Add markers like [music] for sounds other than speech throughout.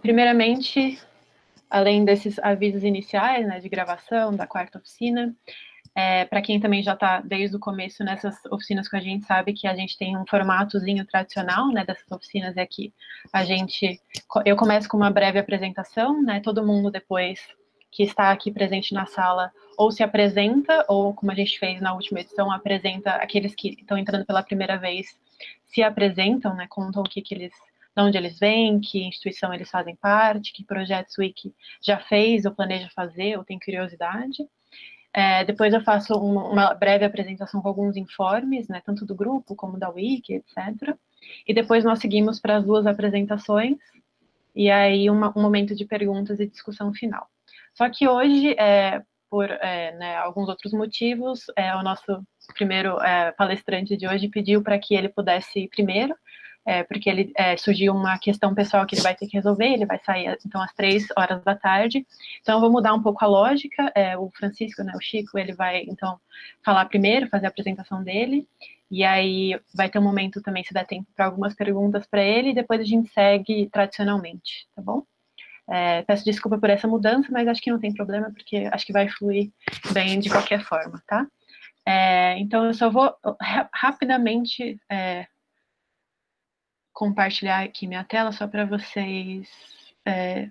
primeiramente, além desses avisos iniciais, né, de gravação da quarta oficina, é, para quem também já está desde o começo nessas oficinas com a gente, sabe que a gente tem um formatozinho tradicional, né, dessas oficinas, é que a gente, eu começo com uma breve apresentação, né, todo mundo depois que está aqui presente na sala ou se apresenta, ou como a gente fez na última edição, apresenta aqueles que estão entrando pela primeira vez, se apresentam, né, contam o que, que eles, de onde eles vêm, que instituição eles fazem parte, que projetos Wiki já fez ou planeja fazer, ou tem curiosidade. É, depois eu faço uma, uma, breve apresentação com alguns informes, né, tanto do grupo como da Wiki, etc. E depois nós seguimos para as duas apresentações, e aí uma, um momento de perguntas e discussão final. Só que hoje, é, por é, né, alguns outros motivos, é, o nosso primeiro é, palestrante de hoje pediu para que ele pudesse ir primeiro, é, porque ele é, surgiu uma questão pessoal que ele vai ter que resolver, ele vai sair, então, às três horas da tarde, então eu vou mudar um pouco a lógica, é, o Francisco, né, o Chico, ele vai, então, falar primeiro, fazer a apresentação dele, e aí vai ter um momento também, se der tempo, para algumas perguntas para ele, e depois a gente segue tradicionalmente, tá bom? É, peço desculpa por essa mudança, mas acho que não tem problema, porque acho que vai fluir bem de qualquer forma, tá? É, então, eu só vou rapidamente é, compartilhar aqui minha tela só para vocês é...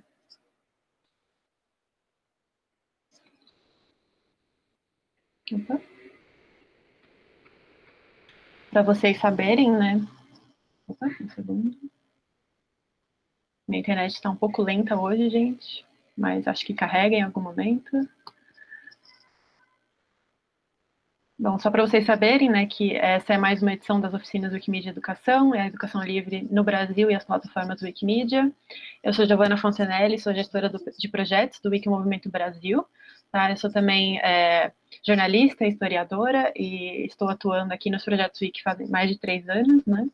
Para vocês saberem, né? Opa, um segundo. Minha internet está um pouco lenta hoje, gente, mas acho que carrega em algum momento. Bom, só para vocês saberem, né, que essa é mais uma edição das oficinas Wikimedia Educação, é a educação livre no Brasil e as plataformas Wikimedia. Eu sou Giovana Fontenelle, sou gestora do, de projetos do Wiki Movimento Brasil. Tá? Eu sou também é, jornalista, historiadora e estou atuando aqui nos projetos Wiki faz mais de três anos, né?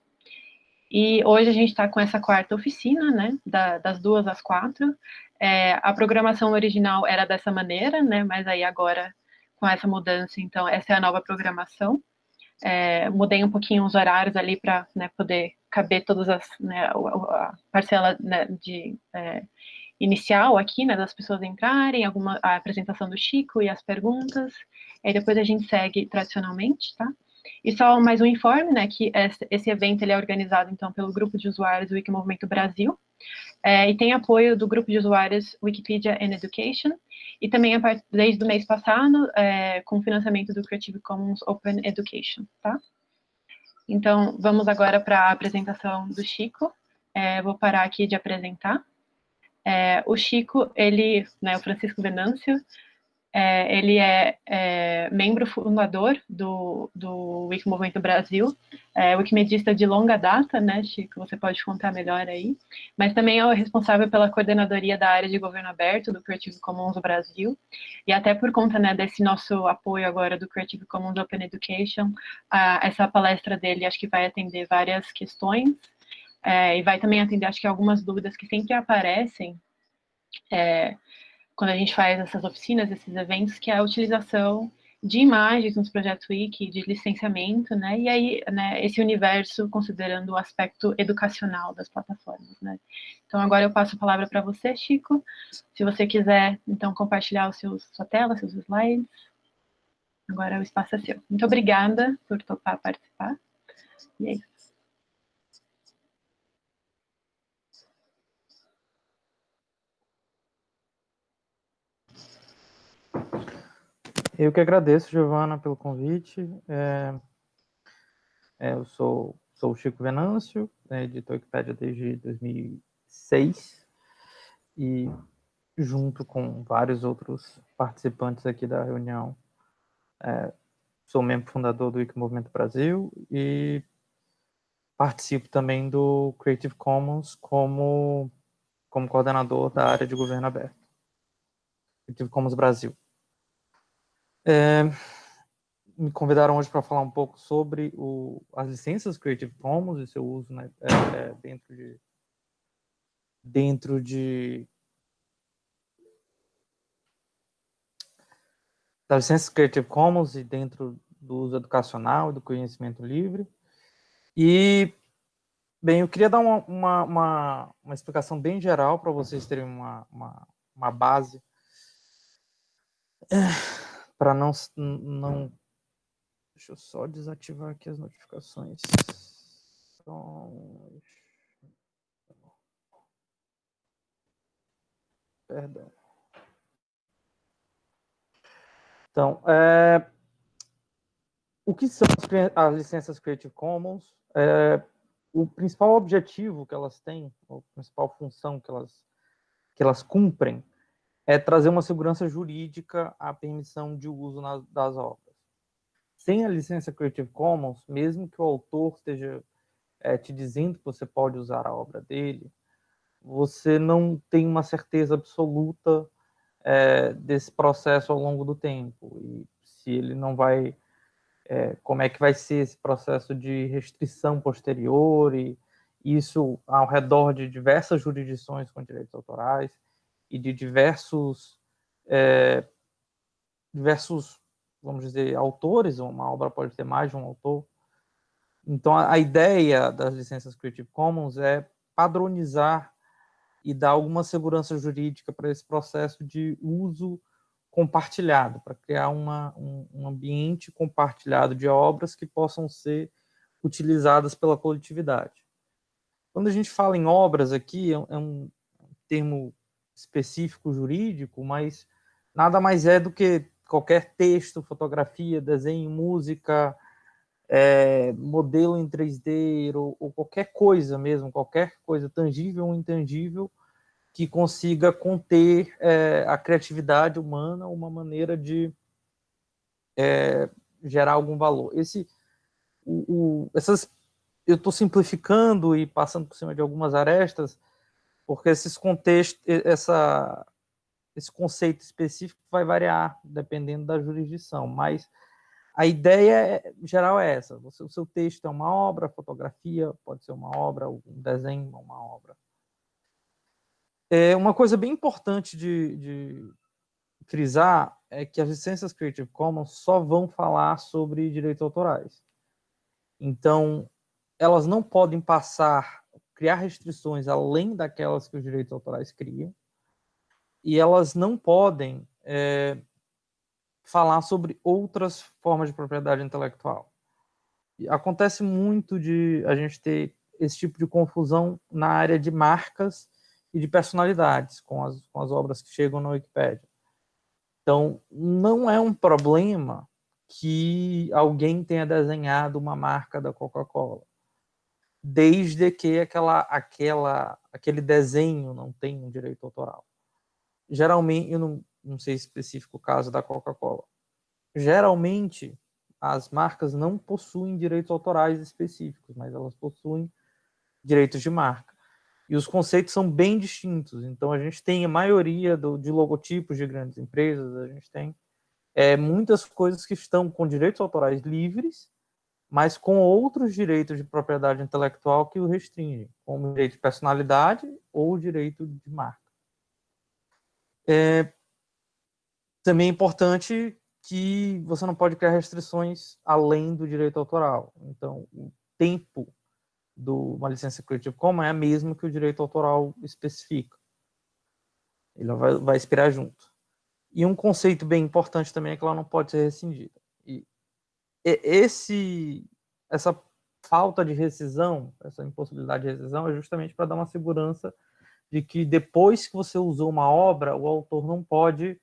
E hoje a gente está com essa quarta oficina, né, da, das duas às quatro. É, a programação original era dessa maneira, né, mas aí agora com essa mudança, então essa é a nova programação. É, mudei um pouquinho os horários ali para né, poder caber todas as, né, a, parcela né, de é, inicial aqui, né, das pessoas entrarem, alguma, a apresentação do Chico e as perguntas, e depois a gente segue tradicionalmente, tá? E só mais um informe, né, que esse evento ele é organizado, então, pelo grupo de usuários Wikimovimento Brasil, é, e tem apoio do grupo de usuários Wikipedia and Education, e também a part... desde o mês passado, é, com financiamento do Creative Commons Open Education, tá? Então, vamos agora para a apresentação do Chico. É, vou parar aqui de apresentar. É, o Chico, ele, né, o Francisco Venâncio, é, ele é, é, membro fundador do, do Wiki Brasil, é wikimedista de longa data, né, Chico? Você pode contar melhor aí. Mas também é o responsável pela coordenadoria da área de governo aberto do Creative Commons Brasil. E até por conta né, desse nosso apoio agora do Creative Commons Open Education, a, essa palestra dele acho que vai atender várias questões é, e vai também atender, acho que, algumas dúvidas que sempre aparecem é, quando a gente faz essas oficinas, esses eventos, que é a utilização de imagens nos projetos Wiki, de licenciamento, né, e aí, né, esse universo considerando o aspecto educacional das plataformas, né. Então, agora eu passo a palavra para você, Chico, se você quiser, então, compartilhar os seus, sua tela, seus slides, agora o espaço é seu. Muito obrigada por topar participar, e é isso. Eu que agradeço, Giovana, pelo convite. É, é, eu sou, sou o Chico Venâncio, é, editor Wikipédia desde 2006, e junto com vários outros participantes aqui da reunião, é, sou membro fundador do Wikimovimento Brasil e participo também do Creative Commons como, como coordenador da área de governo aberto. Creative Commons Brasil. É, me convidaram hoje para falar um pouco sobre o, as licenças Creative Commons e seu uso né, é, é, dentro de dentro de das licenças Creative Commons e dentro do uso educacional e do conhecimento livre. E Bem, eu queria dar uma, uma, uma, uma explicação bem geral para vocês terem uma, uma, uma base para não, não... Deixa eu só desativar aqui as notificações. Perdão. Então, é, o que são as licenças Creative Commons? É, o principal objetivo que elas têm, a principal função que elas, que elas cumprem, é trazer uma segurança jurídica à permissão de uso nas, das obras. Sem a licença Creative Commons, mesmo que o autor esteja é, te dizendo que você pode usar a obra dele, você não tem uma certeza absoluta é, desse processo ao longo do tempo. E se ele não vai é, como é que vai ser esse processo de restrição posterior e isso ao redor de diversas jurisdições com direitos autorais e de diversos é, diversos vamos dizer autores uma obra pode ter mais de um autor então a, a ideia das licenças Creative Commons é padronizar e dar alguma segurança jurídica para esse processo de uso compartilhado, para criar uma, um, um, ambiente compartilhado de obras que possam ser utilizadas pela coletividade. Quando a gente fala em obras aqui, é, é um termo específico jurídico, mas nada mais é do que qualquer texto, fotografia, desenho, música, é, modelo em 3D, ou, ou qualquer coisa mesmo, qualquer coisa tangível ou intangível, que consiga conter é, a criatividade humana, uma maneira de é, gerar algum valor. Esse, o, o, essas, eu estou simplificando e passando por cima de algumas arestas, porque esses contextos, essa, esse conceito específico vai variar dependendo da jurisdição, mas a ideia é, geral é essa: você, o seu texto é uma obra, fotografia pode ser uma obra, um desenho, uma obra. É, uma coisa bem importante de, de frisar é que as licenças Creative Commons só vão falar sobre direitos autorais. Então, elas não podem passar, criar restrições além daquelas que os direitos autorais criam, e elas não podem é, falar sobre outras formas de propriedade intelectual. Acontece muito de a gente ter esse tipo de confusão na área de marcas e de personalidades com as, com as obras que chegam na Wikipédia. Então, não é um problema que alguém tenha desenhado uma marca da Coca-Cola, desde que aquela, aquela, aquele desenho não tenha um direito autoral. Geralmente, eu não, não sei específico o caso da Coca-Cola, geralmente as marcas não possuem direitos autorais específicos, mas elas possuem direitos de marca. E os conceitos são bem distintos. Então, a gente tem a maioria do, de logotipos de grandes empresas, a gente tem é, muitas coisas que estão com direitos autorais livres, mas com outros direitos de propriedade intelectual que o restringem, como o direito de personalidade ou o direito de marca. É, também é importante que você não pode criar restrições além do direito autoral. Então, o tempo de uma licença Creative Commons é a mesma que o direito autoral especifica. Ele vai, vai expirar junto. E um conceito bem importante também é que ela não pode ser rescindida. Esse, essa falta de rescisão, essa impossibilidade de rescisão, é justamente para dar uma segurança de que depois que você usou uma obra, o autor não pode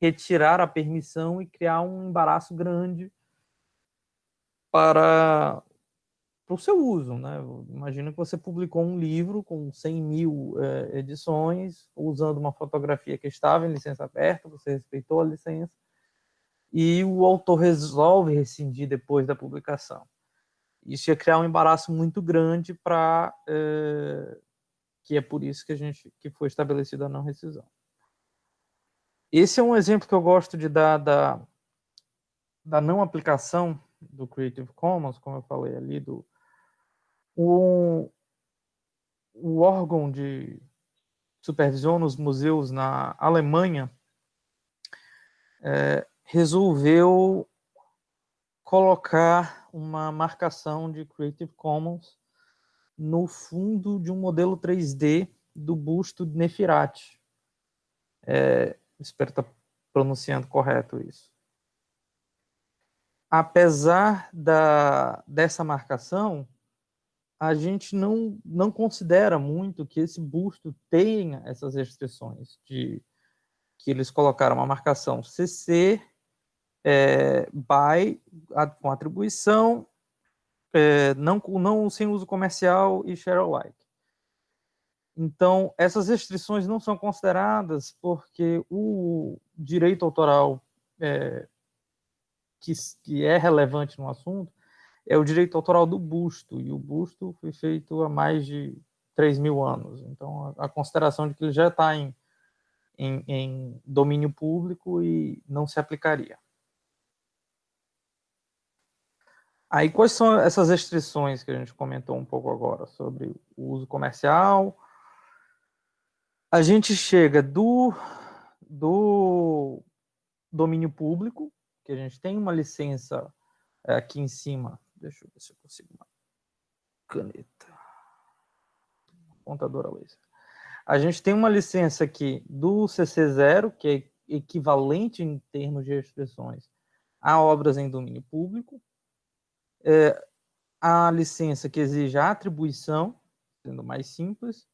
retirar a permissão e criar um embaraço grande para para o seu uso, né? Imagina que você publicou um livro com 100 mil é, edições, usando uma fotografia que estava em licença aberta, você respeitou a licença, e o autor resolve rescindir depois da publicação. Isso ia criar um embaraço muito grande para é, que é por isso que a gente que foi estabelecida a não rescisão. Esse é um exemplo que eu gosto de dar da, da não aplicação do Creative Commons, como eu falei ali, do, o, o órgão de supervisão nos museus na Alemanha é, resolveu colocar uma marcação de Creative Commons no fundo de um modelo 3D do busto de Nefirati. É, espero estar pronunciando correto isso. Apesar da, dessa marcação, a gente não, não considera muito que esse busto tenha essas restrições de que eles colocaram uma marcação CC é, by com atribuição é, não, não sem uso comercial e share alike. Então, essas restrições não são consideradas porque o direito autoral é, que, que é relevante no assunto é o direito autoral do busto, e o busto foi feito há mais de 3 mil anos. Então, a, a consideração de que ele já está em, em, em domínio público e não se aplicaria. Aí, quais são essas restrições que a gente comentou um pouco agora sobre o uso comercial? A gente chega do, do domínio público, que a gente tem uma licença é, aqui em cima. Deixa eu ver se eu consigo uma caneta. Contadora laser. A gente tem uma licença aqui do CC0, que é equivalente em termos de restrições a obras em domínio público, é, a licença que exige a atribuição, sendo mais simples.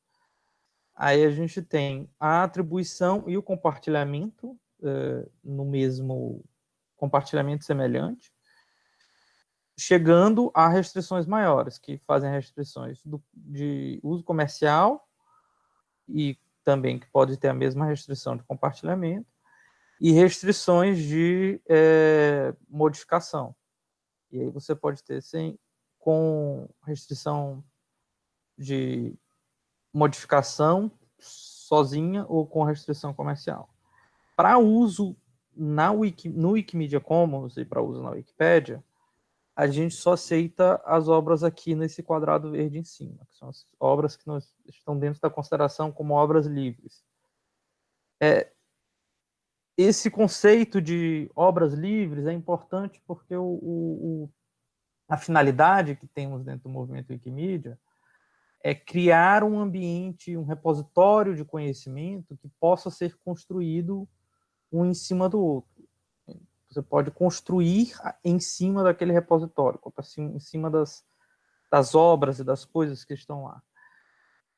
Aí a gente tem a atribuição e o compartilhamento é, no mesmo compartilhamento semelhante, chegando a restrições maiores, que fazem restrições do, de uso comercial e também que pode ter a mesma restrição de compartilhamento, e restrições de é, modificação. E aí você pode ter sem com restrição de modificação sozinha ou com restrição comercial. Para uso na Wiki, no Wikimedia Commons e para uso na Wikipédia, a gente só aceita as obras aqui nesse quadrado verde em cima, que são as obras que estão dentro da consideração como obras livres. É, esse conceito de obras livres é importante porque o, o, a finalidade que temos dentro do movimento Wikimedia é criar um ambiente, um repositório de conhecimento que possa ser construído um em cima do outro. Você pode construir em cima daquele repositório, em cima das, das obras e das coisas que estão lá.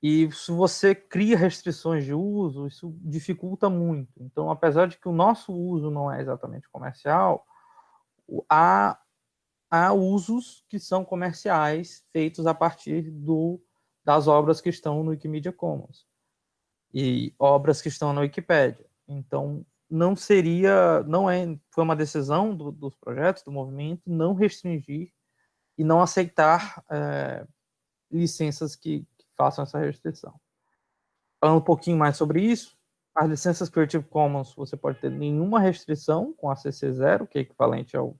E se você cria restrições de uso, isso dificulta muito. Então, apesar de que o nosso uso não é exatamente comercial, há, há usos que são comerciais feitos a partir do, das obras que estão no Wikimedia Commons e obras que estão na Wikipédia. Então, não seria, não é, foi uma decisão do, dos projetos, do movimento, não restringir e não aceitar é, licenças que, façam essa restrição. Falando um pouquinho mais sobre isso, as licenças Creative Commons, você pode ter nenhuma restrição com a CC0, que é equivalente ao,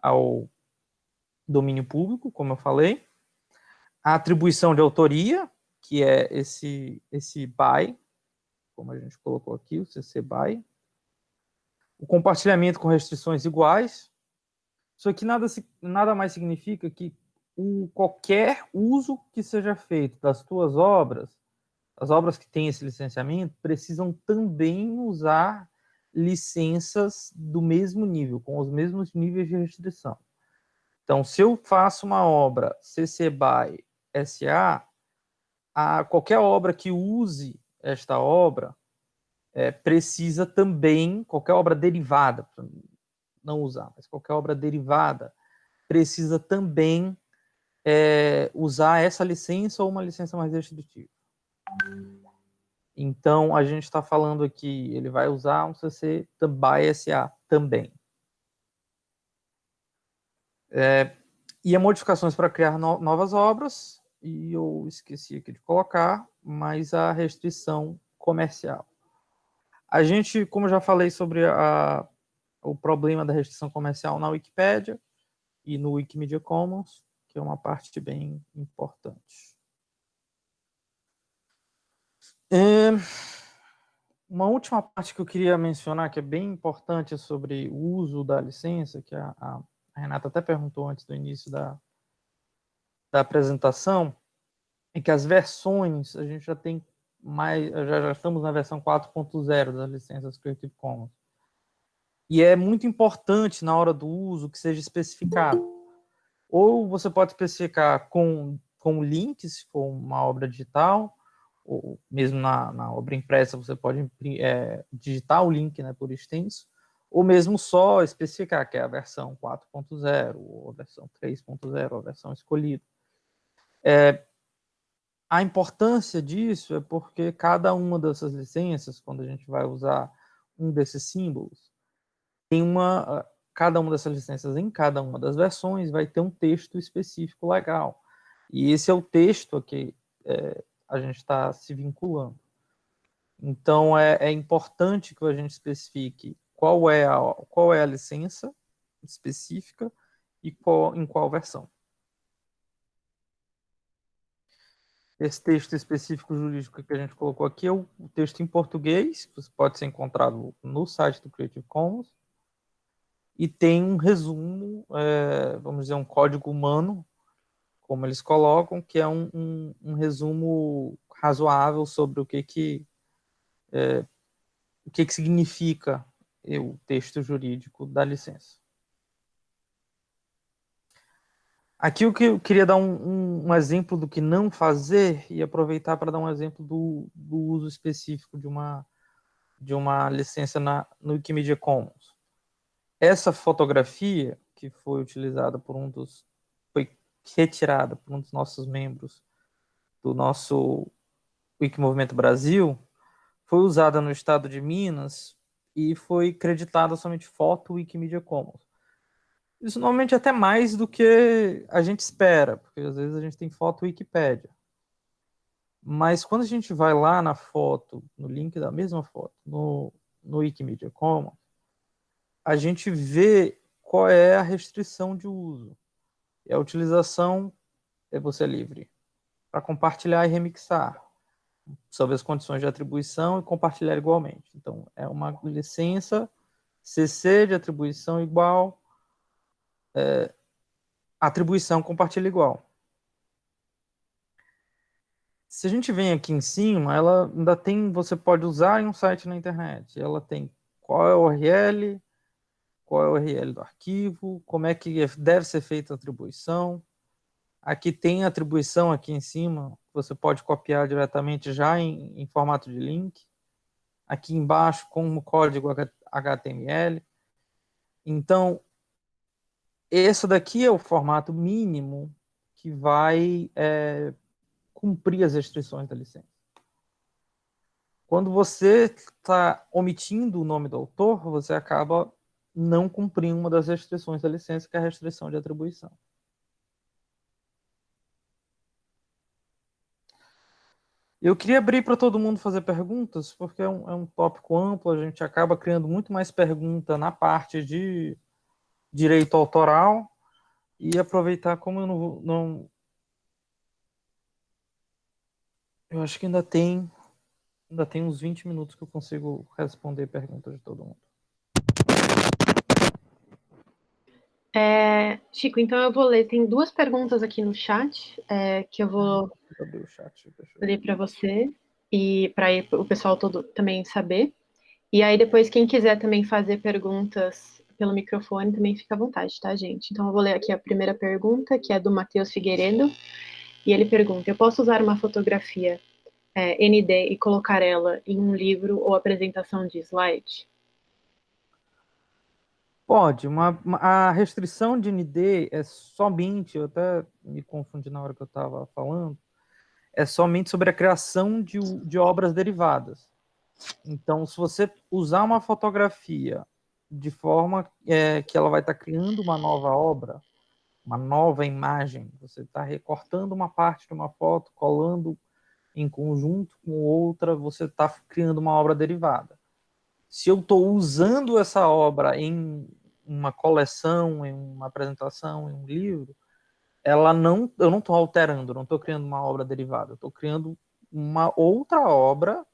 ao domínio público, como eu falei. A atribuição de autoria, que é esse, esse BY, como a gente colocou aqui, o CC BY. O compartilhamento com restrições iguais. Isso aqui nada, nada mais significa que o, qualquer uso que seja feito das tuas obras, as obras que têm esse licenciamento, precisam também usar licenças do mesmo nível, com os mesmos níveis de restrição. Então, se eu faço uma obra CC BY SA, a qualquer obra que use esta obra é, precisa também, qualquer obra derivada, não usar, mas qualquer obra derivada, precisa também é, usar essa licença ou uma licença mais restritiva. Então, a gente está falando aqui, ele vai usar um CC by SA também. É, e modificações para criar no, novas obras, e eu esqueci aqui de colocar, mas a restrição comercial. A gente, como eu já falei sobre a, o problema da restrição comercial na Wikipédia e no Wikimedia Commons, que é uma parte bem importante. É, uma última parte que eu queria mencionar, que é bem importante, é sobre o uso da licença, que a, a Renata até perguntou antes do início da, da apresentação, é que as versões, a gente já tem mais, já, já estamos na versão 4.0 das licenças Creative Commons. E é muito importante na hora do uso que seja especificado. Ou você pode especificar com, com links, se for uma obra digital, ou mesmo na, na obra impressa você pode é, digitar o link né, por extenso, ou mesmo só especificar que é a versão 4.0, ou a versão 3.0, a versão escolhida. É, a importância disso é porque cada uma dessas licenças, quando a gente vai usar um desses símbolos, tem uma, cada uma dessas licenças em cada uma das versões vai ter um texto específico legal. E esse é o texto que é, a gente está se vinculando. Então, é, é importante que a gente especifique qual é a, qual é a licença específica e qual, em qual versão. Esse texto específico jurídico que a gente colocou aqui é o texto em português, que pode ser encontrado no site do Creative Commons, e tem um resumo, é, vamos dizer, um código humano, como eles colocam, que é um, um, um resumo razoável sobre o que que, é, o que, que significa o texto jurídico da licença. Aqui o que eu queria dar um, um, exemplo do que não fazer e aproveitar para dar um exemplo do, do, uso específico de uma, de uma licença na, no Wikimedia Commons. Essa fotografia, que foi utilizada por um dos, foi retirada por um dos nossos membros do nosso Wikimovimento Brasil, foi usada no estado de Minas e foi creditada somente foto Wikimedia Commons. Isso normalmente é até mais do que a gente espera, porque às vezes a gente tem foto Wikipédia. Mas quando a gente vai lá na foto, no link da mesma foto, no, no Wikimedia Commons, a gente vê qual é a restrição de uso. E a utilização é você livre para compartilhar e remixar sob as condições de atribuição e compartilhar igualmente. Então, é uma licença CC de atribuição igual, é, atribuição compartilha igual. Se a gente vem aqui em cima, ela ainda tem, você pode usar em um site na internet. Ela tem qual é o URL, qual é o URL do arquivo, como é que deve ser feita a atribuição. Aqui tem atribuição aqui em cima, você pode copiar diretamente já em, em formato de link. Aqui embaixo, com o código HTML. Então, esse daqui é o formato mínimo que vai é, cumprir as restrições da licença. Quando você está omitindo o nome do autor, você acaba não cumprindo uma das restrições da licença, que é a restrição de atribuição. Eu queria abrir para todo mundo fazer perguntas, porque é um, é um tópico amplo, a gente acaba criando muito mais pergunta na parte de direito autoral e aproveitar como eu não, não eu acho que ainda tem ainda tem uns 20 minutos que eu consigo responder perguntas de todo mundo. É, Chico, então eu vou ler. Tem duas perguntas aqui no chat é, que eu vou eu chat, ler para você e para o pessoal todo também saber. E aí depois quem quiser também fazer perguntas pelo microfone também fica à vontade, tá, gente? Então eu vou ler aqui a primeira pergunta, que é do Matheus Figueiredo, e ele pergunta: eu posso usar uma fotografia é, ND e colocar ela em um livro ou apresentação de slide? Pode. Uma, uma, a restrição de ND é somente, eu até me confundi na hora que eu estava falando, é somente sobre a criação de, de obras derivadas. Então, se você usar uma fotografia de forma é, que ela vai estar tá criando uma nova obra, uma nova imagem, você está recortando uma parte de uma foto, colando em conjunto com outra, você está criando uma obra derivada se eu estou usando essa obra em uma coleção, em uma apresentação, em um livro, ela não, eu não estou alterando, não estou criando uma obra derivada, estou criando uma outra obra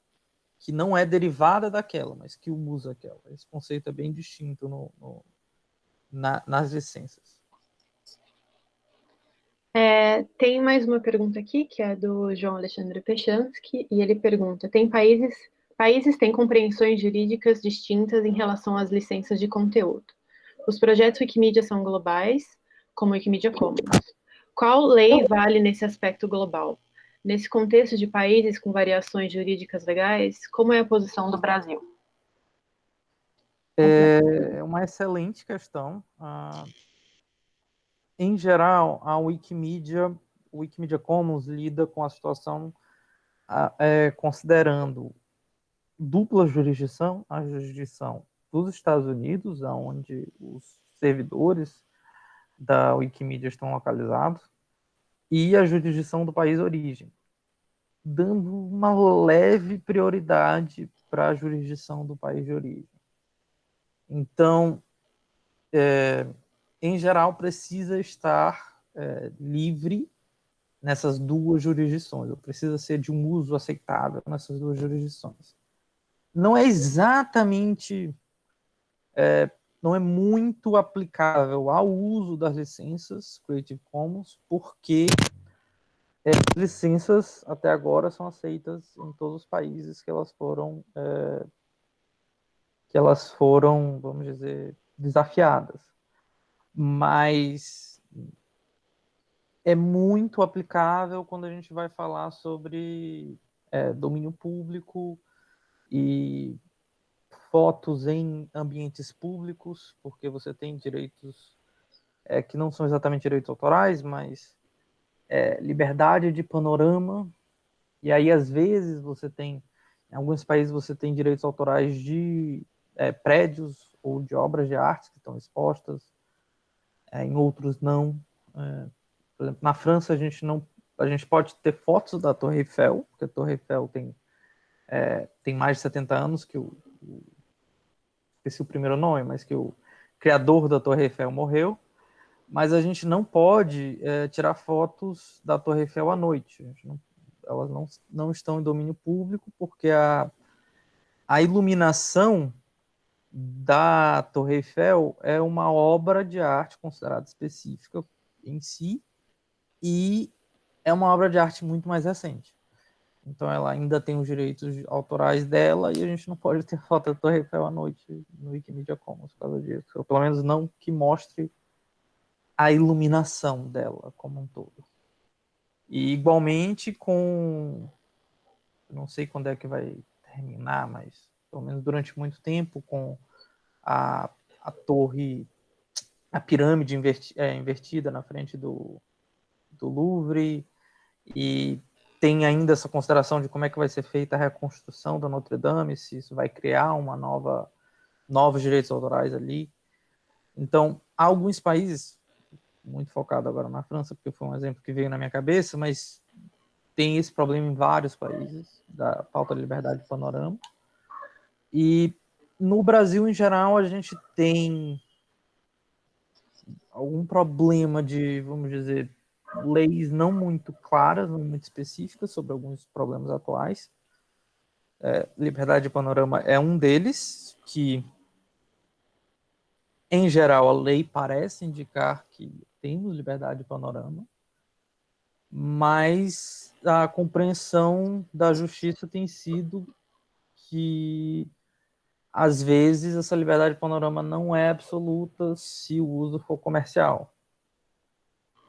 que não é derivada daquela, mas que usa aquela. Esse conceito é bem distinto no, no na, nas licenças. É, tem mais uma pergunta aqui, que é do João Alexandre Pechansky, e ele pergunta: tem países, países têm compreensões jurídicas distintas em relação às licenças de conteúdo. Os projetos Wikimedia são globais, como Wikimedia Commons. Qual lei vale nesse aspecto global? Nesse contexto de países com variações jurídicas legais, como é a posição do Brasil? É uma excelente questão. Ah, em geral, a Wikimedia, Wikimedia Commons lida com a situação é, considerando dupla jurisdição, a jurisdição dos Estados Unidos, onde os servidores da Wikimedia estão localizados, e a jurisdição do país origem, dando uma leve prioridade para a jurisdição do país de origem. Então, é, em geral, precisa estar é, livre nessas duas jurisdições, ou precisa ser de um uso aceitável nessas duas jurisdições. Não é exatamente, é, não é muito aplicável ao uso das licenças Creative Commons, porque é, licenças até agora são aceitas em todos os países que elas foram é, que elas foram, vamos dizer, desafiadas. Mas é muito aplicável quando a gente vai falar sobre é, domínio público e fotos em ambientes públicos, porque você tem direitos é, que não são exatamente direitos autorais, mas é, liberdade de panorama, e aí às vezes você tem, em alguns países você tem direitos autorais de é, prédios ou de obras de arte que estão expostas, é, em outros não. É, por exemplo, na França a gente não, a gente pode ter fotos da Torre Eiffel, porque a Torre Eiffel tem é, tem mais de 70 anos que o, esqueci o primeiro nome, mas que o criador da Torre Eiffel morreu, mas a gente não pode é, tirar fotos da Torre Eiffel à noite. Não, elas não, não estão em domínio público porque a, a iluminação da Torre Eiffel é uma obra de arte considerada específica em si e é uma obra de arte muito mais recente. Então ela ainda tem os direitos autorais dela e a gente não pode ter foto da Torre Eiffel à noite no Wikimedia Commons por causa disso. Ou pelo menos não que mostre a iluminação dela como um todo. E igualmente com não sei quando é que vai terminar, mas pelo menos durante muito tempo, com a, a torre, a pirâmide inverti, é, invertida na frente do, do Louvre, e tem ainda essa consideração de como é que vai ser feita a reconstrução da Notre Dame, se isso vai criar uma nova novos direitos autorais ali. Então, há alguns países, muito focado agora na França, porque foi um exemplo que veio na minha cabeça, mas tem esse problema em vários países, da falta de liberdade de panorama. E no Brasil, em geral, a gente tem algum problema de, vamos dizer, leis não muito claras, não muito específicas sobre alguns problemas atuais. É, liberdade de panorama é um deles, que, em geral, a lei parece indicar que temos liberdade de panorama, mas a compreensão da justiça tem sido que às vezes essa liberdade de panorama não é absoluta se o uso for comercial.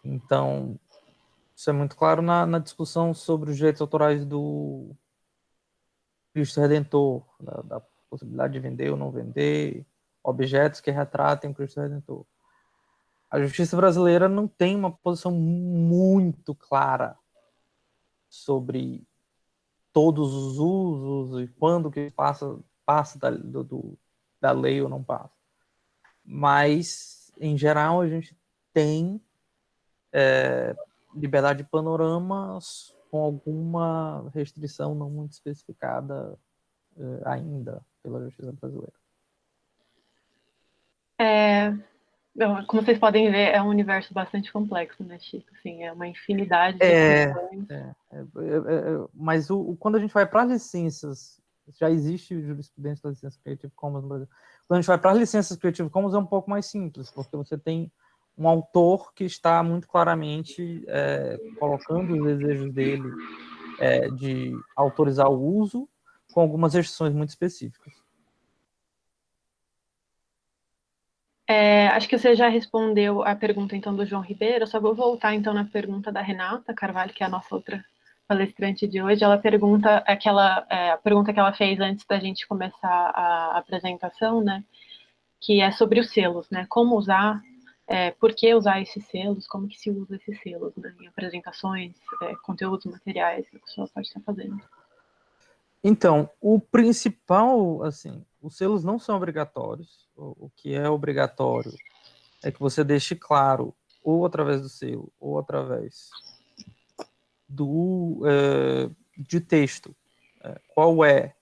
Então, isso é muito claro na, na discussão sobre os direitos autorais do Cristo Redentor, da, da, possibilidade de vender ou não vender, objetos que retratem o Cristo Redentor. A justiça brasileira não tem uma posição muito clara sobre todos os usos e quando que passa passa da, do, da lei ou não passa. Mas, em geral, a gente tem é, liberdade de panoramas com alguma restrição não muito especificada é, ainda pela justiça brasileira. É, como vocês podem ver, é um universo bastante complexo, né, Chico? Assim, é uma infinidade de é, é, é, é, mas o, quando a gente vai para licenças já existe jurisprudência da licença Creative Commons no Brasil. Quando a gente vai para as licenças Creative Commons é um pouco mais simples, porque você tem um autor que está muito claramente é, colocando os desejos dele é, de autorizar o uso, com algumas restrições muito específicas. É, acho que você já respondeu a pergunta então do João Ribeiro, só vou voltar então na pergunta da Renata Carvalho, que é a nossa outra palestrante de hoje. Ela pergunta aquela é, a pergunta que ela fez antes da gente começar a apresentação, né? Que é sobre os selos, né? Como usar, é, por que usar esses selos, como que se usa esses selos, né? Em apresentações, é, conteúdos, materiais que a pessoa pode estar fazendo. Então, o principal, assim, os selos não são obrigatórios. O, o que é obrigatório é que você deixe claro, ou através do selo, ou através do é, de texto, é, qual é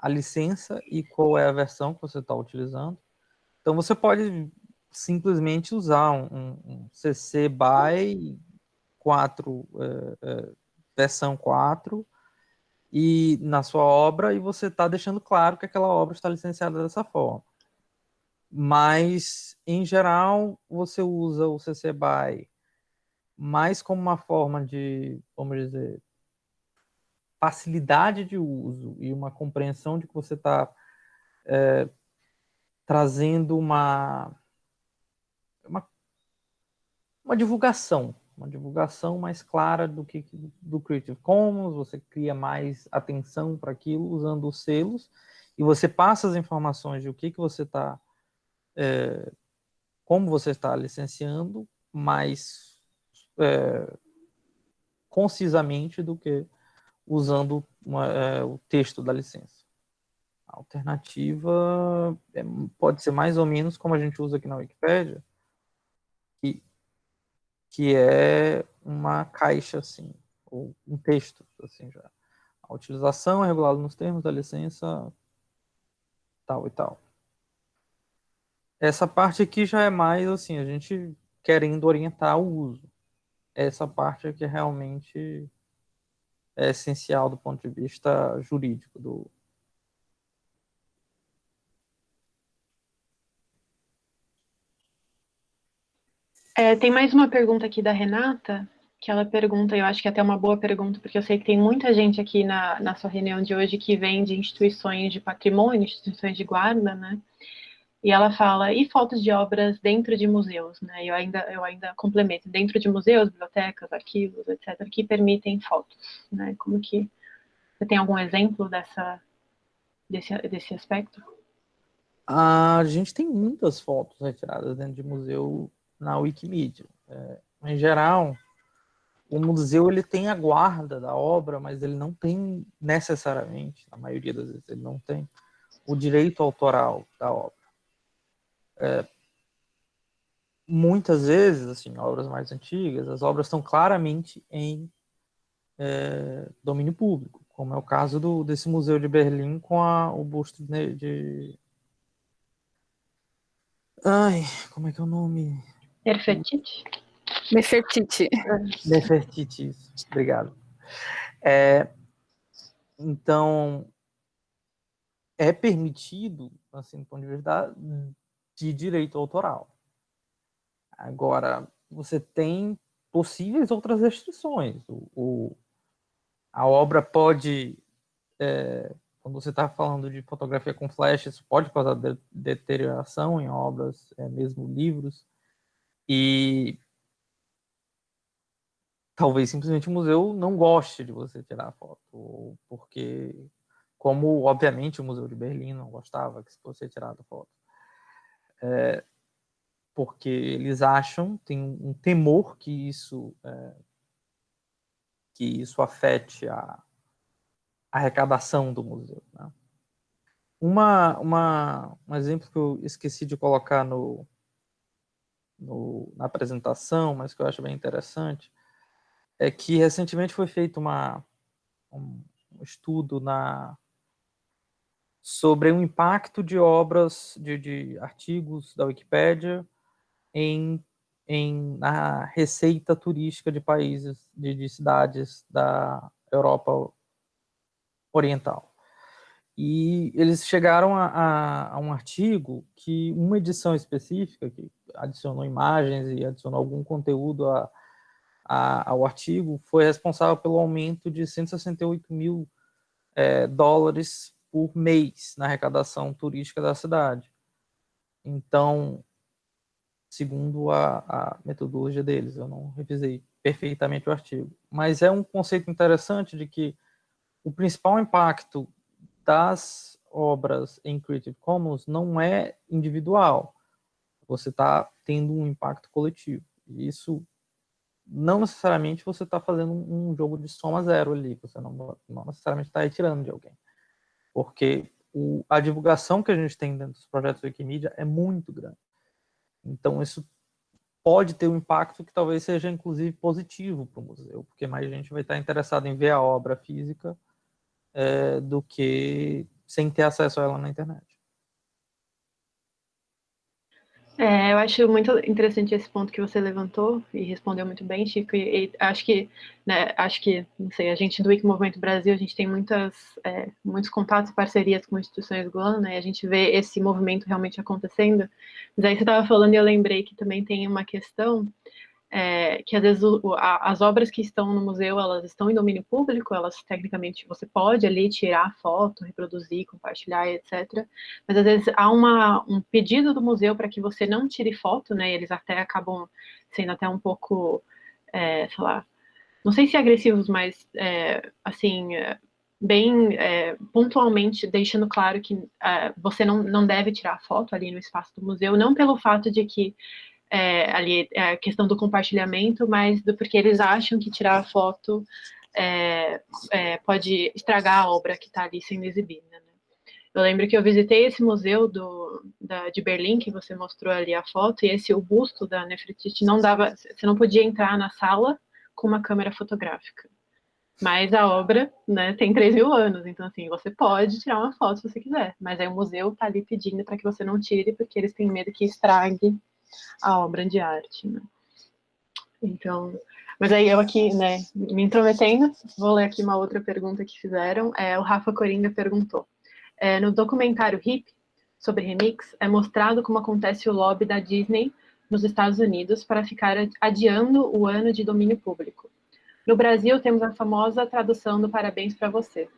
a licença e qual é a versão que você está utilizando. Então, você pode simplesmente usar um, um CC BY 4, é, é, versão 4, e na sua obra e você está deixando claro que aquela obra está licenciada dessa forma. Mas, em geral, você usa o CC BY mais como uma forma de, vamos dizer, facilidade de uso e uma compreensão de que você está é, trazendo uma, uma divulgação uma divulgação mais clara do que do Creative Commons, você cria mais atenção para aquilo usando os selos e você passa as informações de o que, que você está, é, como você está licenciando, mais é, concisamente do que usando uma, é, o texto da licença. A alternativa é, pode ser mais ou menos como a gente usa aqui na Wikipedia, que que é uma caixa, assim, ou um texto, assim, já. A utilização é regulada nos termos da licença tal e tal. Essa parte aqui já é mais, assim, a gente querendo orientar o uso. Essa parte é realmente é essencial do ponto de vista jurídico do, É, tem mais uma pergunta aqui da Renata, que ela pergunta, eu acho que é até uma boa pergunta, porque eu sei que tem muita gente aqui na, na sua reunião de hoje que vem de instituições de patrimônio, instituições de guarda, né? E ela fala, e fotos de obras dentro de museus, né? Eu ainda, eu ainda complemento, dentro de museus, bibliotecas, arquivos, etc., que permitem fotos, né? Como que, você tem algum exemplo dessa, desse, desse aspecto? A gente tem muitas fotos retiradas dentro de museu na Wikimedia. É, em geral, o museu ele tem a guarda da obra, mas ele não tem necessariamente, na maioria das vezes, ele não tem o direito autoral da obra. É, muitas vezes, assim, obras mais antigas, as obras estão claramente em é, domínio público, como é o caso do, desse museu de Berlim com a, o busto de, de... Ai, como é que é o nome? Nefertiti? Nefertiti. [laughs] Nefertiti, isso. Obrigado. É, então, é permitido, assim, do ponto de vista de direito autoral. Agora, você tem possíveis outras restrições. O, o a obra pode, é, quando você está falando de fotografia com flash, isso pode causar de, deterioração em obras, é, mesmo livros. E talvez simplesmente o museu não goste de você tirar a foto, porque, como obviamente o Museu de Berlim não gostava que você tirado a foto, é, porque eles acham, tem um temor que isso, é, que isso afete a, a arrecadação do museu. Né? Uma, uma, um exemplo que eu esqueci de colocar no, no, na apresentação, mas que eu acho bem interessante, é que recentemente foi feito uma, um, um estudo na, sobre o impacto de obras, de, de artigos da Wikipédia em, em, na receita turística de países, de, de cidades da Europa Oriental. E eles chegaram a, a, a, um artigo que uma edição específica, que adicionou imagens e adicionou algum conteúdo a, ao artigo, foi responsável pelo aumento de 168 mil é, dólares por mês na arrecadação turística da cidade. Então, segundo a, a metodologia deles, eu não revisei perfeitamente o artigo, mas é um conceito interessante de que o principal impacto das obras em Creative Commons não é individual. Você está tendo um impacto coletivo. E isso não necessariamente você está fazendo um jogo de soma zero ali. Você não, não necessariamente está retirando de alguém. Porque o, a divulgação que a gente tem dentro dos projetos Wikimedia é muito grande. Então, isso pode ter um impacto que talvez seja, inclusive, positivo para o museu, porque mais gente vai estar interessada em ver a obra física é, do que sem ter acesso a ela na internet. É, eu acho muito interessante esse ponto que você levantou e respondeu muito bem, Chico. E, e acho que, né, acho que, não sei, a gente do Wiki Movimento Brasil, a gente tem muitas, é, muitos contatos, parcerias com instituições do né, e a gente vê esse movimento realmente acontecendo. Mas aí você estava falando e eu lembrei que também tem uma questão é, que às vezes o, a, as obras que estão no museu, elas estão em domínio público, elas tecnicamente você pode ali tirar foto, reproduzir, compartilhar, etc. Mas às vezes há uma, um pedido do museu para que você não tire foto, né? eles até acabam sendo até um pouco, é, sei lá, não sei se agressivos, mas é, assim, bem é, pontualmente deixando claro que é, você não, não deve tirar foto ali no espaço do museu, não pelo fato de que é, ali é a questão do compartilhamento, mas do porque eles acham que tirar a foto é, é, pode estragar a obra que está ali sendo exibida. Né? Eu lembro que eu visitei esse museu do, da, de Berlim, que você mostrou ali a foto, e esse o busto da Nefertiti não dava, você não podia entrar na sala com uma câmera fotográfica. Mas a obra né, tem 3 mil anos, então assim, você pode tirar uma foto se você quiser, mas aí o museu está ali pedindo para que você não tire, porque eles têm medo que estrague a obra de arte, né? Então, mas aí eu aqui, né, me intrometendo, vou ler aqui uma outra pergunta que fizeram. É, o Rafa Coringa perguntou. É, no documentário Hip, sobre remix, é mostrado como acontece o lobby da Disney nos Estados Unidos para ficar adiando o ano de domínio público. No Brasil, temos a famosa tradução do Parabéns para Você.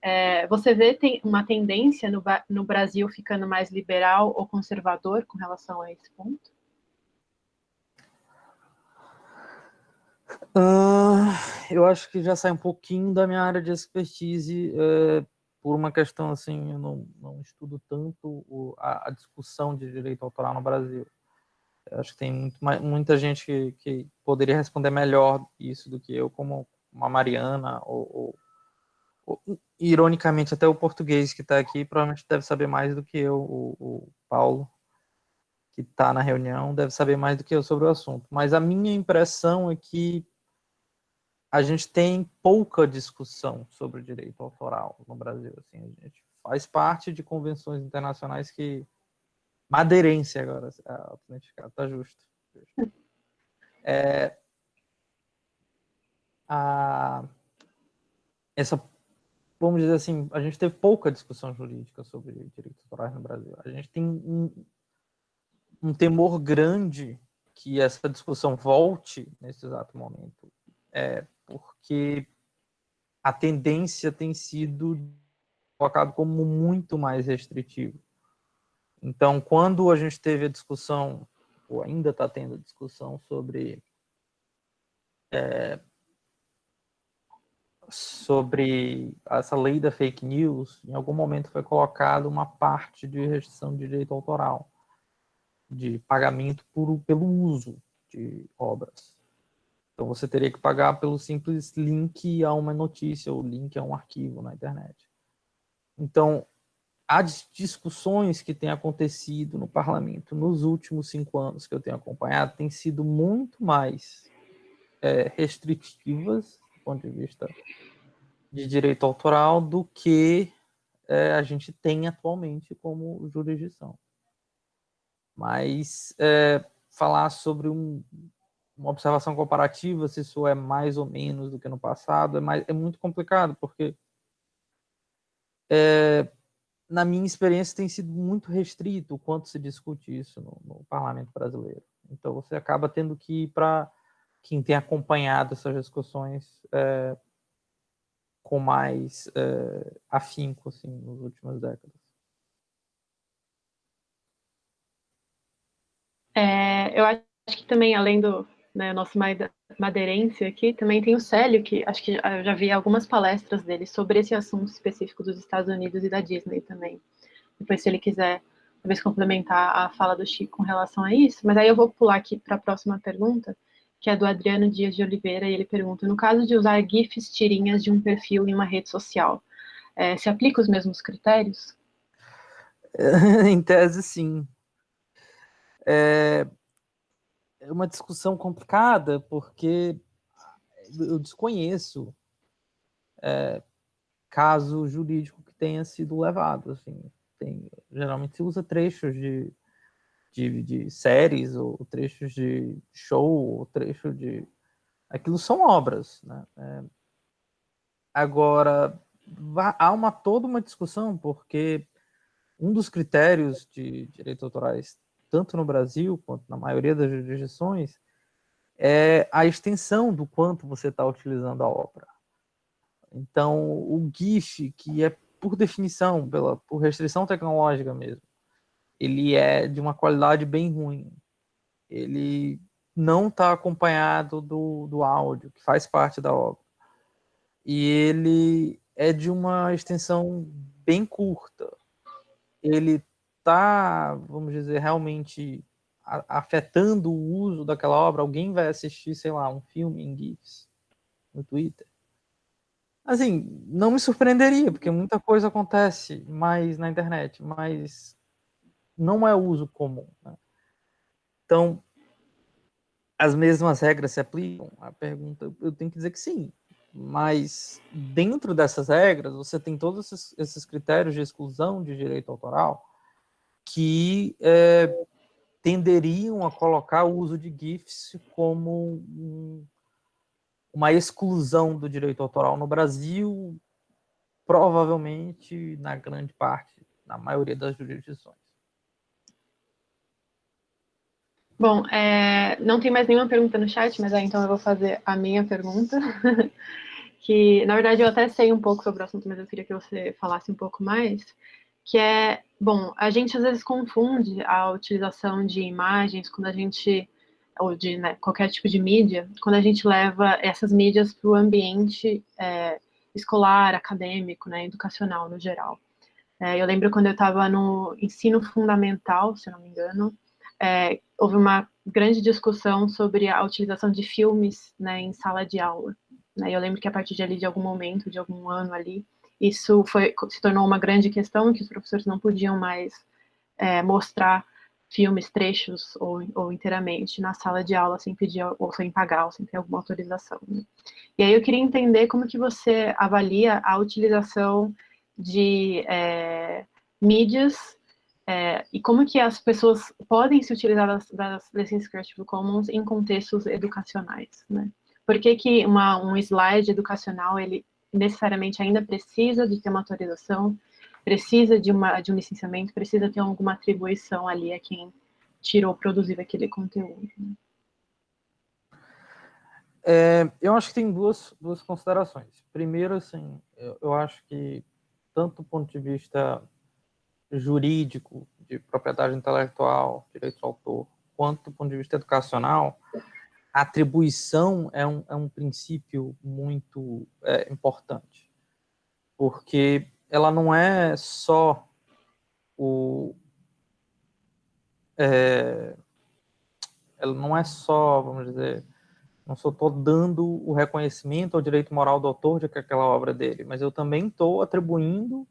É, você vê tem uma tendência no, no Brasil ficando mais liberal ou conservador com relação a esse ponto? Uh, eu acho que já sai um pouquinho da minha área de expertise é, por uma questão assim, eu não, não estudo tanto o, a, a, discussão de direito autoral no Brasil. Eu acho que tem muito, muita gente que, que, poderia responder melhor isso do que eu, como uma Mariana ou, ou ironicamente, até o português que está aqui provavelmente deve saber mais do que eu, o, o Paulo, que está na reunião, deve saber mais do que eu sobre o assunto. Mas a minha impressão é que a gente tem pouca discussão sobre o direito autoral no Brasil. Assim, a gente faz parte de convenções internacionais que madeirense agora, autentificado, tá justo. É, a, essa vamos dizer assim, a gente teve pouca discussão jurídica sobre direitos autorais no Brasil. A gente tem um, um temor grande que essa discussão volte nesse exato momento, é porque a tendência tem sido colocado como muito mais restritivo. Então, quando a gente teve a discussão, ou ainda está tendo a discussão sobre é, sobre essa lei da fake news, em algum momento foi colocado uma parte de restrição de direito autoral, de pagamento por, pelo uso de obras. Então você teria que pagar pelo simples link a uma notícia ou link a um arquivo na internet. Então, as discussões que têm acontecido no parlamento nos últimos cinco anos que eu tenho acompanhado têm sido muito mais é, restritivas ponto de vista de direito autoral do que é, a gente tem atualmente como jurisdição. Mas é, falar sobre um, uma observação comparativa, se isso é mais ou menos do que no passado, é, mais, é muito complicado, porque é, na minha experiência, tem sido muito restrito o quanto se discute isso no, no parlamento brasileiro. Então, você acaba tendo que ir para quem tem acompanhado essas discussões é, com mais é, afinco assim, nas últimas décadas. É, eu acho que também, além do né, nosso madeirense aqui, também tem o Célio, que acho que eu já vi algumas palestras dele sobre esse assunto específico dos Estados Unidos e da Disney também. Depois, se ele quiser, talvez complementar a fala do Chico com relação a isso. Mas aí eu vou pular aqui para a próxima pergunta, que é do Adriano Dias de Oliveira, e ele pergunta: no caso de usar GIFs, tirinhas de um perfil em uma rede social, é, se aplica os mesmos critérios? [laughs] em tese, sim. É, é uma discussão complicada, porque eu desconheço é, caso jurídico que tenha sido levado. Assim, tem, geralmente se usa trechos de de, de séries, ou trechos de show, ou trecho de. Aquilo são obras. Né? É... Agora, há uma, toda uma discussão, porque um dos critérios de direitos autorais, tanto no Brasil quanto na maioria das jurisdições, é a extensão do quanto você está utilizando a obra. Então, o GIF, que é por definição, pela, por restrição tecnológica mesmo, ele é de uma qualidade bem ruim. Ele não está acompanhado do, do áudio, que faz parte da obra. E ele é de uma extensão bem curta. Ele está, vamos dizer, realmente afetando o uso daquela obra. Alguém vai assistir, sei lá, um filme em GIFs no Twitter. Assim, não me surpreenderia, porque muita coisa acontece mais na internet, mas não é uso comum. Né? Então, as mesmas regras se aplicam? A pergunta, eu tenho que dizer que sim. Mas dentro dessas regras, você tem todos esses, critérios de exclusão de direito autoral que é, tenderiam a colocar o uso de GIFs como um, uma exclusão do direito autoral no Brasil, provavelmente na grande parte, na maioria das jurisdições. Bom, é, não tem mais nenhuma pergunta no chat, mas aí então eu vou fazer a minha pergunta. [laughs] que, na verdade, eu até sei um pouco sobre o assunto, mas eu queria que você falasse um pouco mais. Que é, bom, a gente às vezes confunde a utilização de imagens quando a gente, ou de né, qualquer tipo de mídia, quando a gente leva essas mídias para o ambiente é, escolar, acadêmico, né, educacional no geral. É, eu lembro quando eu estava no ensino fundamental, se não me engano, é, houve uma grande discussão sobre a utilização de filmes né, em sala de aula. Né? Eu lembro que a partir de ali, de algum momento, de algum ano ali, isso foi, se tornou uma grande questão, que os professores não podiam mais é, mostrar filmes, trechos ou, ou, inteiramente na sala de aula sem pedir ou sem pagar ou sem ter alguma autorização. Né? E aí eu queria entender como que você avalia a utilização de é, mídias é, e como que as pessoas podem se utilizar das, das licenças Creative Commons em contextos educacionais, né? Por que, que uma, um slide educacional, ele necessariamente ainda precisa de ter uma autorização, precisa de, uma, de um licenciamento, precisa ter alguma atribuição ali a quem tirou, produziu aquele conteúdo. Né? É, eu acho que tem duas, duas considerações. Primeiro, assim, eu, eu acho que tanto do ponto de vista jurídico, de propriedade intelectual, direito de autor, quanto do ponto de vista educacional, a atribuição é um, é um princípio muito é, importante, porque ela não é só o... É, ela não é só, vamos dizer, não só estou dando o reconhecimento ao direito moral do autor de que aquela obra é dele, mas eu também estou atribuindo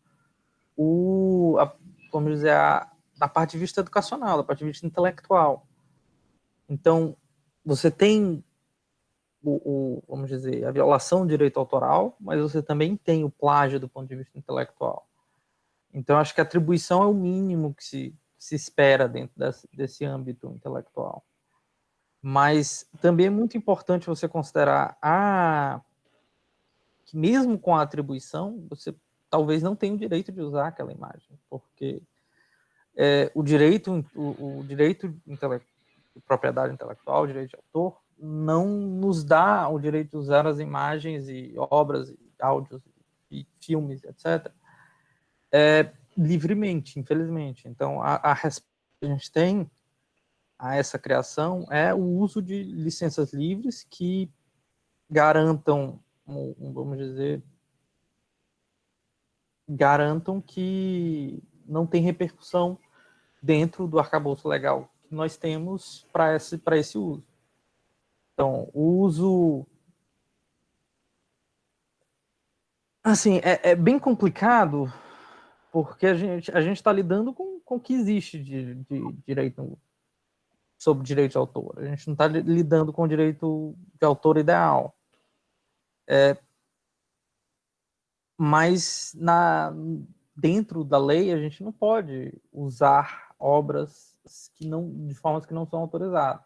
o, a, vamos dizer, a, da parte de vista educacional, da parte de vista intelectual. Então, você tem o, o, vamos dizer, a violação do direito autoral, mas você também tem o plágio do ponto de vista intelectual. Então, acho que a atribuição é o mínimo que se, se espera dentro desse, desse âmbito intelectual. Mas também é muito importante você considerar a, que mesmo com a atribuição, você talvez não tenha o direito de usar aquela imagem, porque é, o direito, o, o direito de propriedade intelectual, o direito de autor, não nos dá o direito de usar as imagens e obras, e áudios e filmes, etc., é, livremente, infelizmente. Então, a, a resposta que a gente tem a essa criação é o uso de licenças livres que garantam, vamos dizer, garantam que não tem repercussão dentro do arcabouço legal que nós temos para esse, esse uso. Então, o uso... Assim, é, é bem complicado porque a gente a está lidando com, com o que existe de, de direito sobre direito de autor. A gente não está lidando com o direito de autor ideal. É, mas na, dentro da lei a gente não pode usar obras que não, de formas que não são autorizadas.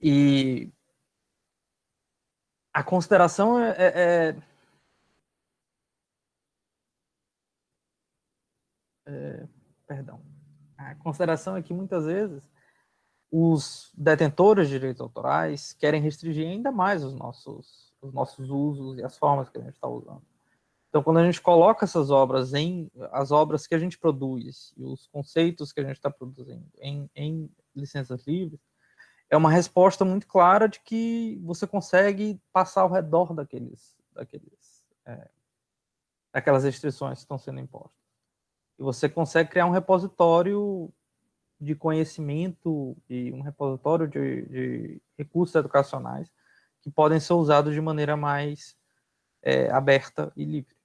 E a consideração é, é, é, é perdão. A consideração é que muitas vezes os detentores de direitos autorais querem restringir ainda mais os nossos, os nossos usos e as formas que a gente está usando. Então, quando a gente coloca essas obras em as obras que a gente produz e os conceitos que a gente está produzindo em, em licenças livres, é uma resposta muito clara de que você consegue passar ao redor daqueles, daqueles, é, daquelas restrições que estão sendo impostas. E você consegue criar um repositório de conhecimento e um repositório de, de recursos educacionais que podem ser usados de maneira mais é, aberta e livre.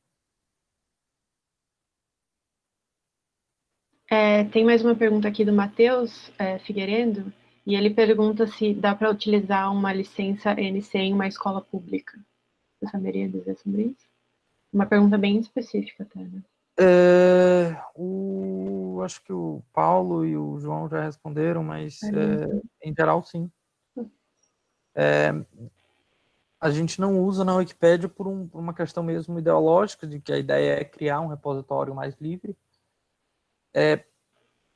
É, tem mais uma pergunta aqui do Matheus é, Figueiredo, e ele pergunta se dá para utilizar uma licença NC em uma escola pública. Você saberia dizer sobre isso? Uma pergunta bem específica até, né? É, o, acho que o Paulo e o João já responderam, mas é, em geral sim. É, a gente não usa na Wikipédia por, um, por, uma questão mesmo ideológica, de que a ideia é criar um repositório mais livre. É,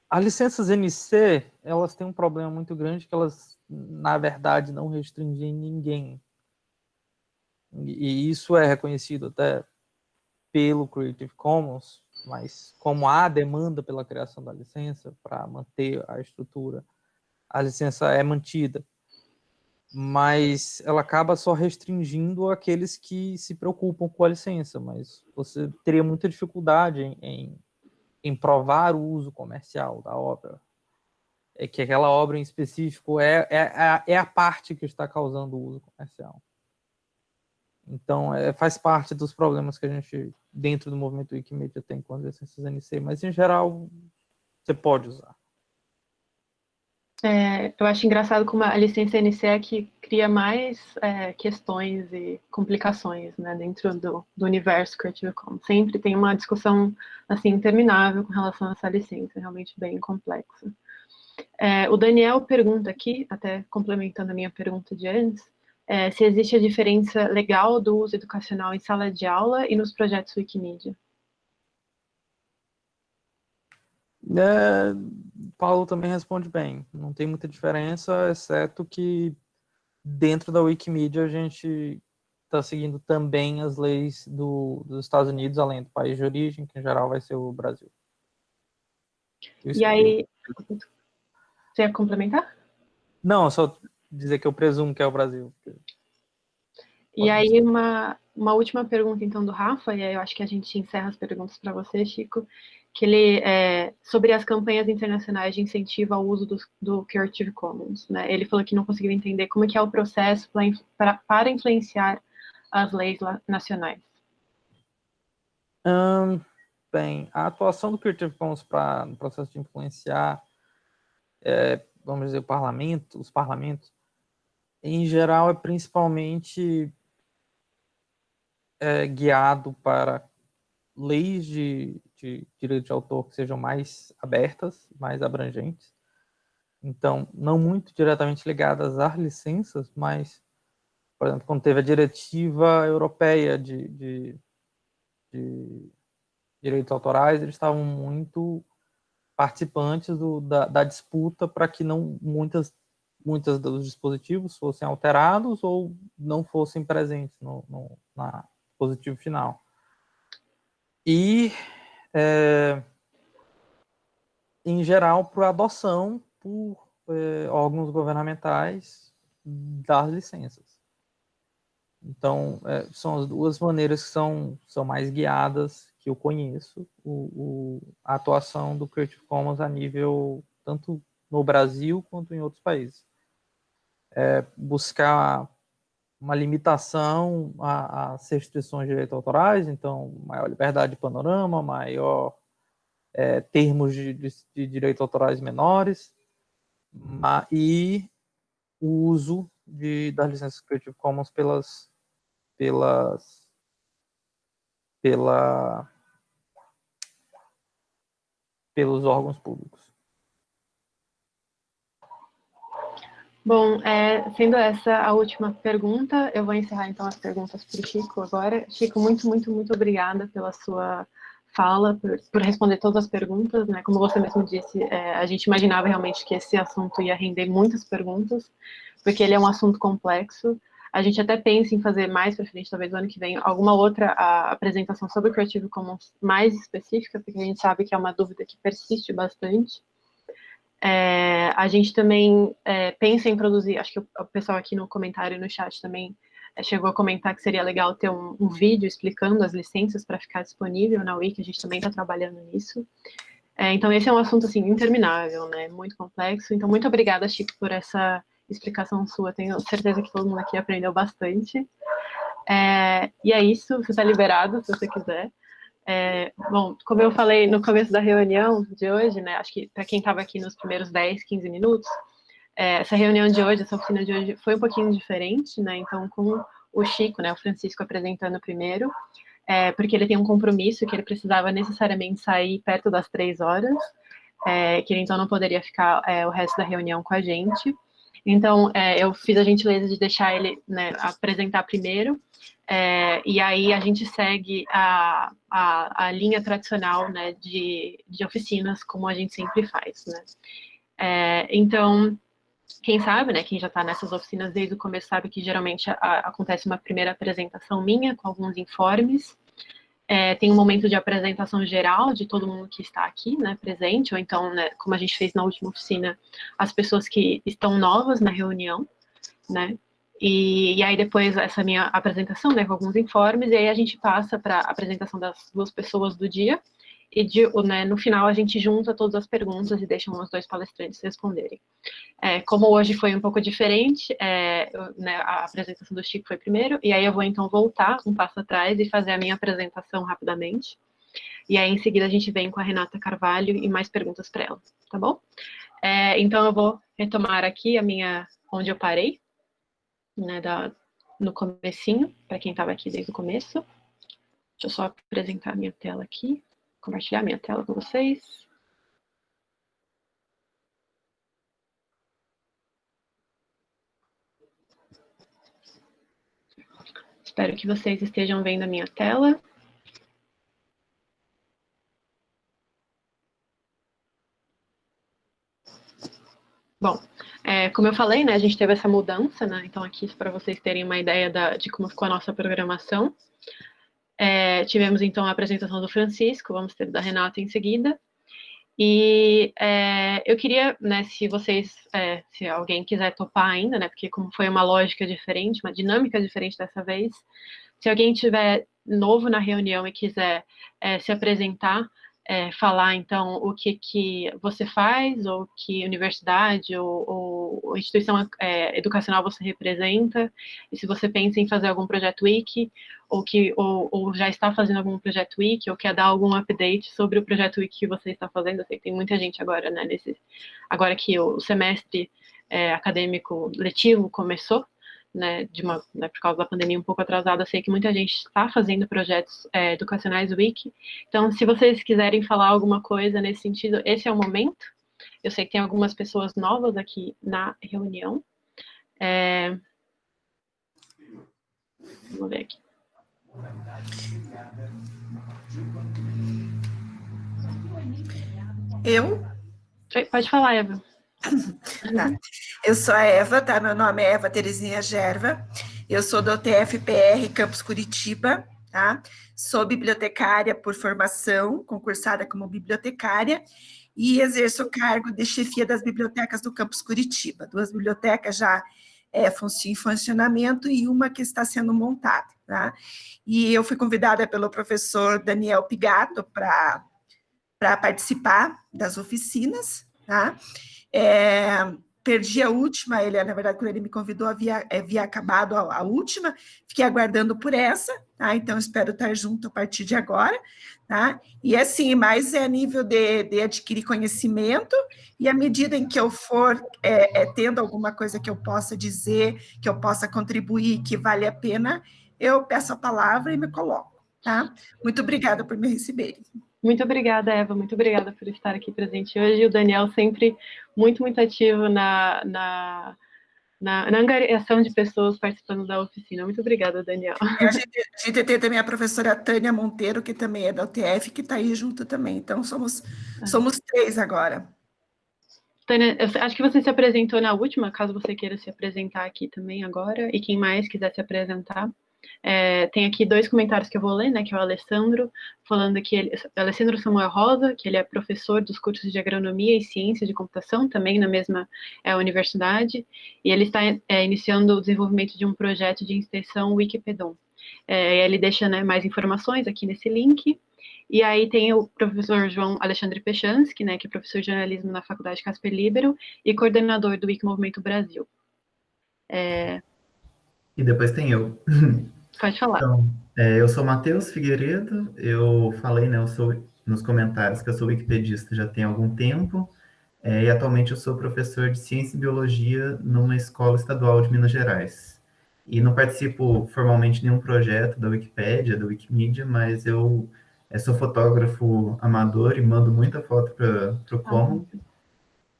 as licenças NC, elas têm um problema muito grande, que elas, na verdade, não restringem ninguém. E isso é reconhecido até pelo Creative Commons, mas como há demanda pela criação da licença para manter a estrutura, a licença é mantida, mas ela acaba só restringindo aqueles que se preocupam com a licença, mas você teria muita dificuldade em, em, em provar o uso comercial da obra, é que aquela obra em específico é, é, é, é a parte que está causando o uso comercial. Então, é, faz parte dos problemas que a gente, dentro do movimento Wikimedia, tem com as licenças NC, mas em geral, você pode usar. É, eu acho engraçado como a licença NC é que cria mais é, questões e complicações né, dentro do, do, universo Creative Commons. Sempre tem uma discussão assim interminável com relação a essa licença, realmente bem complexa. É, o Daniel pergunta aqui, até complementando a minha pergunta de antes, é, se existe a diferença legal do uso educacional em sala de aula e nos projetos Wikimedia. É, Paulo também responde bem. Não tem muita diferença, exceto que dentro da Wikimedia a gente está seguindo também as leis do, dos Estados Unidos, além do país de origem, que em geral vai ser o Brasil. Isso e aí, você ia complementar? Não, só dizer que eu presumo que é o Brasil. E aí, uma, uma última pergunta, então, do Rafa, e aí eu acho que a gente encerra as perguntas para você, Chico, que ele, é, sobre as campanhas internacionais de incentivo ao uso do, do Creative Commons, né? Ele falou que não conseguiu entender como é que é o processo para, para influenciar as leis nacionais. Bem, a atuação do Creative Commons para no processo de influenciar, é, vamos dizer, o parlamento, os parlamentos, em geral, é principalmente é, guiado para leis de, de direito de autor que sejam mais abertas, mais abrangentes. Então, não muito diretamente ligadas às licenças, mas por exemplo, quando teve a diretiva europeia de, de, de direitos autorais, eles estavam muito participantes do, da, da, disputa para que não muitas muitas dos dispositivos fossem alterados ou não fossem presentes no, no na dispositivo final. E, é, em geral, por adoção por é, órgãos governamentais das licenças. Então, é, são as duas maneiras que são, são mais guiadas que eu conheço o, o, a atuação do Creative Commons a nível tanto no Brasil quanto em outros países. É buscar uma limitação às restrições de direitos autorais, então maior liberdade de panorama, maior é, termos de, de, de direitos autorais menores e o uso de, das licenças Creative Commons pelas, pelas pela pelos órgãos públicos. Bom, é, sendo essa a última pergunta, eu vou encerrar então as perguntas para o Chico agora. Chico, muito, muito, muito obrigada pela sua fala, por, por responder todas as perguntas. Né? Como você mesmo disse, é, a gente imaginava realmente que esse assunto ia render muitas perguntas, porque ele é um assunto complexo. A gente até pensa em fazer mais para frente, talvez no ano que vem, alguma outra a, apresentação sobre o Creative Commons mais específica, porque a gente sabe que é uma dúvida que persiste bastante. É, a gente também é, pensa em produzir, acho que o, o, pessoal aqui no comentário no chat também é, chegou a comentar que seria legal ter um, um vídeo explicando as licenças para ficar disponível na Wiki, a gente também está trabalhando nisso. É, então, esse é um assunto, assim, interminável, né, muito complexo. Então, muito obrigada, Chico, por essa explicação sua. Tenho certeza que todo mundo aqui aprendeu bastante. É, e é isso, você está liberado, se você quiser. É, bom, como eu falei no começo da reunião de hoje, né, acho que para quem estava aqui nos primeiros 10, 15 minutos, é, essa reunião de hoje, essa oficina de hoje foi um pouquinho diferente, né, então com o Chico, né, o Francisco apresentando primeiro, é, porque ele tem um compromisso que ele precisava necessariamente sair perto das três horas, é, que ele então não poderia ficar é, o resto da reunião com a gente, então, é, eu fiz a gentileza de deixar ele né, apresentar primeiro, é, e aí a gente segue a, a, a linha tradicional né, de, de oficinas, como a gente sempre faz. Né? É, então, quem sabe, né, quem já está nessas oficinas desde o começo sabe que geralmente a, acontece uma primeira apresentação minha, com alguns informes, é, tem um momento de apresentação geral de todo mundo que está aqui, né, presente, ou então, né, como a gente fez na última oficina, as pessoas que estão novas na reunião, né, e, e aí depois essa minha apresentação, né, com alguns informes, e aí a gente passa para a apresentação das duas pessoas do dia, e de, né, no final a gente junta todas as perguntas e deixa os dois palestrantes responderem. É, como hoje foi um pouco diferente, é, né, a apresentação do Chico foi primeiro, e aí eu vou então voltar um passo atrás e fazer a minha apresentação rapidamente. E aí em seguida a gente vem com a Renata Carvalho e mais perguntas para ela, tá bom? É, então eu vou retomar aqui a minha, onde eu parei, né, da, no comecinho, para quem estava aqui desde o começo. Deixa eu só apresentar a minha tela aqui compartilhar minha tela com vocês. Espero que vocês estejam vendo a minha tela. Bom, é, como eu falei, né, a gente teve essa mudança, né, então aqui para vocês terem uma ideia da, de como ficou a nossa programação. É, tivemos então a apresentação do Francisco, vamos ter da Renata em seguida. E é, eu queria, né, se vocês, é, se alguém quiser topar ainda, né, porque como foi uma lógica diferente, uma dinâmica diferente dessa vez, se alguém tiver novo na reunião e quiser é, se apresentar, é, falar, então, o que, que você faz, ou que universidade ou, ou instituição é, educacional você representa, e se você pensa em fazer algum projeto Wiki, ou, que, ou, ou, já está fazendo algum projeto Wiki, ou quer dar algum update sobre o projeto Wiki que você está fazendo. Eu sei que tem muita gente agora, né, nesse, agora que o semestre é, acadêmico letivo começou, né, de uma, né, por causa da pandemia um pouco atrasada, sei que muita gente está fazendo projetos é, educacionais Wiki. Então, se vocês quiserem falar alguma coisa nesse sentido, esse é o momento. Eu sei que tem algumas pessoas novas aqui na reunião. É... Vamos ver aqui. Eu? Pode falar, Eva. Tá. Eu sou a Eva, tá? Meu nome é Eva Terezinha Gerva. Eu sou do TFPR Campus Curitiba, tá? Sou bibliotecária por formação, concursada como bibliotecária, e exerço o cargo de chefia das bibliotecas do Campus Curitiba. Duas bibliotecas já é, em funcionamento e uma que está sendo montada. Tá? E eu fui convidada pelo professor Daniel Pigato para participar das oficinas. Tá? É, perdi a última, ele, na verdade, quando ele me convidou, havia, havia acabado a, a última, fiquei aguardando por essa, tá? então espero estar junto a partir de agora, tá? E assim, mais é a nível de, de adquirir conhecimento, e à medida em que eu for é, é, tendo alguma coisa que eu possa dizer, que eu possa contribuir, que vale a pena, eu peço a palavra e me coloco, tá? Muito obrigada por me receberem. Muito obrigada, Eva, muito obrigada por estar aqui presente hoje. O Daniel sempre muito, muito ativo na, na, na, na angariação de pessoas participando da oficina. Muito obrigada, Daniel. A gente, a gente tem também a professora Tânia Monteiro, que também é da UTF, que está aí junto também. Então, somos, ah. somos três agora. Tânia, acho que você se apresentou na última, caso você queira se apresentar aqui também agora, e quem mais quiser se apresentar. É, tem aqui dois comentários que eu vou ler, né, que é o Alessandro, falando que ele, Alessandro Samuel Rosa, que ele é professor dos cursos de agronomia e ciência de computação, também na mesma é, universidade, e ele está é, iniciando o desenvolvimento de um projeto de extensão Wikipedon. É, ele deixa né, mais informações aqui nesse link, e aí tem o professor João Alexandre Pechansky, né, que é professor de jornalismo na Faculdade Casper Libero e coordenador do Wiki Movimento Brasil. É... E depois tem eu. [laughs] Pode falar. Então, é, eu sou Matheus Figueiredo, eu falei, né, eu sou nos comentários que eu sou wikipedista já tem algum tempo, é, e atualmente eu sou professor de Ciência e Biologia numa escola estadual de Minas Gerais. E não participo formalmente de nenhum projeto da Wikipédia, da Wikimedia, mas eu é, sou fotógrafo amador e mando muita foto para o ah, Como.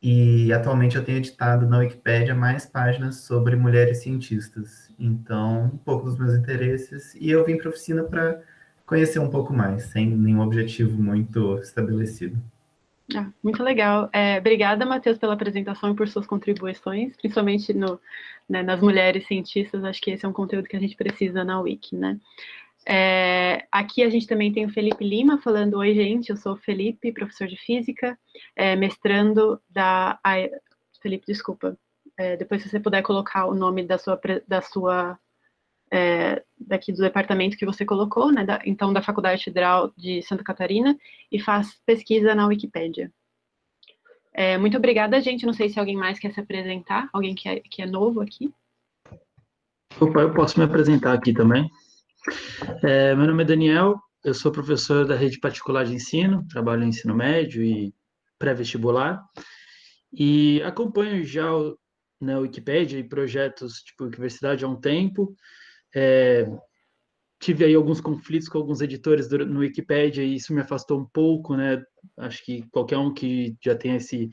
E atualmente eu tenho editado na Wikipédia mais páginas sobre mulheres cientistas. Então, um pouco dos meus interesses. E eu vim para a oficina para conhecer um pouco mais, sem nenhum objetivo muito estabelecido. Ah, muito legal. É, obrigada, Matheus, pela apresentação e por suas contribuições, principalmente no, né, nas mulheres cientistas. Acho que esse é um conteúdo que a gente precisa na Wiki, né? É, aqui a gente também tem o Felipe Lima falando, oi gente, eu sou o Felipe, professor de Física, é, mestrando da... Ai, Felipe, desculpa, é, depois se você puder colocar o nome da sua, da sua é, daqui do departamento que você colocou, né, da, então da Faculdade Federal de Santa Catarina, e faz pesquisa na Wikipédia. É, muito obrigada, gente, não sei se alguém mais quer se apresentar, alguém que é, que é novo aqui. Opa, eu posso me apresentar aqui também. É, meu nome é Daniel, eu sou professor da rede particular de ensino, trabalho em ensino médio e pré-vestibular, e acompanho já o, na né, Wikipédia e projetos tipo Universidade há um tempo. É, tive aí alguns conflitos com alguns editores do, no Wikipédia e isso me afastou um pouco, né? Acho que qualquer um que já tenha esse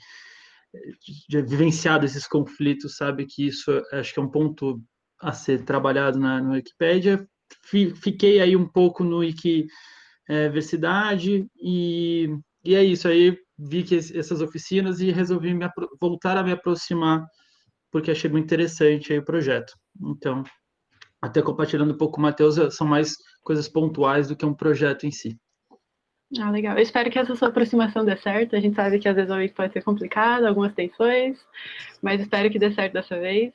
já vivenciado esses conflitos sabe que isso acho que é um ponto a ser trabalhado na, na Wikipédia fiquei aí um pouco no Wikiversidade é, e, e é isso, aí vi que essas oficinas e resolvi me, voltar a me aproximar porque achei muito interessante aí o projeto. Então, até compartilhando um pouco com o Matheus, são mais coisas pontuais do que um projeto em si. Ah, legal. Eu espero que essa sua aproximação dê certo. A gente sabe que às vezes pode ser complicado, algumas tensões, mas espero que dê certo dessa vez.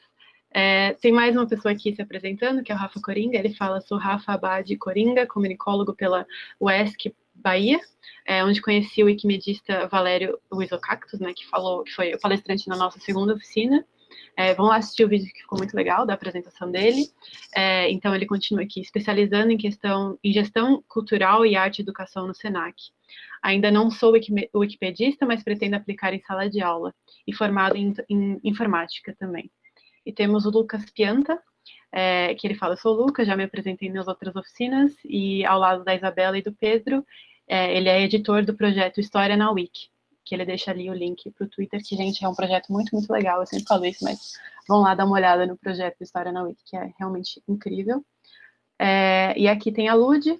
É, tem mais uma pessoa aqui se apresentando, que é o Rafa Coringa. Ele fala: sou Rafa Abad Coringa, comunicólogo pela UESC Bahia, é, onde conheci o wikimedista Valério Wisocactus, né, que falou que foi palestrante na nossa segunda oficina. É, vão lá assistir o vídeo que ficou muito legal da apresentação dele. É, então ele continua aqui especializando em questão em gestão cultural e arte e educação no Senac. Ainda não sou wikipedista, mas pretendo aplicar em sala de aula e formado em, em informática também. E temos o Lucas Pianta, é, que ele fala, sou o Lucas, já me apresentei nas outras oficinas, e ao lado da Isabela e do Pedro, é, ele é editor do projeto História na Wiki, que ele deixa ali o link para o Twitter, que, gente, é um projeto muito, muito legal, eu sempre falo isso, mas vão lá dar uma olhada no projeto História na Wiki, que é realmente incrível. É, e aqui tem a Lud,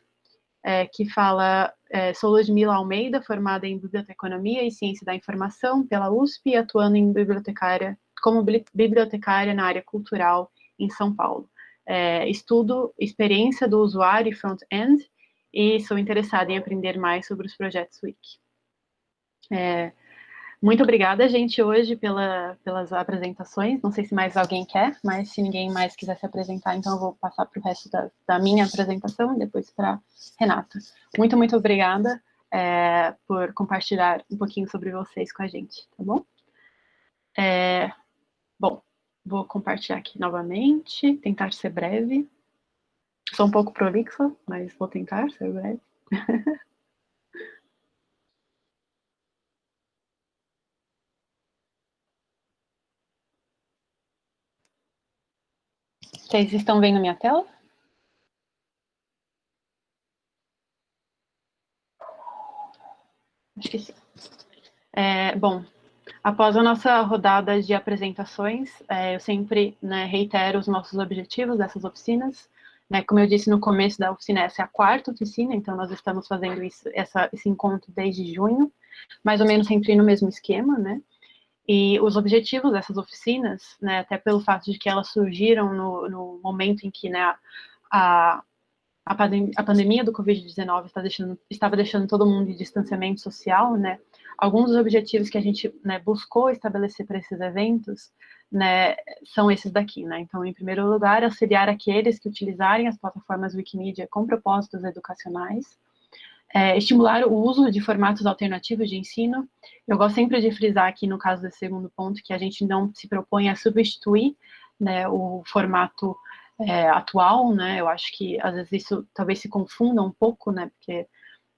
é, que fala, é, sou Ludmila Almeida, formada em Biblioteconomia e Ciência da Informação pela USP, atuando em bibliotecária, como bibliotecária na área cultural em São Paulo. É, estudo experiência do usuário e front-end e sou interessada em aprender mais sobre os projetos Wiki. É, muito obrigada, gente, hoje pela, pelas apresentações. Não sei se mais alguém quer, mas se ninguém mais quiser se apresentar, então eu vou passar para o resto da, da, minha apresentação e depois para Renata. Muito, muito obrigada é, por compartilhar um pouquinho sobre vocês com a gente, tá bom? É, bom, vou compartilhar aqui novamente, tentar ser breve. Sou um pouco prolixa, mas vou tentar ser breve. [laughs] Vocês estão vendo minha tela? Acho que sim. É, bom, após a nossa rodada de apresentações, é, eu sempre né, reitero os nossos objetivos dessas oficinas. Né, como eu disse no começo da oficina, essa é a quarta oficina, então nós estamos fazendo isso, essa, esse encontro desde junho, mais ou menos sempre no mesmo esquema, né? E os objetivos dessas oficinas, né, até pelo fato de que elas surgiram no, no momento em que né, a, a, pandem a pandemia do Covid-19 está deixando, estava deixando todo mundo em distanciamento social, né, alguns dos objetivos que a gente né, buscou estabelecer para esses eventos né, são esses daqui. Né? Então, em primeiro lugar, auxiliar aqueles que utilizarem as plataformas Wikimedia com propósitos educacionais, é, estimular o uso de formatos alternativos de ensino. Eu gosto sempre de frisar aqui, no caso desse segundo ponto, que a gente não se propõe a substituir né, o formato é, atual, né, eu acho que às vezes isso talvez se confunda um pouco, né, porque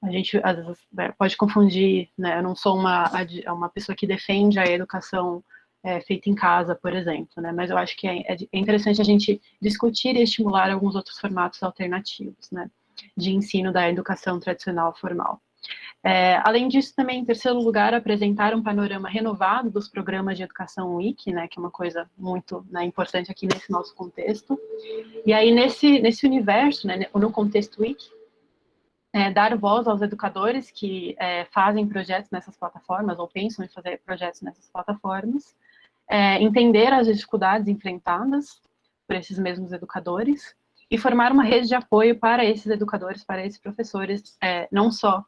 a gente às vezes é, pode confundir, né, eu não sou uma, uma pessoa que defende a educação é, feita em casa, por exemplo, né, mas eu acho que é, é, é interessante a gente discutir e estimular alguns outros formatos alternativos, né de ensino da educação tradicional formal. É, além disso, também, em terceiro lugar, apresentar um panorama renovado dos programas de educação Wiki, né, que é uma coisa muito né, importante aqui nesse nosso contexto. E aí, nesse, nesse universo, né, no contexto Wiki, é, dar voz aos educadores que é, fazem projetos nessas plataformas, ou pensam em fazer projetos nessas plataformas, é, entender as dificuldades enfrentadas por esses mesmos educadores, e formar uma rede de apoio para esses educadores, para esses professores, é, não só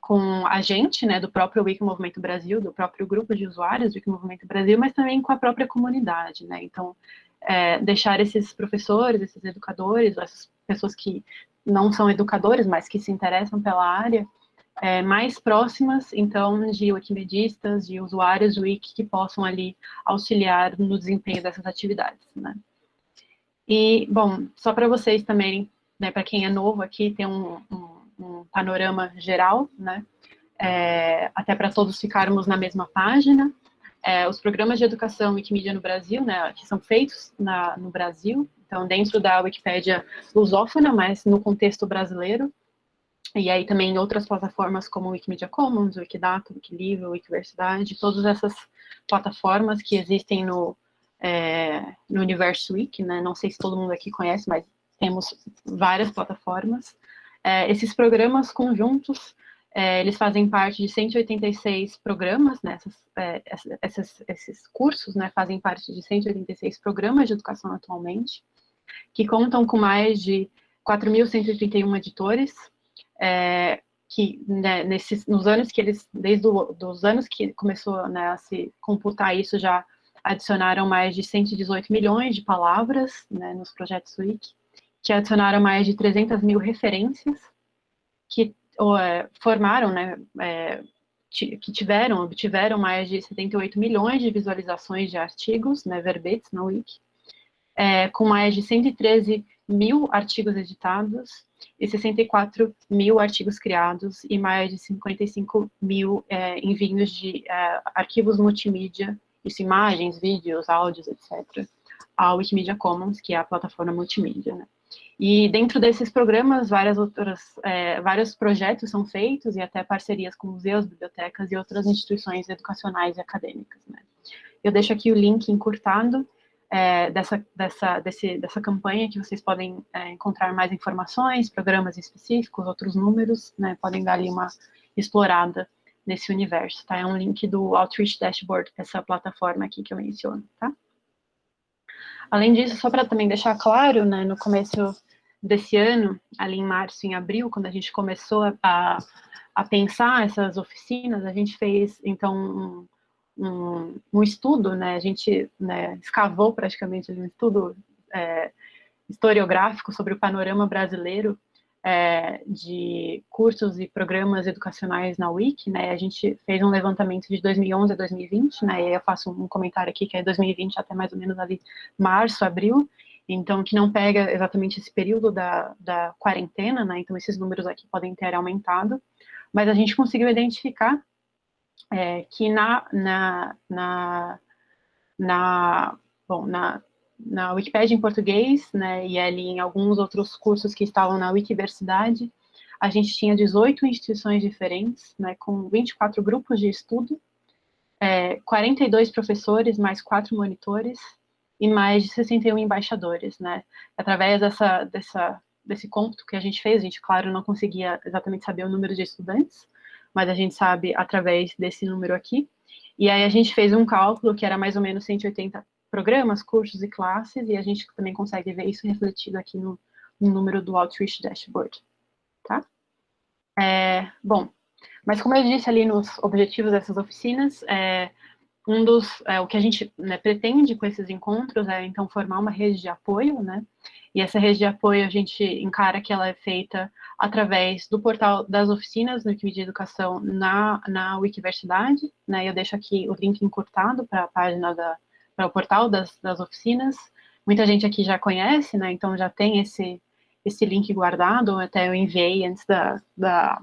com a gente, né, do próprio Wiki Movimento Brasil, do próprio grupo de usuários do Wiki Movimento Brasil, mas também com a própria comunidade, né, então, é, deixar esses professores, esses educadores, essas pessoas que não são educadores, mas que se interessam pela área, é, mais próximas, então, de wikimedistas, de usuários do Wiki que possam ali auxiliar no desempenho dessas atividades, né. E, bom, só para vocês também, né, para quem é novo aqui, tem um, um, um panorama geral, né, é, até para todos ficarmos na mesma página. É, os programas de educação Wikimedia no Brasil, né, que são feitos na, no Brasil, então dentro da Wikipédia lusófona, mas no contexto brasileiro, e aí também outras plataformas como Wikimedia Commons, Wikidata, Wikilivre, Wikiversidade, todas essas plataformas que existem no, é, no Universo Wiki, né? Não sei se todo mundo aqui conhece, mas temos várias plataformas. É, esses programas conjuntos, é, eles fazem parte de 186 programas, né? Essas, é, essas, esses cursos, né? Fazem parte de 186 programas de educação atualmente, que contam com mais de 4.131 editores, é, que né, nesses, nos anos que eles, desde os anos que começou né, a se computar isso já adicionaram mais de 118 milhões de palavras né, nos projetos Wiki, que adicionaram mais de 300 mil referências, que ou, é, formaram, né, é, que tiveram, obtiveram mais de 78 milhões de visualizações de artigos, né, verbetes na Wiki, é, com mais de 113 mil artigos editados e 64 mil artigos criados e mais de 55 mil é, envios de é, arquivos multimídia isso, imagens, vídeos, áudios, etc., ao Wikimedia Commons, que é a plataforma multimídia, né? E dentro desses programas, várias outras, é, vários projetos são feitos e até parcerias com museus, bibliotecas e outras instituições educacionais e acadêmicas, né? Eu deixo aqui o link encurtado é, dessa, dessa, desse, dessa campanha, que vocês podem é, encontrar mais informações, programas específicos, outros números, né, podem dar ali uma explorada nesse universo, tá? É um link do Outreach Dashboard, essa plataforma aqui que eu menciono, tá? Além disso, só para também deixar claro, né, no começo desse ano, ali em março, em abril, quando a gente começou a, a pensar essas oficinas, a gente fez, então, um, um, um estudo, né, a gente né, escavou praticamente um estudo é, historiográfico sobre o panorama brasileiro é, de cursos e programas educacionais na Wiki, né, a gente fez um levantamento de 2011 a 2020, né, e eu faço um comentário aqui que é 2020 até mais ou menos ali março, abril, então que não pega exatamente esse período da, da quarentena, né, então esses números aqui podem ter aumentado, mas a gente conseguiu identificar é, que na, na, na, na, bom, na na Wikipédia em português, né, e ali em alguns outros cursos que estavam na Wikiversidade, a gente tinha 18 instituições diferentes, né, com 24 grupos de estudo, é, 42 professores, mais 4 monitores, e mais de 61 embaixadores, né, através dessa, dessa, desse cômputo que a gente fez, a gente, claro, não conseguia exatamente saber o número de estudantes, mas a gente sabe através desse número aqui, e aí a gente fez um cálculo que era mais ou menos 180 programas, cursos e classes, e a gente também consegue ver isso refletido aqui no, no número do Outreach Dashboard, tá? É, bom, mas como eu disse ali nos objetivos dessas oficinas, é, um dos, é, o que a gente né, pretende com esses encontros é, então, formar uma rede de apoio, né, e essa rede de apoio a gente encara que ela é feita através do portal das oficinas no Wikimedia Educação na, na Wikiversidade, né, eu deixo aqui o link encurtado para a página da, para o portal das, das oficinas. Muita gente aqui já conhece, né? Então já tem esse, esse link guardado, até eu enviei antes da, da,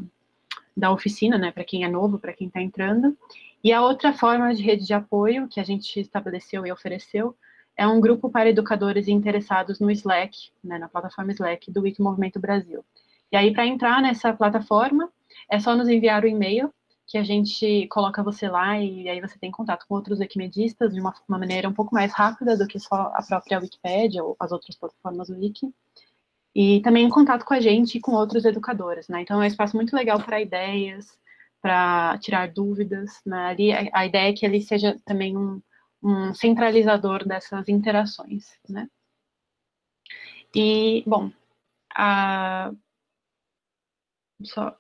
da oficina, né? Para quem é novo, para quem está entrando. E a outra forma de rede de apoio que a gente estabeleceu e ofereceu é um grupo para educadores interessados no Slack, né, na plataforma Slack do Wiki Movimento Brasil. E aí, para entrar nessa plataforma, é só nos enviar o e-mail que a gente coloca você lá e aí você tem contato com outros wikimedistas de uma, uma maneira um pouco mais rápida do que só a própria Wikipédia ou as outras plataformas do Wiki. E também em contato com a gente e com outros educadores, né? Então é um espaço muito legal para ideias, para tirar dúvidas, né? Ali, a, a, ideia é que ele seja também um, um centralizador dessas interações, né? E, bom, a... só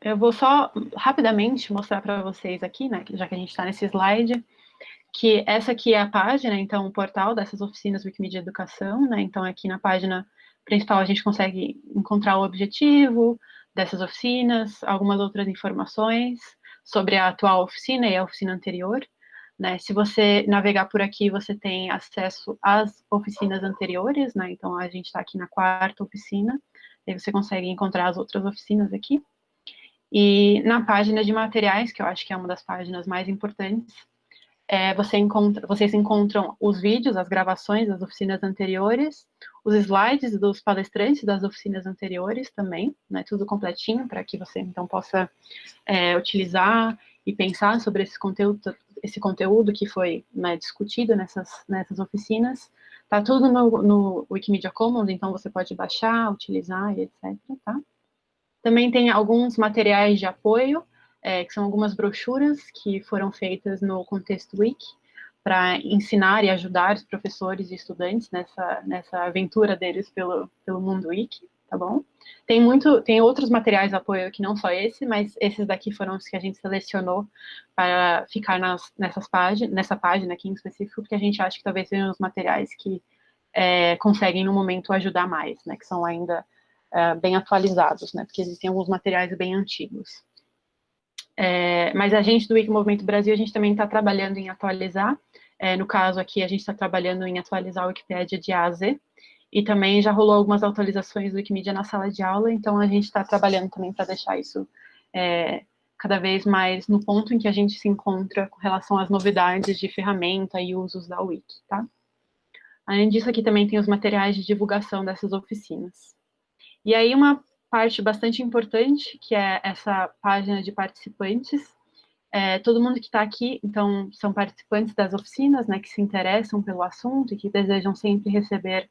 eu vou só rapidamente mostrar para vocês aqui, né, já que a gente está nesse slide, que essa aqui é a página, então, o portal dessas oficinas Wikimedia Educação, né, então aqui na página principal a gente consegue encontrar o objetivo dessas oficinas, algumas outras informações sobre a atual oficina e a oficina anterior, né, se você navegar por aqui, você tem acesso às oficinas anteriores, né, então a gente está aqui na quarta oficina, aí você consegue encontrar as outras oficinas aqui. E na página de materiais, que eu acho que é uma das páginas mais importantes, é, você encontra, vocês encontram os vídeos, as gravações das oficinas anteriores, os slides dos palestrantes das oficinas anteriores também, né, tudo completinho para que você então possa é, utilizar e pensar sobre esse conteúdo, esse conteúdo que foi né, discutido nessas, nessas oficinas. Está tudo no, no Wikimedia Commons, então você pode baixar, utilizar e etc. Tá? Também tem alguns materiais de apoio, é, que são algumas brochuras que foram feitas no Contexto Wiki, para ensinar e ajudar os professores e estudantes nessa, nessa aventura deles pelo, pelo mundo Wiki, tá bom? Tem muito, tem outros materiais de apoio que não só esse, mas esses daqui foram os que a gente selecionou para ficar nas, nessas páginas, nessa página aqui em específico, porque a gente acha que talvez sejam os materiais que é, conseguem no momento ajudar mais, né, que são ainda uh, bem atualizados, né, porque existem alguns materiais bem antigos. É, mas a gente do Wiki Movimento Brasil, a gente também está trabalhando em atualizar, é, no caso aqui, a gente está trabalhando em atualizar a Wikipédia de A a Z, e também já rolou algumas atualizações do Wikimedia na sala de aula, então a gente está trabalhando também para deixar isso é, cada vez mais no ponto em que a gente se encontra com relação às novidades de ferramenta e usos da Wiki, tá? Além disso, aqui também tem os materiais de divulgação dessas oficinas. E aí uma parte bastante importante, que é essa página de participantes, é, todo mundo que está aqui, então, são participantes das oficinas, né, que se interessam pelo assunto e que desejam sempre receber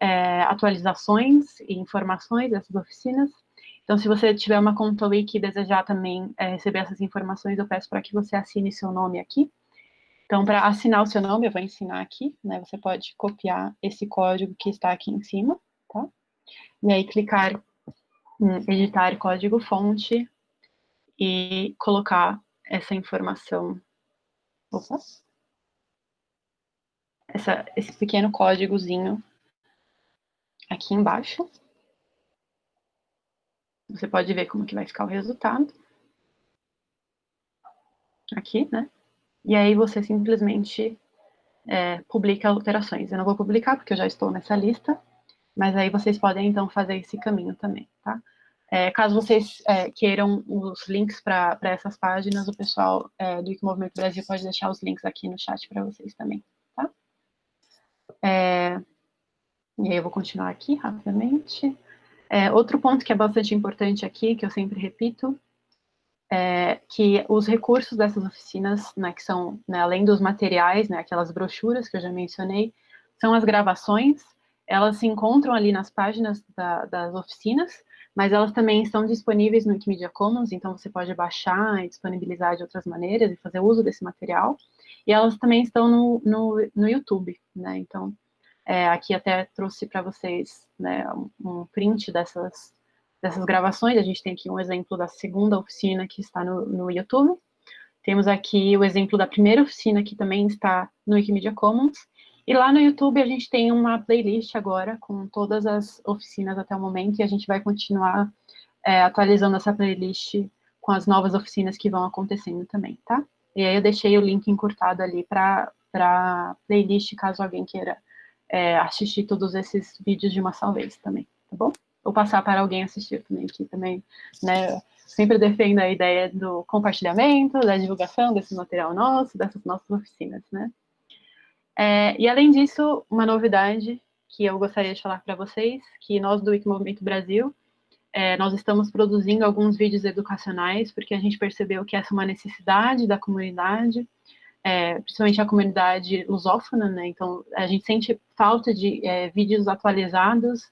é, atualizações e informações dessas oficinas. Então, se você tiver uma conta Wiki e desejar também é, receber essas informações, eu peço para que você assine seu nome aqui. Então, para assinar o seu nome, eu vou ensinar aqui, né? Você pode copiar esse código que está aqui em cima, tá? E aí clicar em editar código fonte e colocar essa informação. Opa! Essa, esse pequeno códigozinho aqui embaixo. Você pode ver como que vai ficar o resultado. Aqui, né? E aí você simplesmente é, publica alterações. Eu não vou publicar porque eu já estou nessa lista, mas aí vocês podem então fazer esse caminho também, tá? É, caso vocês é, queiram os links para essas páginas, o pessoal é, do Movimento Brasil pode deixar os links aqui no chat para vocês também, tá? É, e aí eu vou continuar aqui rapidamente. É, outro ponto que é bastante importante aqui, que eu sempre repito, é que os recursos dessas oficinas, né, que são, né, além dos materiais, né, aquelas brochuras que eu já mencionei, são as gravações, elas se encontram ali nas páginas da, das oficinas, mas elas também estão disponíveis no Wikimedia Commons, então você pode baixar e disponibilizar de outras maneiras e fazer uso desse material, e elas também estão no, no, no YouTube, né, então é, aqui até trouxe para vocês né, um print dessas, dessas gravações. A gente tem aqui um exemplo da segunda oficina que está no, no YouTube. Temos aqui o exemplo da primeira oficina que também está no Wikimedia Commons. E lá no YouTube a gente tem uma playlist agora com todas as oficinas até o momento e a gente vai continuar é, atualizando essa playlist com as novas oficinas que vão acontecendo também, tá? E aí eu deixei o link encurtado ali para a playlist, caso alguém queira é, assistir todos esses vídeos de uma só vez também, tá bom? Ou passar para alguém assistir também, que também, né, sempre defendo a ideia do compartilhamento, da divulgação desse material nosso, dessas nossas oficinas, né? É, e além disso, uma novidade que eu gostaria de falar para vocês, que nós do Wikimovimento Brasil, é, nós estamos produzindo alguns vídeos educacionais, porque a gente percebeu que essa é uma necessidade da comunidade, é, principalmente a comunidade lusófona, né? Então, a gente sente falta de é, vídeos atualizados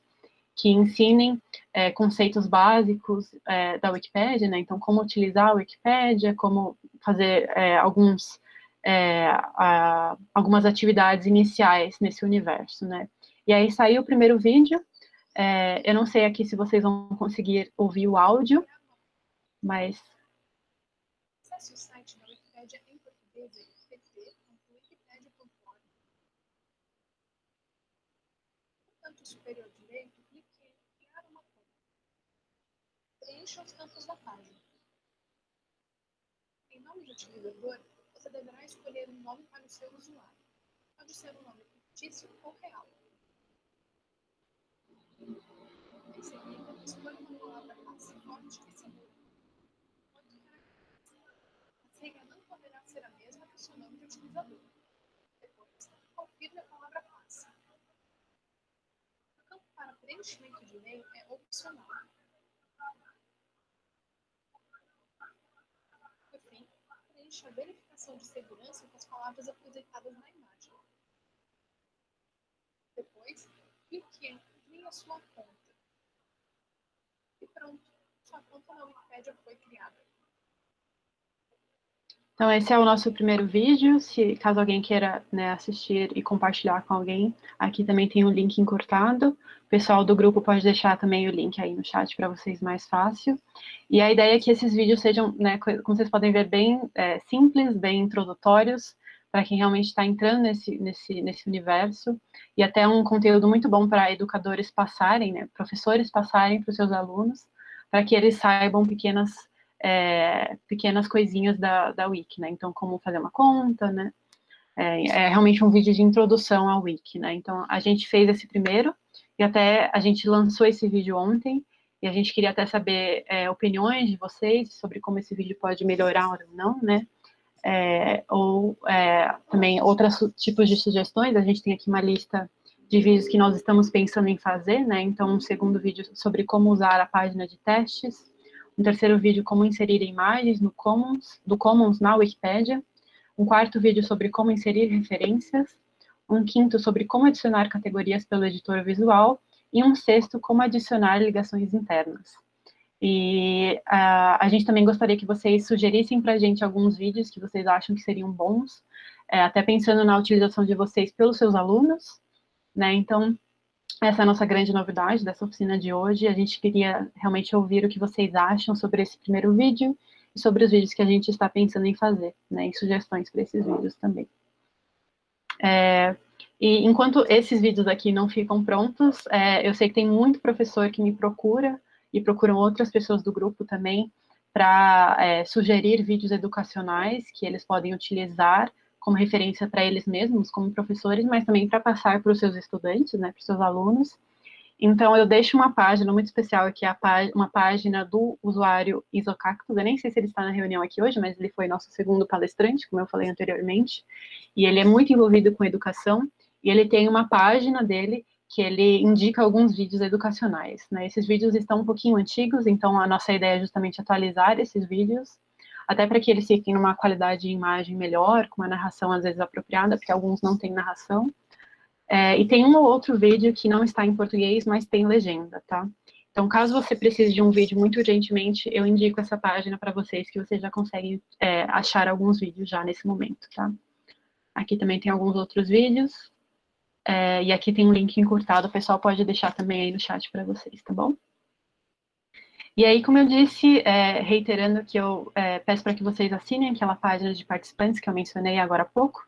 que ensinem é, conceitos básicos é, da Wikipédia, né? Então, como utilizar a Wikipédia, como fazer é, alguns, é, a, algumas atividades iniciais nesse universo, né? E aí saiu o primeiro vídeo, eu não sei aqui se vocês vão conseguir ouvir o áudio, mas... Acesse o site da em português canto superior direito, clique em Criar uma conta. Preencha os campos da página. Em nome de utilizador, você deverá escolher um nome para o seu usuário. Pode ser um nome fictício ou real. Em seguida, escolha uma palavra passe forte e segura. A senha não poderá ser a mesma que o seu nome de utilizador. Depois, confirme a palavra passe para preenchimento de e-mail é opcional. Por fim, preencha a de segurança com as palavras apresentadas na imagem. Depois, clique em Crie a sua conta. E pronto, sua conta na Wikipédia foi criada. Então, esse é o nosso primeiro vídeo. Se caso alguém queira né, assistir e compartilhar com alguém, aqui também tem um link encurtado. Pessoal do grupo pode deixar também o link aí no chat para vocês mais fácil. E a ideia é que esses vídeos sejam, né, como vocês podem ver, bem é, simples, bem introdutórios, para quem realmente está entrando nesse, nesse, nesse universo, e até um conteúdo muito bom para educadores passarem, né, professores passarem para os seus alunos, para que eles saibam pequenas é, pequenas coisinhas da, da Wiki, né? Então, como fazer uma conta, né? É, é, realmente um vídeo de introdução ao Wiki, né? Então, a gente fez esse primeiro, e até a gente lançou esse vídeo ontem, e a gente queria até saber é, opiniões de vocês sobre como esse vídeo pode melhorar ou não, né? É, ou é, também outros tipos de sugestões, a gente tem aqui uma lista de vídeos que nós estamos pensando em fazer, né? Então, um segundo vídeo sobre como usar a página de testes, Um terceiro vídeo, como inserir imagens no Commons, do Commons na Wikipédia. Um quarto vídeo sobre como inserir referências. Um quinto sobre como adicionar categorias pelo editor visual. E um sexto, como adicionar ligações internas. E uh, a gente também gostaria que vocês sugerissem para a gente alguns vídeos que vocês acham que seriam bons, é, até pensando na utilização de vocês pelos seus alunos, né? Então, essa é a nossa grande novidade dessa oficina de hoje. A gente queria realmente ouvir o que vocês acham sobre esse primeiro vídeo e sobre os vídeos que a gente está pensando em fazer, né? E sugestões para esses vídeos também. É, e enquanto esses vídeos aqui não ficam prontos, é, eu sei que tem muito professor que me procura e procuram outras pessoas do grupo também para é, sugerir vídeos educacionais que eles podem utilizar como referência para eles mesmos, como professores, mas também para passar para os seus estudantes, né, para os seus alunos. Então, eu deixo uma página muito especial aqui, uma página do usuário Isocactus, eu nem sei se ele está na reunião aqui hoje, mas ele foi nosso segundo palestrante, como eu falei anteriormente, e ele é muito envolvido com educação, e ele tem uma página dele que ele indica alguns vídeos educacionais. Né? Esses vídeos estão um pouquinho antigos, então a nossa ideia é justamente atualizar esses vídeos até para que eles fiquem numa qualidade de imagem melhor, com uma narração às vezes apropriada, porque alguns não têm narração. É, e tem um ou outro vídeo que não está em português, mas tem legenda, tá? Então, caso você precise de um vídeo muito urgentemente, eu indico essa página para vocês, que vocês já conseguem é, achar alguns vídeos já nesse momento, tá? Aqui também tem alguns outros vídeos. É, e aqui tem um link encurtado, o pessoal pode deixar também aí no chat para vocês, tá bom? E aí, como eu disse, é, reiterando que eu é, peço para que vocês assinem aquela página de participantes que eu mencionei agora há pouco,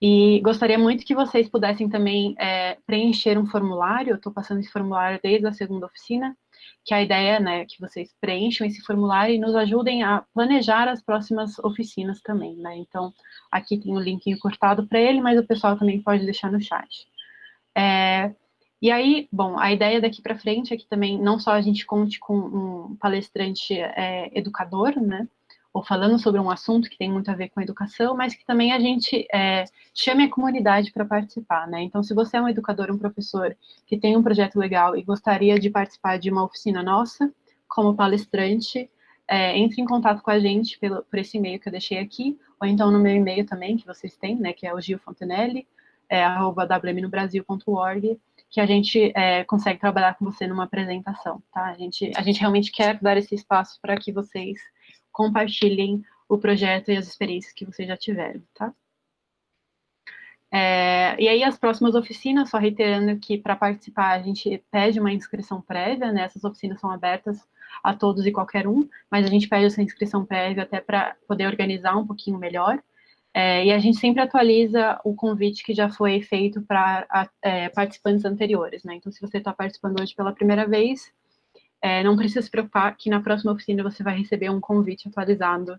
e gostaria muito que vocês pudessem também é, preencher um formulário, eu estou passando esse formulário desde a segunda oficina, que a ideia é né, que vocês preencham esse formulário e nos ajudem a planejar as próximas oficinas também, né? Então, aqui tem o link encurtado para ele, mas o pessoal também pode deixar no chat. É, e aí, bom, a ideia daqui para frente é que também não só a gente conte com um palestrante é, educador, né, ou falando sobre um assunto que tem muito a ver com educação, mas que também a gente é, chame a comunidade para participar, né? Então, se você é um educador, um professor que tem um projeto legal e gostaria de participar de uma oficina nossa, como palestrante, é, entre em contato com a gente pelo, por esse e-mail que eu deixei aqui, ou então no meu e-mail também, que vocês têm, né, que é o gilfontenelle, é, arroba wmnobrasil.org, que a gente é, consegue trabalhar com você numa apresentação, tá? A gente, a gente realmente quer dar esse espaço para que vocês compartilhem o projeto e as experiências que vocês já tiveram, tá? É, e aí, as próximas oficinas, só reiterando que para participar a gente pede uma inscrição prévia, né? Essas oficinas são abertas a todos e qualquer um, mas a gente pede essa inscrição prévia até para poder organizar um pouquinho melhor. É, e a gente sempre atualiza o convite que já foi feito para é, participantes anteriores, né? Então, se você está participando hoje pela primeira vez, é, não precisa se preocupar que na próxima oficina você vai receber um convite atualizado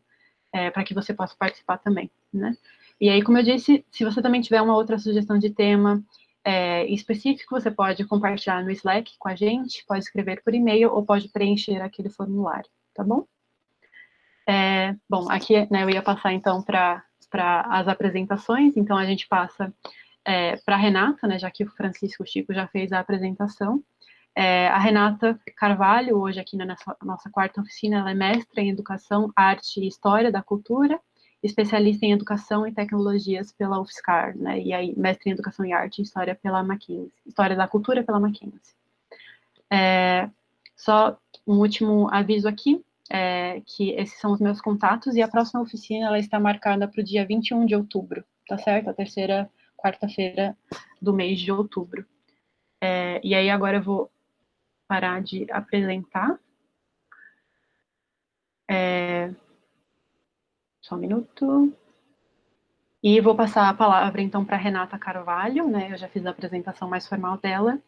é, para que você possa participar também, né? E aí, como eu disse, se você também tiver uma outra sugestão de tema é, específico, você pode compartilhar no Slack com a gente, pode escrever por e-mail ou pode preencher aquele formulário, tá bom? É, bom, aqui né, eu ia passar então para as apresentações, então a gente passa é, para a Renata, né, já que o Francisco Chico já fez a apresentação. É, a Renata Carvalho, hoje aqui na nossa, nossa quarta oficina, ela é mestra em Educação, Arte e História da Cultura, especialista em Educação e Tecnologias pela UFSCar, né, e aí mestre em Educação e Arte e História pela Mackenzie, História da Cultura pela Mackenzie. É, só um último aviso aqui, é, que esses são os meus contatos, e a próxima oficina ela está marcada para o dia 21 de outubro, tá certo? A terceira quarta-feira do mês de outubro. É, e aí agora eu vou parar de apresentar. É, só um minuto. E vou passar a palavra, então, para Renata Carvalho, né? Eu já fiz a apresentação mais formal dela.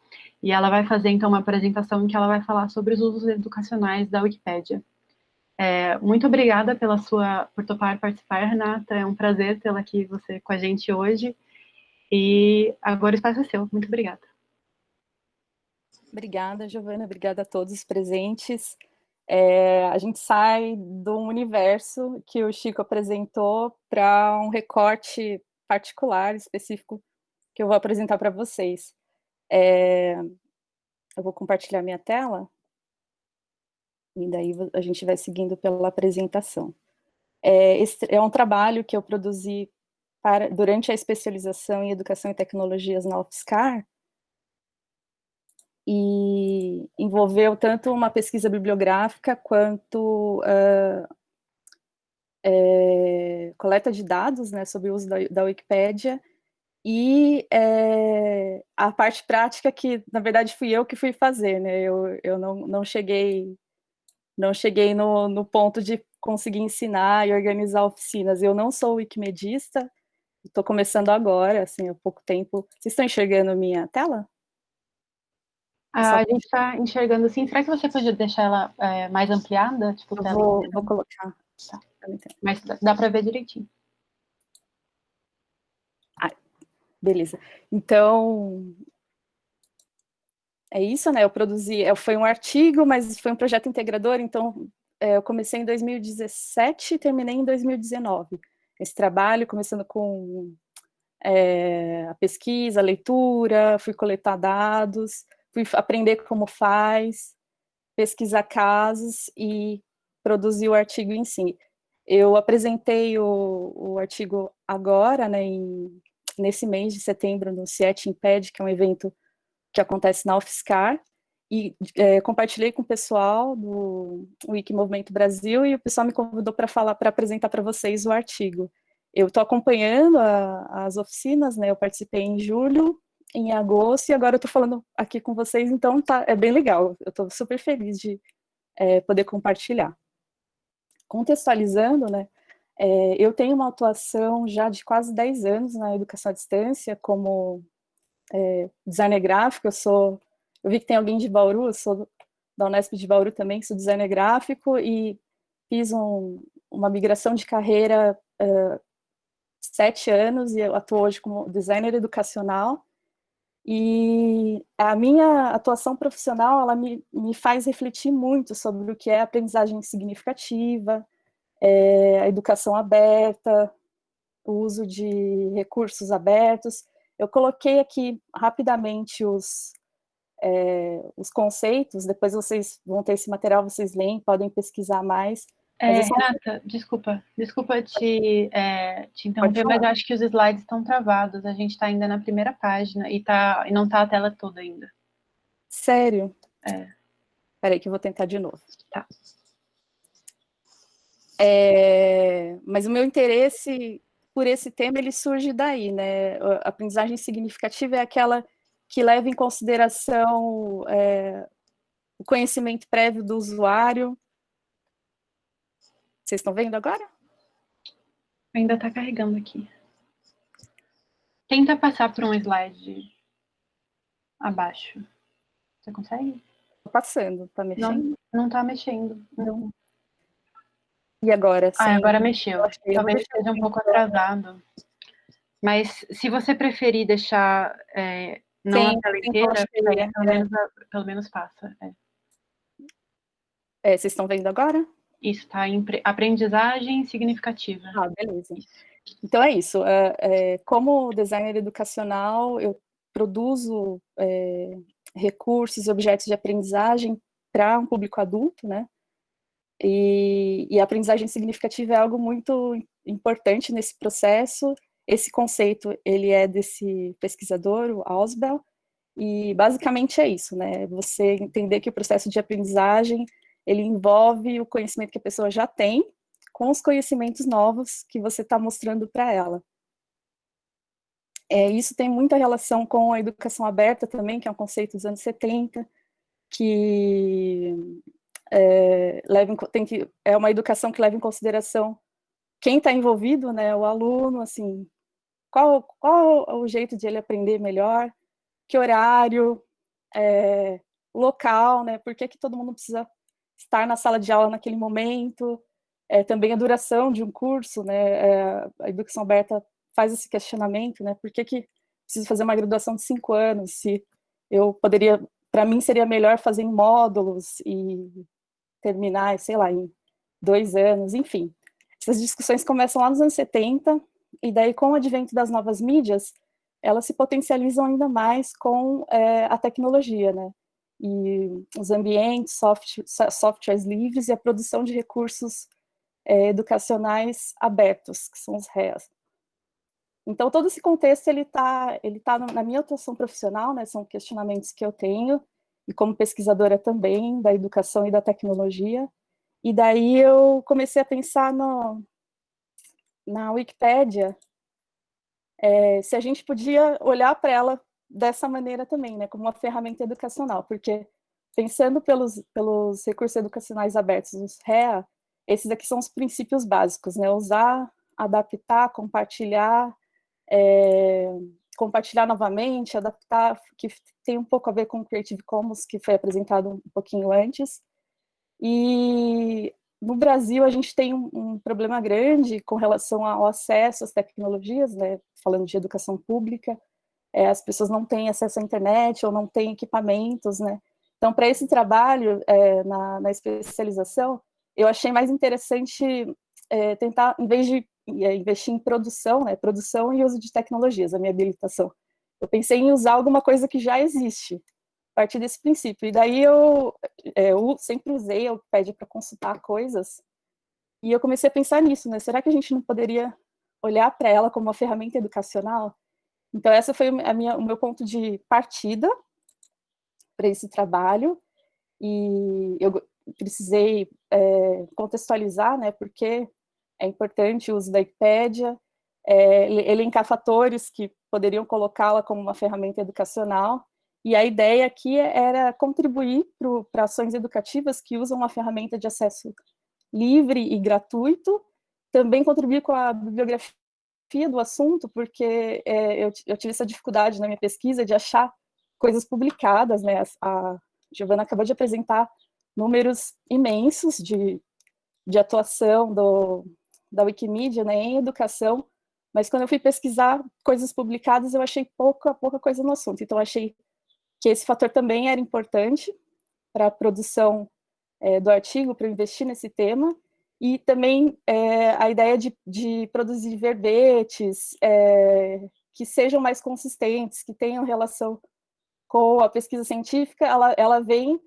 E ela vai fazer, então, uma apresentação em que ela vai falar sobre os usos educacionais da Wikipédia. É, muito obrigada pela sua, por topar participar, Renata. É um prazer tê-la aqui você com a gente hoje. E agora o espaço é seu. Muito obrigada. Obrigada, Giovana. Obrigada a todos os presentes. É, a gente sai do universo que o Chico apresentou para um recorte particular, específico, que eu vou apresentar para vocês. É, eu vou compartilhar minha tela. E daí a gente vai seguindo pela apresentação. É, é um trabalho que eu produzi para, durante a especialização em Educação e Tecnologias na UFSCar, e envolveu tanto uma pesquisa bibliográfica quanto uh, é, coleta de dados né, sobre o uso da, da Wikipédia e é, a parte prática que, na verdade, fui eu que fui fazer, né? Eu, eu não, não cheguei não cheguei no, no ponto de conseguir ensinar e organizar oficinas. Eu não sou wikimedista, estou começando agora, assim, há pouco tempo. Vocês estão enxergando minha tela? Ah, a gente está enxergando assim. Será que você pode deixar ela é, mais ampliada? Tipo, eu vou, vou colocar. Tá. Mas dá para ver direitinho. Ah, beleza. Então, é isso, né? Eu produzi, foi um artigo, mas foi um projeto integrador, então é, eu comecei em 2017 e terminei em 2019. Esse trabalho, começando com é, a pesquisa, a leitura, fui coletar dados, fui aprender como faz, pesquisar casos e produzir o artigo em si. Eu apresentei o, o artigo agora, né, em, nesse mês de setembro, no CIET Imped, que é um evento que acontece na UFSCar, e é, compartilhei com o pessoal do Wiki Movimento Brasil, e o pessoal me convidou para falar, para apresentar para vocês o artigo. Eu estou acompanhando a, as oficinas, né, eu participei em julho, em agosto, e agora eu estou falando aqui com vocês, então tá, é bem legal, eu estou super feliz de é, poder compartilhar. Contextualizando, né, é, eu tenho uma atuação já de quase 10 anos na educação à distância, como é, designer gráfico, eu sou, eu vi que tem alguém de Bauru, eu sou da Unesp de Bauru também, sou designer gráfico, e fiz um, uma migração de carreira uh, sete anos, e eu atuo hoje como designer educacional, e a minha atuação profissional, ela me, me faz refletir muito sobre o que é aprendizagem significativa, é, a educação aberta, o uso de recursos abertos. Eu coloquei aqui rapidamente os, é, os conceitos, depois vocês vão ter esse material, vocês leem, podem pesquisar mais, é, Renata, desculpa, desculpa te, é, te interromper, mas eu acho que os slides estão travados. A gente está ainda na primeira página e, tá, e não está a tela toda ainda. Sério? É. Peraí que eu vou tentar de novo. Tá. É, mas o meu interesse por esse tema, ele surge daí, né? A aprendizagem significativa é aquela que leva em consideração é, o conhecimento prévio do usuário, vocês estão vendo agora? Ainda está carregando aqui. Tenta passar por um slide abaixo. Você consegue? Tô passando, tá mexendo? Não, não tá mexendo. Não. E agora? Ah, agora mexeu. Talvez esteja um pouco atrasado. Mas se você preferir deixar é, não Sim, a tela inteira, pelo, menos, pelo menos passa. É. É, vocês estão vendo agora? Isso, tá? Aprendizagem significativa. Ah, beleza. Então é isso. É, é, como designer educacional, eu produzo é, recursos e objetos de aprendizagem para um público adulto, né? E, e, a aprendizagem significativa é algo muito importante nesse processo. Esse conceito, ele é desse pesquisador, o Ausbel, e basicamente é isso, né? Você entender que o processo de aprendizagem ele envolve o conhecimento que a pessoa já tem com os conhecimentos novos que você está mostrando para ela. É, isso tem muita relação com a educação aberta também, que é um conceito dos anos 70, que, é, leva em, tem que é uma educação que leva em consideração quem está envolvido, né, o aluno, assim, qual, qual o jeito de ele aprender melhor, que horário, é, local, né, por que, que todo mundo precisa estar na sala de aula naquele momento, é, também a duração de um curso, né, é, a educação aberta faz esse questionamento, né, por que, que preciso fazer uma graduação de cinco anos, se eu poderia, para mim seria melhor fazer em módulos e terminar, sei lá, em dois anos, enfim. Essas discussões começam lá nos anos 70, e daí com o advento das novas mídias, elas se potencializam ainda mais com é, a tecnologia, né, e os ambientes, soft, softwares livres e a produção de recursos é, educacionais abertos, que são os REAs. Então, todo esse contexto, ele está ele tá na minha atuação profissional, né, são questionamentos que eu tenho, e como pesquisadora também, da educação e da tecnologia, e daí eu comecei a pensar no, na Wikipédia, é, se a gente podia olhar para ela dessa maneira também, né, como uma ferramenta educacional, porque pensando pelos, pelos recursos educacionais abertos, os REA, esses aqui são os princípios básicos, né, usar, adaptar, compartilhar, é, compartilhar novamente, adaptar, que tem um pouco a ver com o Creative Commons, que foi apresentado um pouquinho antes, e no Brasil, a gente tem um, um, problema grande com relação ao acesso às tecnologias, né? falando de educação pública, é, as pessoas não têm acesso à internet ou não têm equipamentos, né? Então, para esse trabalho, é, na, na, especialização, eu achei mais interessante é, tentar, em vez de é, investir em produção, né, produção e uso de tecnologias, a minha habilitação, eu pensei em usar alguma coisa que já existe, a partir desse princípio. E daí eu, é, eu sempre usei o Wikipedia para consultar coisas, e eu comecei a pensar nisso, né? Será que a gente não poderia olhar para ela como uma ferramenta educacional? Então, essa foi a minha, o meu ponto de partida para esse trabalho, e eu precisei é, contextualizar, né, porque é importante o uso da Wikipédia, é, elencar fatores que poderiam colocá-la como uma ferramenta educacional, e a ideia aqui era contribuir para ações educativas que usam uma ferramenta de acesso livre e gratuito, também contribuir com a bibliografia do assunto, porque é, eu, eu, tive essa dificuldade na minha pesquisa de achar coisas publicadas, né? A Giovana acabou de apresentar números imensos de, de atuação do, da Wikimedia né, em educação, mas quando eu fui pesquisar coisas publicadas, eu achei pouca, pouca coisa no assunto. Então, achei que esse fator também era importante para a produção é, do artigo, para investir nesse tema, e também é, a ideia de, de produzir verbetes é, que sejam mais consistentes, que tenham relação com a pesquisa científica, ela, ela vem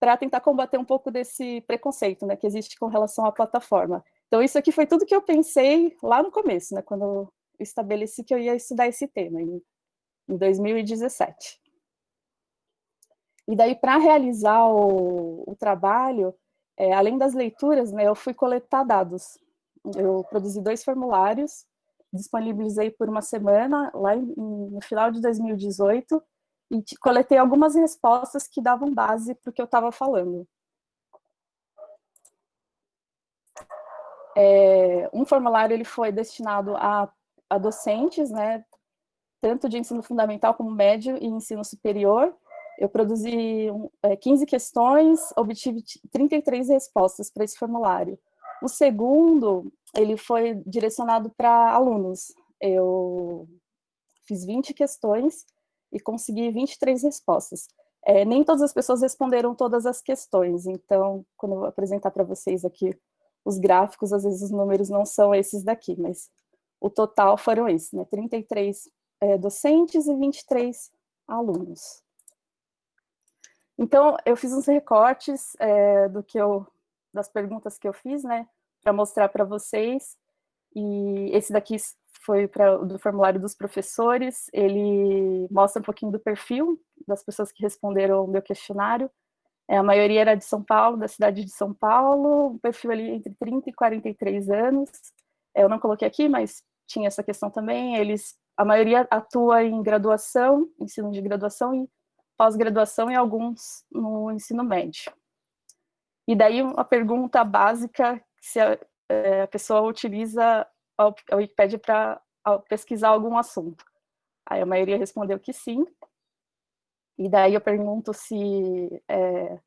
para tentar combater um pouco desse preconceito né, que existe com relação à plataforma. Então, isso aqui foi tudo que eu pensei lá no começo, né, quando eu estabeleci que eu ia estudar esse tema, em, em 2017. E daí, para realizar o, o trabalho, é, além das leituras, né, eu fui coletar dados. Eu produzi dois formulários, disponibilizei por uma semana, lá em, no final de 2018, e coletei algumas respostas que davam base para o que eu estava falando. É, um formulário ele foi destinado a, a docentes, né, tanto de ensino fundamental como médio e ensino superior, eu produzi 15 é, questões, obtive 33 respostas para esse formulário. O segundo, ele foi direcionado para alunos. Eu fiz 20 questões e consegui 23 respostas. É, nem todas as pessoas responderam todas as questões, então, quando eu apresentar para vocês aqui os gráficos, às vezes os números não são esses daqui, mas o total foram esses, né? 33 é, docentes e 23 alunos. Então, eu fiz uns recortes é, do que eu, das perguntas que eu fiz, né, para mostrar para vocês. E esse daqui foi do formulário dos professores, ele mostra um pouquinho do perfil das pessoas que responderam o meu questionário. É, a maioria era de São Paulo, da cidade de São Paulo, um perfil ali entre 30 e 43 anos. É, eu não coloquei aqui, mas tinha essa questão também. Eles, a maioria atua em graduação, ensino de graduação e pós-graduação e alguns no ensino médio. E daí uma pergunta básica, se a, é, a pessoa utiliza a Wikipédia para pesquisar algum assunto. Aí a maioria respondeu que sim. E daí eu pergunto se é,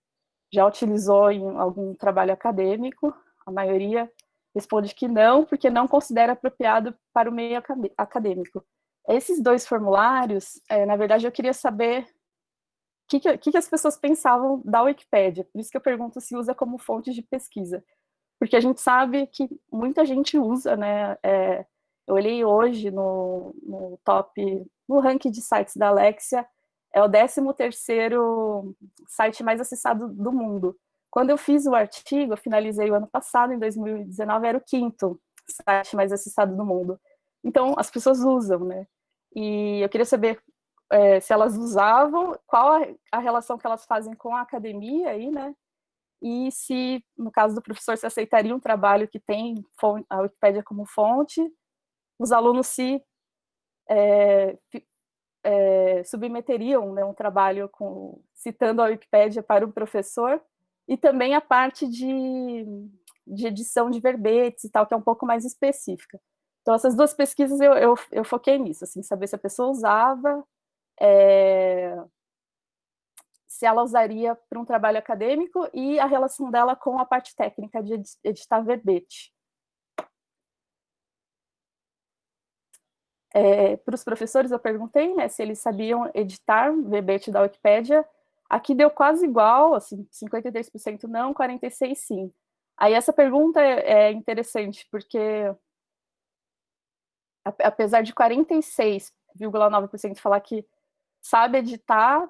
já utilizou em algum trabalho acadêmico. A maioria responde que não, porque não considera apropriado para o meio acadêmico. Esses dois formulários, é, na verdade, eu queria saber que, que, que as pessoas pensavam da Wikipédia. Por isso que eu pergunto se usa como fonte de pesquisa. Porque a gente sabe que muita gente usa, né? É, eu olhei hoje no, no top, no ranking de sites da Alexia, é o 13º site mais acessado do mundo. Quando eu fiz o artigo, eu finalizei o ano passado, em 2019, era o quinto site mais acessado do mundo. Então, as pessoas usam, né? E eu queria saber é, se elas usavam, qual a, a, relação que elas fazem com a academia aí, né? E se, no caso do professor, se aceitaria um trabalho que tem a Wikipédia como fonte, os alunos se é, é, submeteriam né, um trabalho com, citando a Wikipédia para o professor, e também a parte de, de edição de verbetes e tal, que é um pouco mais específica. Então, essas duas pesquisas eu, eu, eu foquei nisso, assim, saber se a pessoa usava, é, se ela usaria para um trabalho acadêmico e a relação dela com a parte técnica de editar verbete. É, para os professores eu perguntei né, se eles sabiam editar verbete da Wikipédia, aqui deu quase igual, assim, 53% não, 46% sim. Aí essa pergunta é, é interessante, porque apesar de 46,9% falar que sabe editar,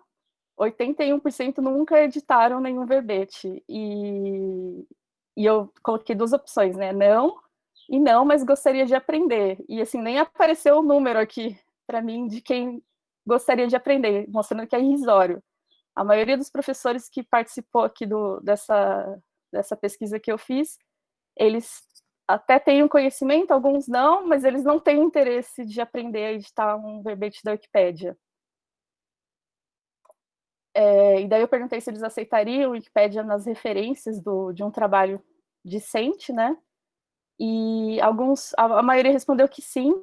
81% nunca editaram nenhum verbete. E, e eu coloquei duas opções, né? Não e não, mas gostaria de aprender. E assim, nem apareceu o número aqui para mim de quem gostaria de aprender, mostrando que é irrisório. A maioria dos professores que participou aqui do, dessa, dessa pesquisa que eu fiz, eles até têm um conhecimento, alguns não, mas eles não têm interesse de aprender a editar um verbete da Wikipédia. É, e daí eu perguntei se eles aceitariam o Wikipédia nas referências do, de um trabalho discente, né? E alguns, a, a maioria respondeu que sim,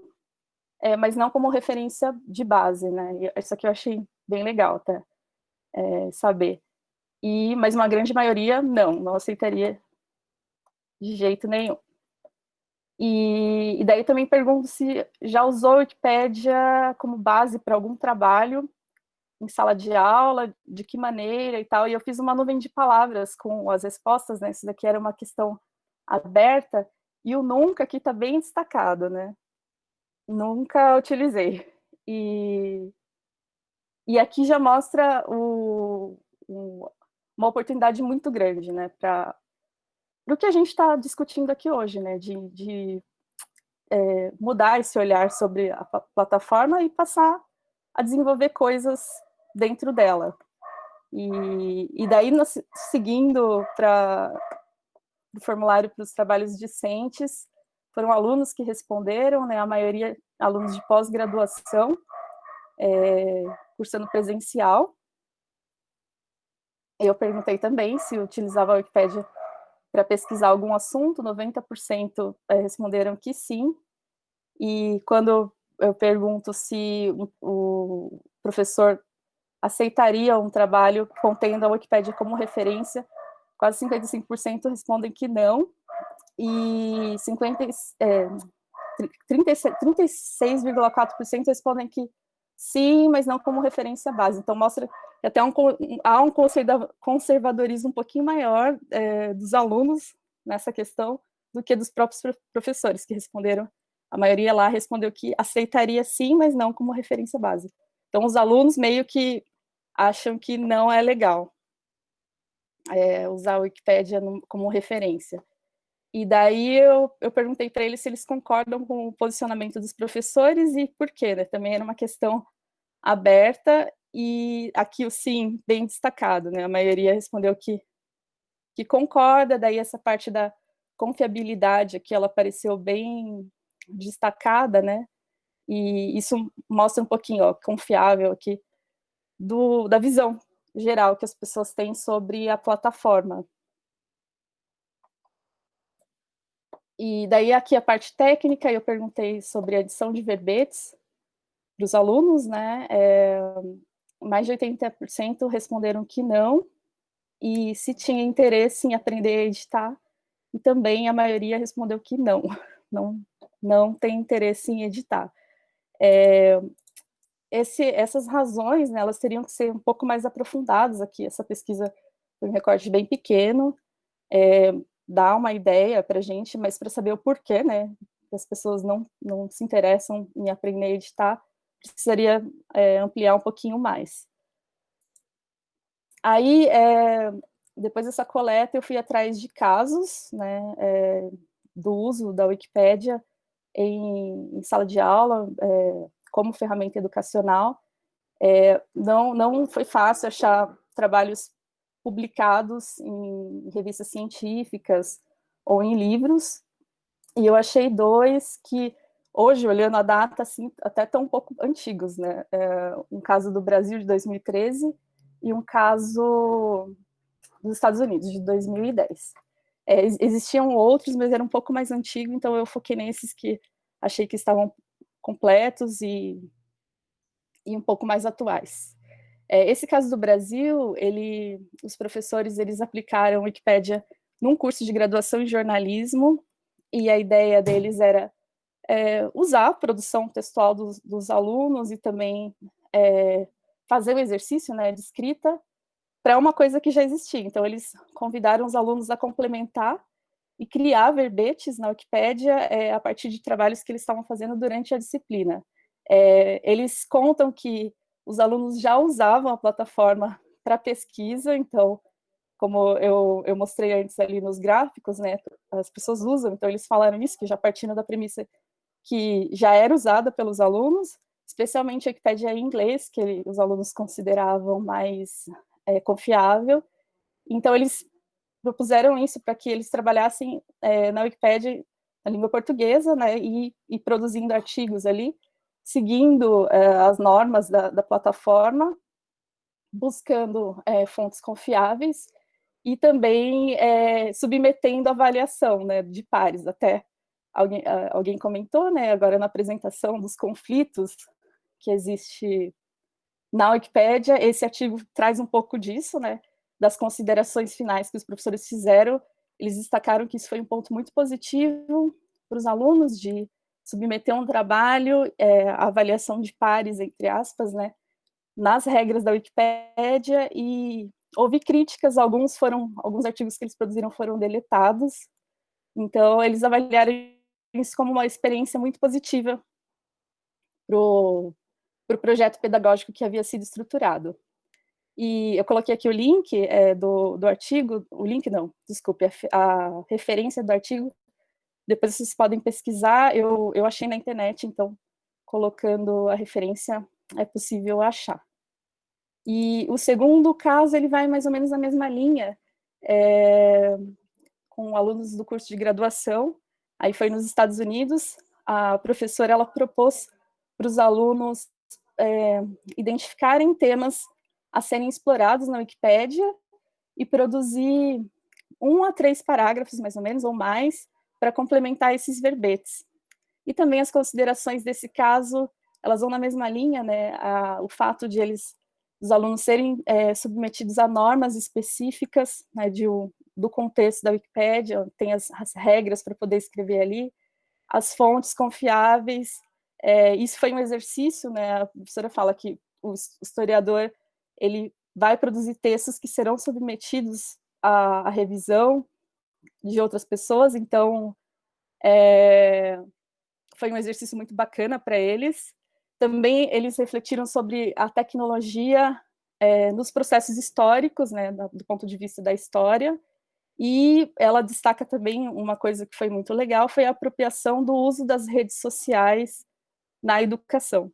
é, mas não como referência de base, né? Isso aqui eu achei bem legal, tá? É, saber. E, mas uma grande maioria, não, não aceitaria de jeito nenhum. E, e daí também pergunto se já usou a Wikipédia como base para algum trabalho em sala de aula, de que maneira e tal, e eu fiz uma nuvem de palavras com as respostas, né, isso daqui era uma questão aberta, e o nunca aqui está bem destacado, né, nunca utilizei, e, e aqui já mostra o, o, uma oportunidade muito grande, né, para o que a gente está discutindo aqui hoje, né, de, de é, mudar esse olhar sobre a plataforma e passar a desenvolver coisas dentro dela. E, e daí, nós, seguindo para o formulário para os trabalhos discentes, foram alunos que responderam, né, a maioria alunos de pós-graduação, é, cursando presencial. Eu perguntei também se utilizava a Wikipédia para pesquisar algum assunto, 90% é, responderam que sim. E quando eu pergunto se o professor aceitaria um trabalho contendo a Wikipédia como referência, quase 55% respondem que não, e 50, é, 36,4% respondem que sim, mas não como referência base. Então, mostra que até um, há um conservadorismo um pouquinho maior é, dos alunos nessa questão do que dos próprios professores que responderam. A maioria lá respondeu que aceitaria sim, mas não como referência base. Então, os alunos meio que acham que não é legal é, usar a Wikipédia como referência. E daí eu, eu perguntei para eles se eles concordam com o posicionamento dos professores e por quê, né? Também era uma questão aberta e aqui o sim bem destacado, né? A maioria respondeu que, que concorda, daí essa parte da confiabilidade aqui ela apareceu bem destacada, né? E isso mostra um pouquinho, ó, confiável aqui, do, da visão geral que as pessoas têm sobre a plataforma. E daí aqui a parte técnica, eu perguntei sobre a edição de verbetes para os alunos, né? É, mais de 80% responderam que não, e se tinha interesse em aprender a editar, e também a maioria respondeu que não, [laughs] não, não tem interesse em editar. É, esse, essas razões, né, elas teriam que ser um pouco mais aprofundadas aqui. Essa pesquisa foi um recorte bem pequeno, é, dá uma ideia para a gente, mas para saber o porquê, né, que as pessoas não, não se interessam em aprender a editar, precisaria é, ampliar um pouquinho mais. aí, é, depois dessa coleta, eu fui atrás de casos né, é, do uso da Wikipédia em, em sala de aula, é, como ferramenta educacional. É, não, não foi fácil achar trabalhos publicados em revistas científicas ou em livros, e eu achei dois que, hoje, olhando a data, assim, até tão um pouco antigos, né? É, um caso do Brasil, de 2013, e um caso dos Estados Unidos, de 2010. É, existiam outros, mas era um pouco mais antigo, então eu foquei nesses que achei que estavam completos e, e um pouco mais atuais. É, esse caso do Brasil, ele, os professores eles aplicaram Wikipédia num curso de graduação em jornalismo, e a ideia deles era é, usar a produção textual dos, dos alunos e também é, fazer o exercício né, de escrita para uma coisa que já existia. Então, eles convidaram os alunos a complementar e criar verbetes na Wikipédia é, a partir de trabalhos que eles estavam fazendo durante a disciplina. É, eles contam que os alunos já usavam a plataforma [laughs] para pesquisa, então, como eu, eu mostrei antes ali nos gráficos, né, as pessoas usam, então eles falaram isso, que já partindo da premissa que já era usada pelos alunos, especialmente a Wikipédia em inglês, que ele, os alunos consideravam mais é, confiável. Então, eles propuseram isso para que eles trabalhassem é, na Wikipédia na língua portuguesa, né, e, e produzindo artigos ali, seguindo é, as normas da, da plataforma, buscando é, fontes confiáveis e também é, submetendo avaliação né, de pares. Até alguém, alguém comentou né, agora na apresentação dos conflitos que existe na Wikipédia, esse artigo traz um pouco disso, né, das considerações finais que os professores fizeram, eles destacaram que isso foi um ponto muito positivo para os alunos de submeter um trabalho, é, avaliação de pares, entre aspas, né, nas regras da Wikipédia e houve críticas, alguns foram, alguns artigos que eles produziram foram deletados, então eles avaliaram isso como uma experiência muito positiva para o pro projeto pedagógico que havia sido estruturado. E eu coloquei aqui o link é, do, do artigo, o link não, desculpe, a, a, referência do artigo, depois vocês podem pesquisar, eu, eu achei na internet, então colocando a referência é possível achar. E o segundo caso, ele vai mais ou menos na mesma linha, é, com alunos do curso de graduação, aí foi nos Estados Unidos, a professora, ela propôs para os alunos é, identificarem temas a serem explorados na Wikipédia e produzir um a três parágrafos, mais ou menos, ou mais, para complementar esses verbetes. E também as considerações desse caso, elas vão na mesma linha, né, a, o fato de eles, os alunos serem é, submetidos a normas específicas né, de, do contexto da Wikipédia, tem as, as regras para poder escrever ali, as fontes confiáveis, é, isso foi um exercício, né, a professora fala que o historiador ele vai produzir textos que serão submetidos à, à revisão de outras pessoas, então é, foi um exercício muito bacana para eles. Também eles refletiram sobre a tecnologia é, nos processos históricos, né, do ponto de vista da história, e ela destaca também uma coisa que foi muito legal, foi a apropriação do uso das redes sociais na educação.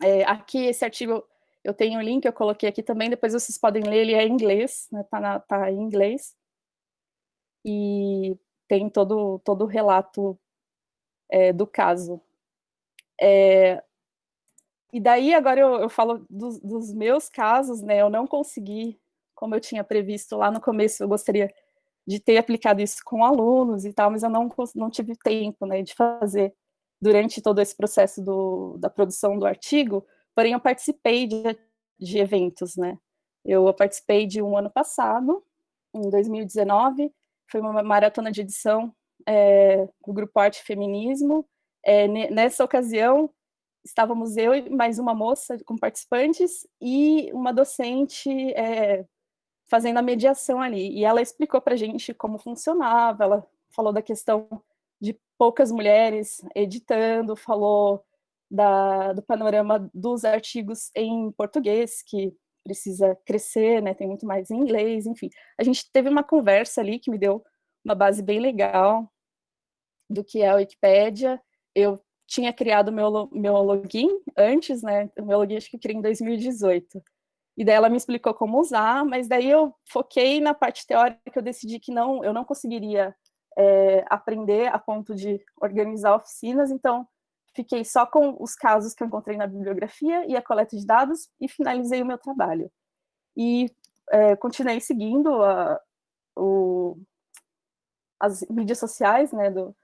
É, aqui, esse artigo eu tenho o link, eu coloquei aqui também, depois vocês podem ler, ele é em inglês, né, tá, tá em inglês. E tem todo, todo o relato é, do caso. É, e daí, agora eu, eu falo dos, dos, meus casos, né, eu não consegui, como eu tinha previsto lá no começo, eu gostaria de ter aplicado isso com alunos e tal, mas eu não, não tive tempo, né, de fazer durante todo esse processo do, da produção do artigo, Porém, eu participei de, de eventos, né? Eu participei de um ano passado, em 2019, foi uma maratona de edição é, do Grupo Arte Feminismo. É, nessa ocasião, estávamos eu e mais uma moça como participantes e uma docente é, fazendo a mediação ali. E ela explicou para a gente como funcionava, ela falou da questão de poucas mulheres editando, falou da, do panorama dos artigos em português, que precisa crescer, né? Tem muito mais em inglês, enfim. A gente teve uma conversa ali que me deu uma base bem legal do que é a Wikipédia. Eu tinha criado meu, meu login antes, né? O meu login acho que eu criei em 2018. E daí ela me explicou como usar, mas daí eu foquei na parte teórica, eu decidi que não, eu não conseguiria é, aprender a ponto de organizar oficinas, então fiquei só com os casos que eu encontrei na bibliografia e a coleta de dados e finalizei o meu trabalho. E é, continuei seguindo a, o, as mídias sociais né, do,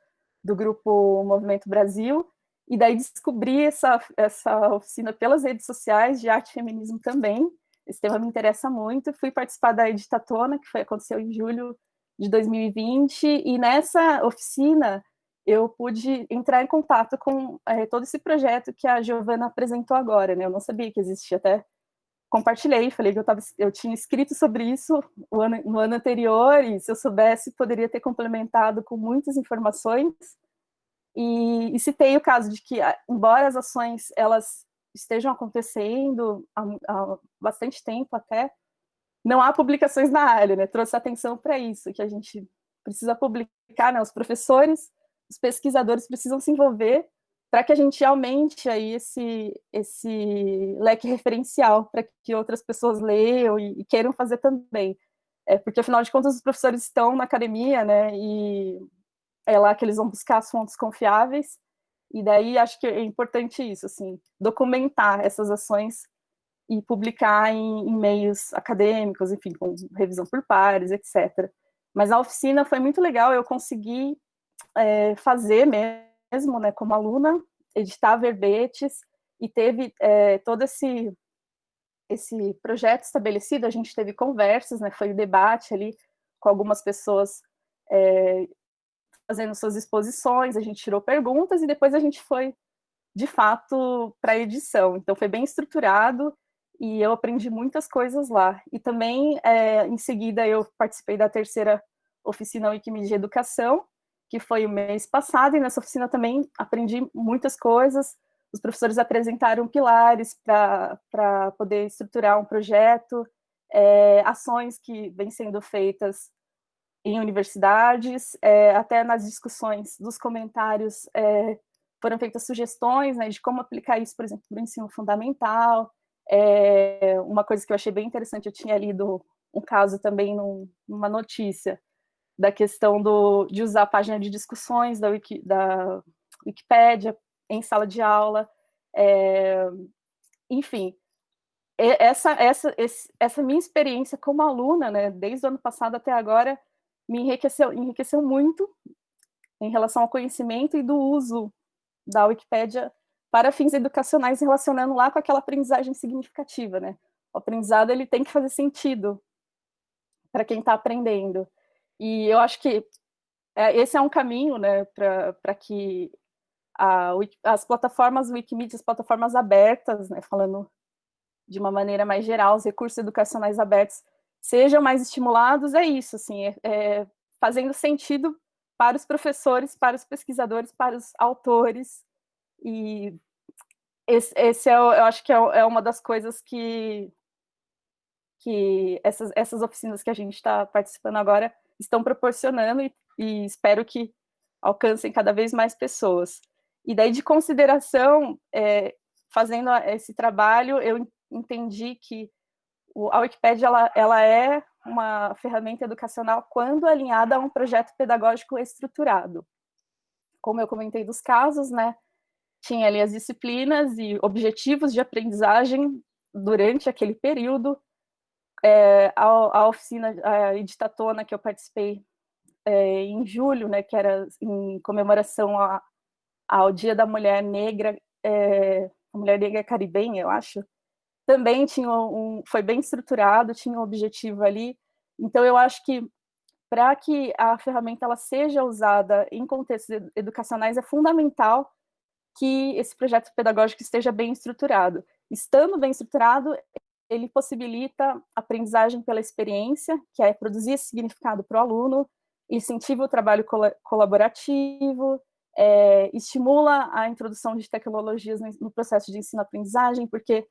do grupo Movimento Brasil, e daí descobri essa, essa oficina pelas redes sociais de arte e feminismo também, esse tema me interessa muito, fui participar da Editatona, que foi, aconteceu em julho de 2020, e nessa oficina eu pude entrar em contato com é, todo esse projeto que a Giovana apresentou agora, né? Eu não sabia que existia, até compartilhei, falei que eu, tava, eu tinha escrito sobre isso ano, no ano anterior, e se eu soubesse, poderia ter complementado com muitas informações, e, e citei o caso de que, embora as ações, elas estejam acontecendo há, há bastante tempo até, não há publicações na área, né? Trouxe atenção para isso, que a gente precisa publicar, né? Os professores, os pesquisadores precisam se envolver para que a gente aumente aí esse, esse leque referencial para que outras pessoas leiam e, e, queiram fazer também. É, porque, afinal de contas, os professores estão na academia, né, e é lá que eles vão buscar as fontes confiáveis, e daí acho que é importante isso, assim, documentar essas ações e publicar em, em meios acadêmicos, enfim, com revisão por pares, etc. Mas a oficina foi muito legal, eu consegui é, fazer mesmo, né, como aluna, editar verbetes, e teve é, todo esse, esse projeto estabelecido, a gente teve conversas, né, foi o debate ali com algumas pessoas é, fazendo suas exposições, a gente tirou perguntas e depois a gente foi, de fato, para a edição. Então foi bem estruturado e eu aprendi muitas coisas lá. E também, é, em seguida, eu participei da terceira oficina Wikimedia Educação, que foi o mês passado, e nessa oficina também aprendi muitas coisas. Os professores apresentaram pilares para poder estruturar um projeto, é, ações que vêm sendo feitas em universidades, é, até nas discussões dos comentários é, foram feitas sugestões né, de como aplicar isso, por exemplo, no ensino fundamental. É, uma coisa que eu achei bem interessante, eu tinha lido um caso também num, numa notícia, da questão do, de usar a página de discussões da, Wiki, da Wikipédia em sala de aula, é, enfim, essa, essa, essa minha experiência como aluna, né, desde o ano passado até agora, me enriqueceu, enriqueceu muito em relação ao conhecimento e do uso da Wikipédia para fins educacionais, relacionando lá com aquela aprendizagem significativa, né? O aprendizado ele tem que fazer sentido para quem está aprendendo. E eu acho que é, esse é um caminho, né, para que a, as plataformas Wikimedia, as plataformas abertas, né, falando de uma maneira mais geral, os recursos educacionais abertos, sejam mais estimulados, é isso, assim, é, é, fazendo sentido para os professores, para os pesquisadores, para os autores, e esse, esse é, eu acho que é, é, uma das coisas que, que essas, essas oficinas que a gente está participando agora estão proporcionando, e, e espero que alcancem cada vez mais pessoas. E daí, de consideração, é, fazendo esse trabalho, eu entendi que a Wikipédia ela, ela é uma ferramenta educacional quando alinhada a um projeto pedagógico estruturado. Como eu comentei dos casos, né, tinha ali as disciplinas e objetivos de aprendizagem durante aquele período. É, a, a, oficina, a editatona que eu participei é, em julho, né, que era em comemoração a, ao Dia da Mulher Negra, é, Mulher Negra Caribenha, eu acho, também tinha um, foi bem estruturado, tinha um objetivo ali. Então, eu acho que para que a ferramenta ela seja usada em contextos educacionais, é fundamental que esse projeto pedagógico esteja bem estruturado. Estando bem estruturado, ele possibilita aprendizagem pela experiência, que é produzir significado para o aluno, incentiva o trabalho colaborativo, é, estimula a introdução de tecnologias no processo de ensino-aprendizagem, porque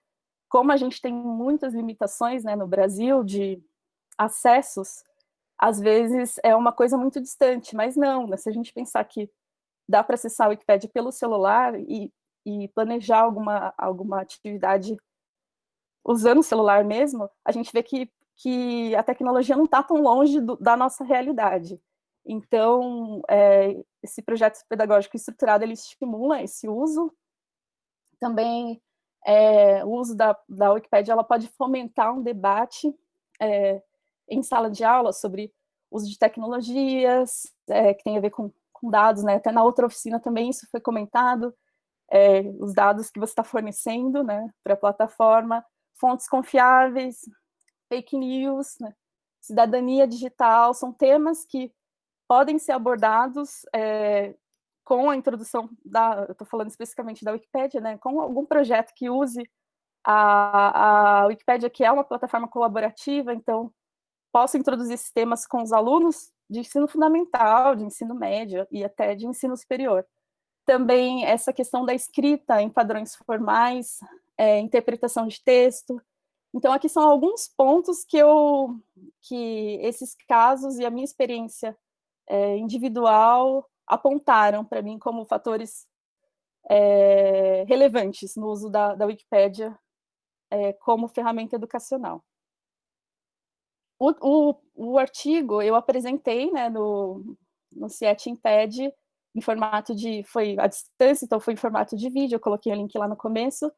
como a gente tem muitas limitações né, no Brasil de acessos, às vezes é uma coisa muito distante, mas não, né, se a gente pensar que dá para acessar a Wikipédia pelo celular e, e planejar alguma, alguma atividade usando o celular mesmo, a gente vê que, que a tecnologia não está tão longe do, da nossa realidade. Então, é, esse projeto pedagógico estruturado, ele estimula esse uso. Também, é, o uso da, da Wikipédia, ela pode fomentar um debate é, em sala de aula sobre uso de tecnologias, é, que tem a ver com, com, dados, né? Até na outra oficina também isso foi comentado, é, os dados que você está fornecendo né, para a plataforma, fontes confiáveis, fake news, né? cidadania digital, são temas que podem ser abordados é, com a introdução da, eu estou falando especificamente da Wikipédia, né, com algum projeto que use a, a Wikipédia, que é uma plataforma colaborativa, então posso introduzir esses temas com os alunos de ensino fundamental, de ensino médio e até de ensino superior. Também essa questão da escrita em padrões formais, é, interpretação de texto. Então, aqui são alguns pontos que eu, que esses casos e a minha experiência é, individual apontaram para mim como fatores é, relevantes no uso da, da Wikipédia é, como ferramenta educacional. O, o, o, artigo eu apresentei né, no, no CIET Imped em formato de, foi à distância, então foi em formato de vídeo, eu coloquei o link lá no começo,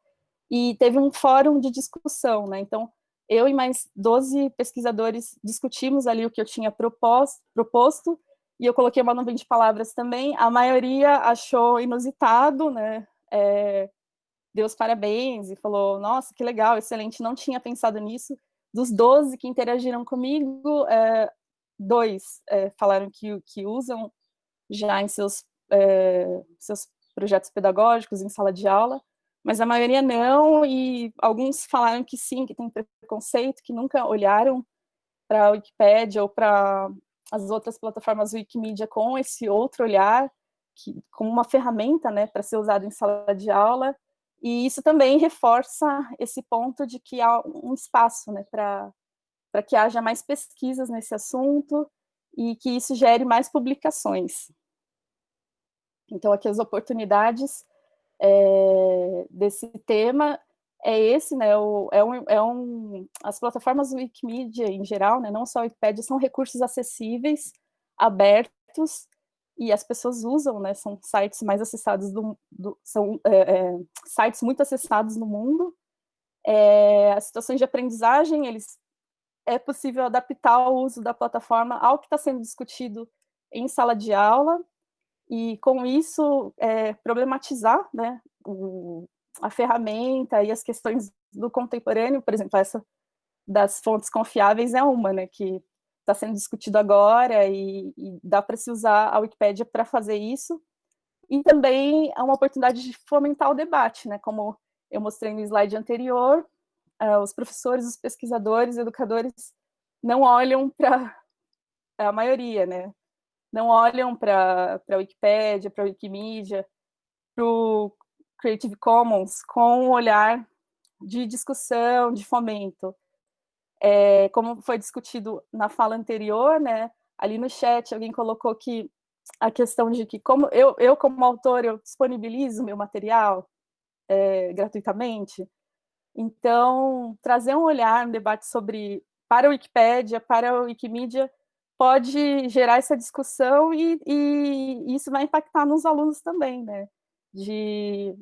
e teve um fórum de discussão, né, então eu e mais 12 pesquisadores discutimos ali o que eu tinha proposto, proposto e eu coloquei uma nuvem de palavras também, a maioria achou inusitado, né, é, deu os parabéns e falou, nossa, que legal, excelente, não tinha pensado nisso. Dos 12 que interagiram comigo, é, dois é, falaram que, que usam já em seus, é, seus projetos pedagógicos, em sala de aula, mas a maioria não, e alguns falaram que sim, que tem preconceito, que nunca olharam para a Wikipédia ou para as outras plataformas Wikimedia com esse outro olhar, que, como uma ferramenta né, para ser usado em sala de aula, e isso também reforça esse ponto de que há um espaço né, para que haja mais pesquisas nesse assunto e que isso gere mais publicações. Então, aqui as oportunidades é, desse tema. É esse, né, o, é, um, é um, as plataformas Wikimedia em geral, né, não só a Wikipedia, são recursos acessíveis, abertos, e as pessoas usam, né, são sites mais acessados, do, do são é, é, sites muito acessados no mundo, é, as situações de aprendizagem, eles, é possível adaptar o uso da plataforma ao que está sendo discutido em sala de aula, e com isso é, problematizar né, o, a ferramenta e as questões do contemporâneo, por exemplo, essa das fontes confiáveis é uma, né, que está sendo discutido agora e, e dá para se usar a Wikipédia para fazer isso. E também é uma oportunidade de fomentar o debate, né, como eu mostrei no slide anterior, uh, os professores, os pesquisadores, educadores não olham para a maioria, né, não olham para a Wikipédia, para a Wikimedia, para o Creative Commons com um olhar de discussão, de fomento. É, como foi discutido na fala anterior, né, ali no chat alguém colocou que a questão de que como eu, eu como autor, eu disponibilizo meu material é, gratuitamente, então trazer um olhar, um debate sobre, para a Wikipédia, para a Wikimedia, pode gerar essa discussão e, e isso vai impactar nos alunos também, né, de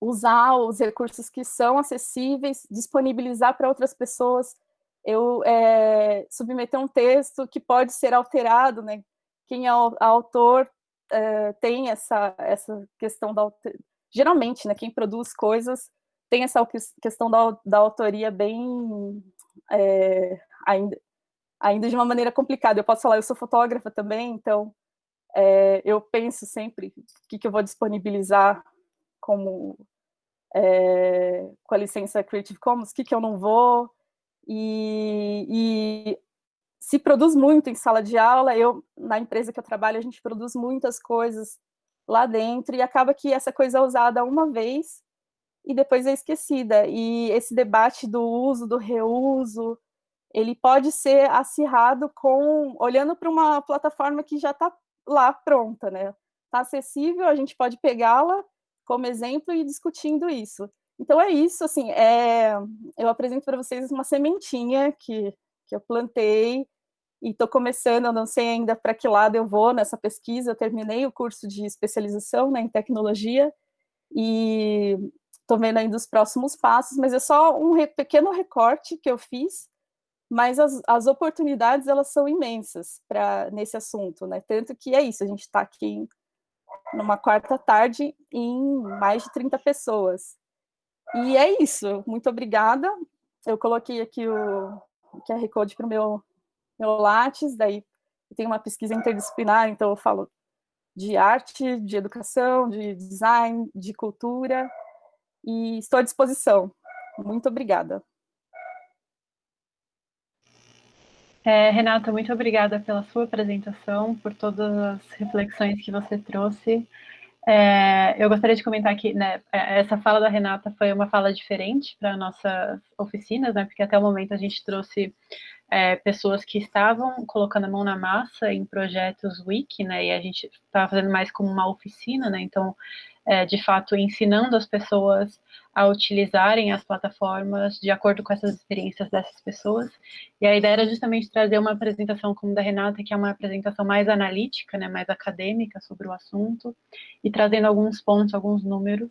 usar os recursos que são acessíveis, disponibilizar para outras pessoas, eu é, submeter um texto que pode ser alterado, né? Quem é o autor é, tem essa, essa questão da geralmente, né? Quem produz coisas tem essa questão da, da autoria bem é, ainda ainda de uma maneira complicada. Eu posso falar, eu sou fotógrafa também, então é, eu penso sempre o que, que eu vou disponibilizar como é, com a licença Creative Commons, o que, que eu não vou, e, e, se produz muito em sala de aula, eu, na empresa que eu trabalho, a gente produz muitas coisas lá dentro, e acaba que essa coisa é usada uma vez, e depois é esquecida. E esse debate do uso, do reuso, ele pode ser acirrado com olhando para uma plataforma que já está lá pronta, né? Está acessível, a gente pode pegá-la como exemplo e ir discutindo isso. Então é isso, assim, é, eu apresento para vocês uma sementinha que, que eu plantei e estou começando, eu não sei ainda para que lado eu vou nessa pesquisa, eu terminei o curso de especialização né, em tecnologia e estou vendo ainda os próximos passos, mas é só um re pequeno recorte que eu fiz, mas as, as oportunidades, elas são imensas para nesse assunto, né, tanto que é isso, a gente está aqui numa quarta tarde em mais de 30 pessoas. E é isso, muito obrigada. Eu coloquei aqui o QR Code para o meu, meu Lattes, daí tem uma pesquisa interdisciplinar, então eu falo de arte, de educação, de design, de cultura, e estou à disposição. Muito obrigada. É, Renata, muito obrigada pela sua apresentação, por todas as reflexões que você trouxe. É, eu gostaria de comentar que né, é, essa fala da Renata foi uma fala diferente para nossas oficinas, né, porque até o momento a gente trouxe é, pessoas que estavam colocando a mão na massa em projetos wiki, né, e a gente estava fazendo mais como uma oficina, né, então, é, de fato, ensinando as pessoas a utilizarem as plataformas de acordo com essas experiências dessas pessoas. E a ideia era justamente trazer uma apresentação como da Renata, que é uma apresentação mais analítica, né, mais acadêmica sobre o assunto, e trazendo alguns pontos, alguns números.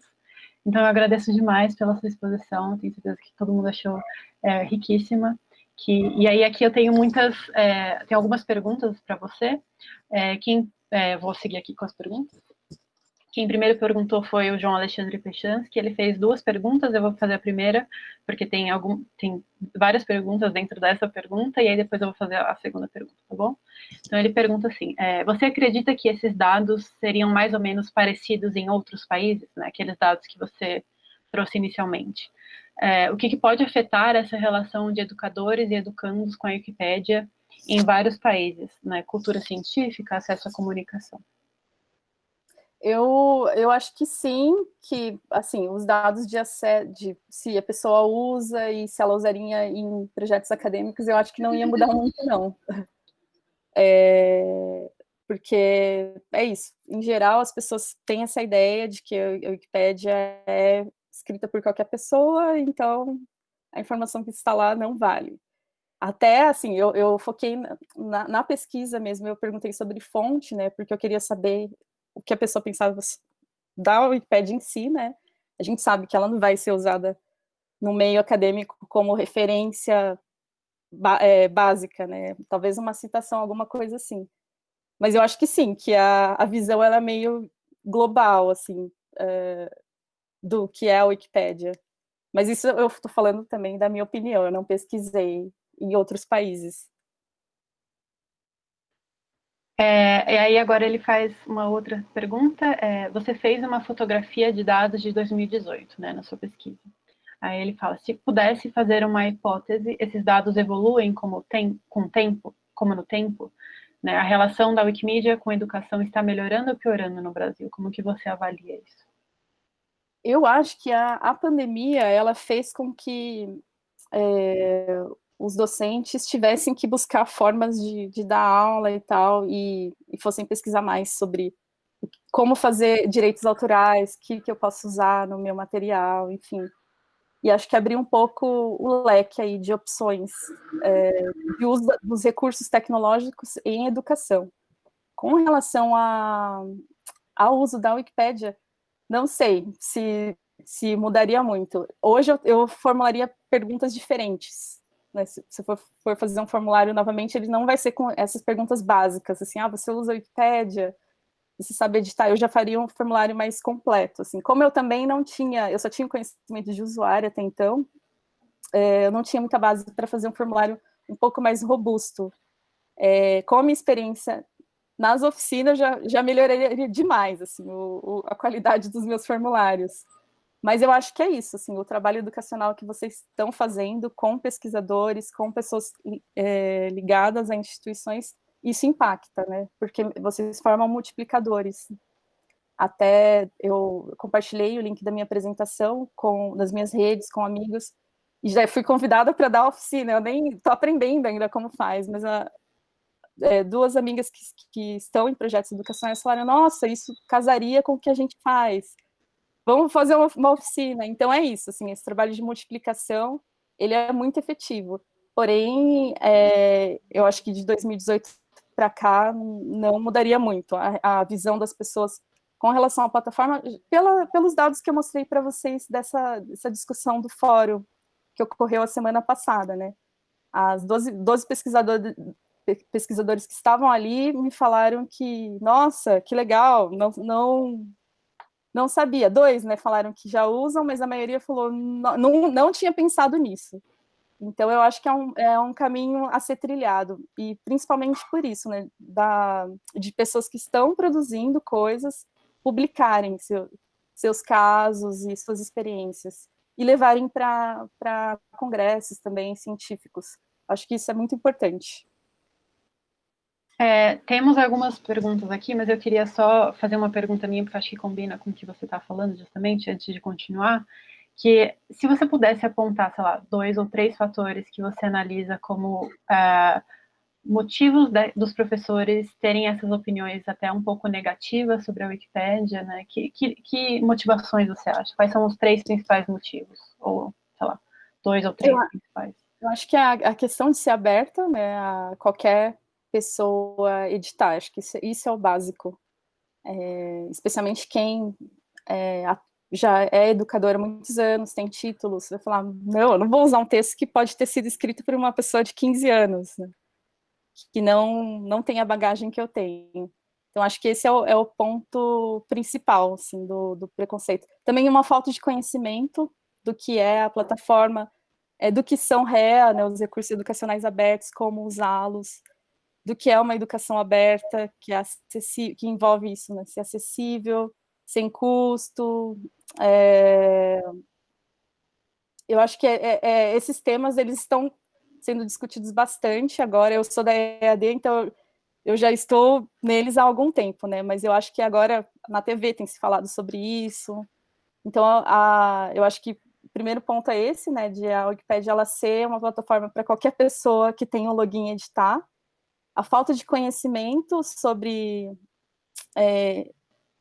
Então, eu agradeço demais pela sua exposição, tenho certeza que todo mundo achou é, riquíssima. Que, e aí, aqui eu tenho muitas, é, tem algumas perguntas para você. É, quem, é, vou seguir aqui com as perguntas. Quem primeiro perguntou foi o João Alexandre Pechans, que ele fez duas perguntas, eu vou fazer a primeira, porque tem, algum, tem várias perguntas dentro dessa pergunta, e aí depois eu vou fazer a segunda pergunta, tá bom? Então ele pergunta assim, é, você acredita que esses dados seriam mais ou menos parecidos em outros países, né, aqueles dados que você trouxe inicialmente? É, o que, que pode afetar essa relação de educadores e educandos com a Wikipédia em vários países, né, cultura científica, acesso à comunicação? Eu, eu acho que sim, que assim, os dados de, de se a pessoa usa e se ela usaria em projetos acadêmicos, eu acho que não ia mudar muito, não. [laughs] É, porque é isso, em geral as pessoas têm essa ideia de que a Wikipédia é escrita por qualquer pessoa, então a informação que está lá não vale. Até, assim, eu, eu foquei na, na pesquisa mesmo, eu perguntei sobre fonte, né, porque eu queria saber o que a pessoa pensava da Wikipedia em si, né? A gente sabe que ela não vai ser usada no meio acadêmico como referência é, básica, né? Talvez uma citação, alguma coisa assim. Mas eu acho que sim, que a, a visão ela é meio global, assim, é, do que é a Wikipédia. Mas isso eu estou falando também da minha opinião, eu não pesquisei em outros países. É, e aí agora ele faz uma outra pergunta. É, você fez uma fotografia de dados de 2018, né, na sua pesquisa. Aí ele fala, se pudesse fazer uma hipótese, esses dados evoluem como tem, com tempo, como no tempo? Né? A relação da Wikimedia com a educação está melhorando ou piorando no Brasil? Como que você avalia isso? Eu acho que a, a pandemia, ela fez com que é, os docentes tivessem que buscar formas de, de dar aula e tal, e, e, fossem pesquisar mais sobre como fazer direitos autorais, o que, que eu posso usar no meu material, enfim. E acho que abriu um pouco o leque aí de opções é, de uso dos recursos tecnológicos em educação. Com relação a, ao uso da Wikipédia, não sei se, se mudaria muito. Hoje eu, eu formularia perguntas diferentes, se você for, for, fazer um formulário novamente, ele não vai ser com essas perguntas básicas, assim, ah, você usa a Wikipédia, você sabe editar, eu já faria um formulário mais completo, assim, como eu também não tinha, eu só tinha conhecimento de usuário até então, é, eu não tinha muita base para fazer um formulário um pouco mais robusto. É, com a minha experiência nas oficinas, já, já melhoraria demais, assim, o, o, a qualidade dos meus formulários. Mas eu acho que é isso, assim, o trabalho educacional que vocês estão fazendo com pesquisadores, com pessoas é, ligadas a instituições, isso impacta, né? Porque vocês formam multiplicadores. até eu compartilhei o link da minha apresentação com minhas redes, com amigos, e já fui convidada para dar oficina. Eu nem estou aprendendo ainda como faz, mas a, é, duas amigas que, que, estão em projetos educação falaram: Nossa, isso casaria com o que a gente faz. Vamos fazer uma, uma oficina. Então é isso. Assim, esse trabalho de multiplicação ele é muito efetivo. Porém, é, eu acho que de 2018 para cá não mudaria muito a, a, visão das pessoas com relação à plataforma, pela, pelos dados que eu mostrei para vocês dessa, dessa discussão do fórum que ocorreu a semana passada, né? As 12, 12 pesquisadores, pesquisadores que estavam ali me falaram que, nossa, que legal, não, não, não sabia. Dois, né, falaram que já usam, mas a maioria falou, não, não, não tinha pensado nisso. Então, eu acho que é um, é um caminho a ser trilhado, e principalmente por isso, né, da, de pessoas que estão produzindo coisas, publicarem seu, seus casos e suas experiências, e levarem para congressos também científicos. Acho que isso é muito importante. É, temos algumas perguntas aqui, mas eu queria só fazer uma pergunta minha, porque acho que combina com o que você está falando, justamente, antes de continuar, que se você pudesse apontar, sei lá, dois ou três fatores que você analisa como uh, motivos de, dos professores terem essas opiniões até um pouco negativas sobre a Wikipédia, né? Que, que, que motivações você acha? Quais são os três principais motivos? Ou, sei lá, dois ou três eu, principais? Eu acho que a, a, questão de ser aberta, né, a qualquer pessoa editar, acho que isso, isso é o básico. É, especialmente quem é, já é educador há muitos anos, tem títulos, vai falar, não, eu não vou usar um texto que pode ter sido escrito por uma pessoa de 15 anos, né? que não, não tem a bagagem que eu tenho. Então, acho que esse é o, é o ponto principal, assim, do, do, preconceito. Também uma falta de conhecimento do que é a plataforma, é, do que são REA, né, os recursos educacionais abertos, como usá-los, do que é uma educação aberta, que, é que envolve isso, né, ser acessível, sem custo, é... eu acho que é, é, é, esses temas eles estão sendo discutidos bastante agora. Eu sou da EAD, então eu já estou neles há algum tempo, né? Mas eu acho que agora na TV tem se falado sobre isso. Então, a, eu acho que o primeiro ponto é esse, né? De a Wikipedia ela ser uma plataforma para qualquer pessoa que tenha um login editar. A falta de conhecimento sobre é,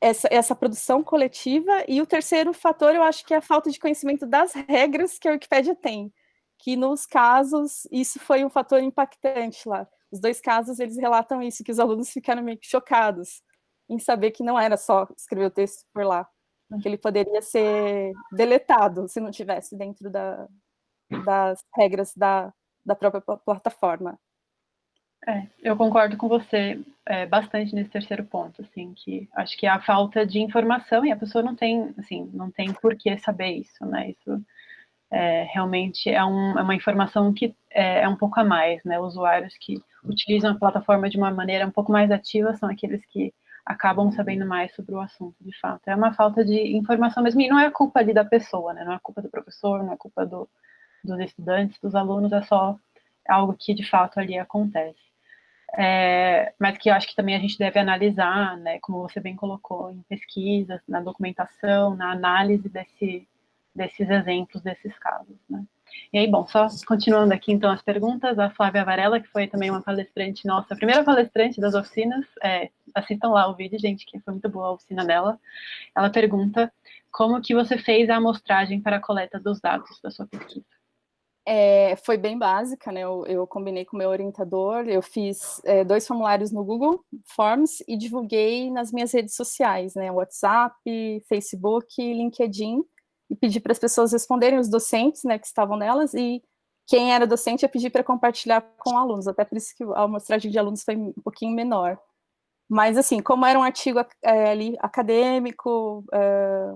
essa, essa produção coletiva. E o terceiro fator, eu acho que é a falta de conhecimento das regras que a Wikipédia tem, que nos casos, isso foi um fator impactante lá. Os dois casos, eles relatam isso, que os alunos ficaram meio chocados em saber que não era só escrever o texto por lá, que ele poderia ser deletado se não tivesse dentro da, das regras da, da própria plataforma. É, eu concordo com você é, bastante nesse terceiro ponto, assim, que acho que é a falta de informação e a pessoa não tem, assim, não tem por que saber isso, né? Isso é, realmente é, um, é, uma informação que é, é, um pouco a mais, né? Usuários que utilizam a plataforma de uma maneira um pouco mais ativa são aqueles que acabam sabendo mais sobre o assunto, de fato. É uma falta de informação mesmo, e não é culpa ali da pessoa, né? Não é culpa do professor, não é culpa do, dos estudantes, dos alunos, é só algo que de fato ali acontece é, mas que eu acho que também a gente deve analisar, né, como você bem colocou, em pesquisas, na documentação, na análise desse, desses exemplos, desses casos, né. E aí, bom, só continuando aqui, então, as perguntas, a Flávia Varela, que foi também uma palestrante nossa, a primeira palestrante das oficinas, é, assistam lá o vídeo, gente, que foi muito boa a oficina dela, ela pergunta como que você fez a amostragem para a coleta dos dados da sua pesquisa? É, foi bem básica, né? Eu, eu combinei com o meu orientador, eu fiz é, dois formulários no Google Forms e divulguei nas minhas redes sociais, né? WhatsApp, Facebook, LinkedIn, e pedi para as pessoas responderem, os docentes, né, que estavam nelas, e quem era docente eu pedi para compartilhar com alunos, até por isso que a amostragem de alunos foi um pouquinho menor. Mas, assim, como era um artigo é, ali acadêmico, é,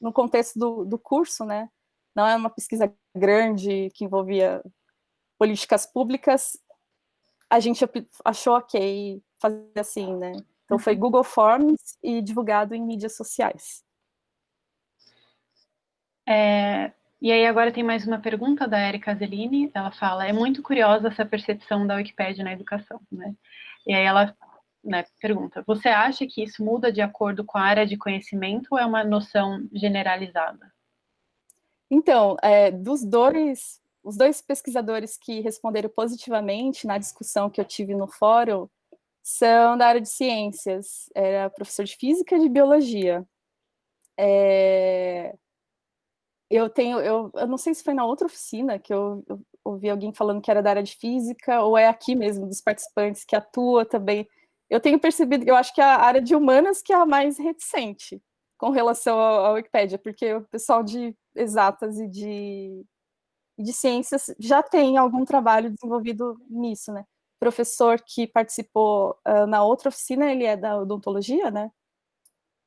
no contexto do, do curso, né? Não é uma pesquisa grande que envolvia políticas públicas, a gente achou ok fazer assim, né? Então foi uhum. Google Forms e divulgado em mídias sociais. É, e aí agora tem mais uma pergunta da Erika Zelini, ela fala, é muito curiosa essa percepção da Wikipédia na educação, né? E aí ela né, pergunta, você acha que isso muda de acordo com a área de conhecimento ou é uma noção generalizada? Então, é, dos dois, os dois pesquisadores que responderam positivamente na discussão que eu tive no fórum são da área de ciências, era professor de física e de biologia. É, eu tenho, eu, eu não sei se foi na outra oficina que eu, eu ouvi alguém falando que era da área de física, ou é aqui mesmo, dos participantes, que atua também. Eu tenho percebido, eu acho que a área de humanas que é a mais reticente com relação à Wikipédia, porque o pessoal de exatas e de, de ciências já tem algum trabalho desenvolvido nisso, né? O professor que participou uh, na outra oficina, ele é da odontologia, né?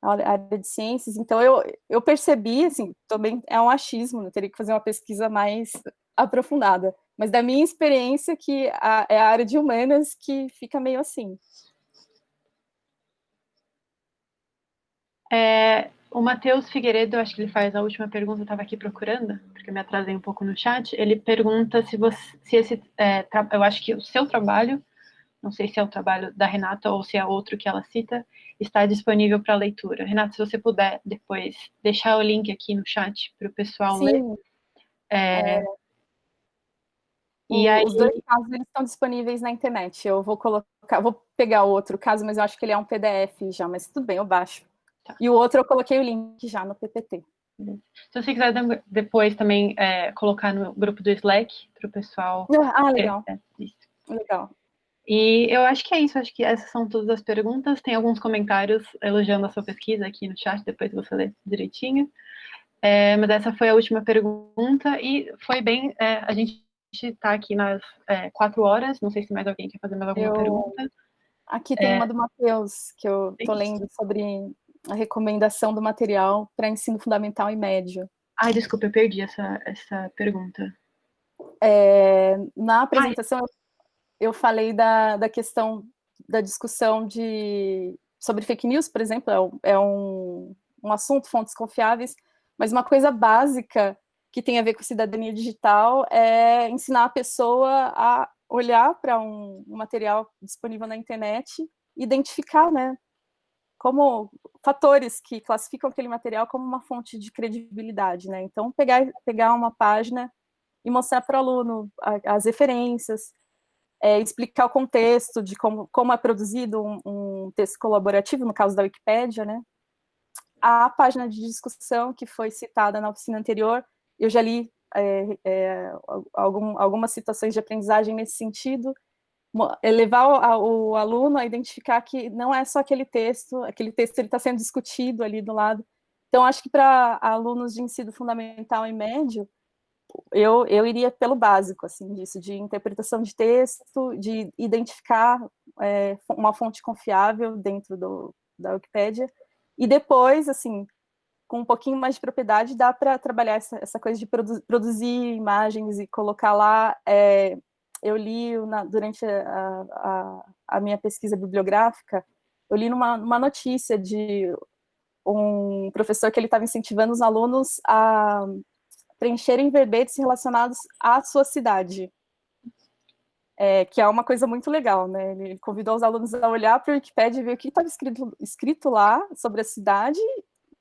A área de ciências, então eu, eu percebi, assim, também é um achismo, né? teria que fazer uma pesquisa mais aprofundada. Mas da minha experiência, que a, é a área de humanas que fica meio assim. É, o Matheus Figueiredo, acho que ele faz a última pergunta, eu estava aqui procurando, porque eu me atrasei um pouco no chat. Ele pergunta se você, se esse, é, eu acho que o seu trabalho, não sei se é o trabalho da Renata ou se é outro que ela cita, está disponível para leitura. Renata, se você puder depois deixar o link aqui no chat para o pessoal Sim. ler. É, é, e aí... Os dois casos eles estão disponíveis na internet. Eu vou colocar, vou pegar o outro caso, mas eu acho que ele é um PDF já, mas tudo bem, eu baixo. Tá. E o outro eu coloquei o link já no PPT. Se você quiser depois também é, colocar no grupo do Slack para o pessoal. Ah, legal. É, é, legal. E eu acho que é isso, acho que essas são todas as perguntas. Tem alguns comentários elogiando a sua pesquisa aqui no chat, depois você lê direitinho. É, mas essa foi a última pergunta e foi bem. É, a gente está aqui nas é, quatro horas. Não sei se mais alguém quer fazer mais alguma eu... pergunta. Aqui tem é. uma do Matheus, que eu estou lendo sobre a recomendação do material para ensino fundamental e médio. Ai, desculpa, eu perdi essa, essa pergunta. É, na apresentação, Ai. eu falei da, da questão da discussão de, sobre fake news, por exemplo, é, é um, um assunto, fontes confiáveis, mas uma coisa básica que tem a ver com cidadania digital é ensinar a pessoa a olhar para um, um, material disponível na internet, identificar, né, como fatores que classificam aquele material como uma fonte de credibilidade, né? Então pegar pegar uma página e mostrar para o aluno as referências, é, explicar o contexto de como, como é produzido um, um texto colaborativo, no caso da Wikipédia, né? A página de discussão que foi citada na oficina anterior eu já li é, é, algum, algumas situações de aprendizagem nesse sentido, levar o, o, aluno a identificar que não é só aquele texto, aquele texto está sendo discutido ali do lado. Então, acho que para alunos de ensino fundamental e médio, eu, eu iria pelo básico, assim, disso, de interpretação de texto, de identificar é, uma fonte confiável dentro do, da Wikipédia, e depois, assim, com um pouquinho mais de propriedade, dá para trabalhar essa, essa, coisa de produ produzir imagens e colocar lá. É, eu li na, durante a, a, a, minha pesquisa bibliográfica, eu li numa, numa notícia de um professor que ele estava incentivando os alunos a preencherem verbetes relacionados à sua cidade. É, que é uma coisa muito legal, né? Ele convidou os alunos a olhar para o Wikipedia e ver o que estava escrito, escrito lá sobre a cidade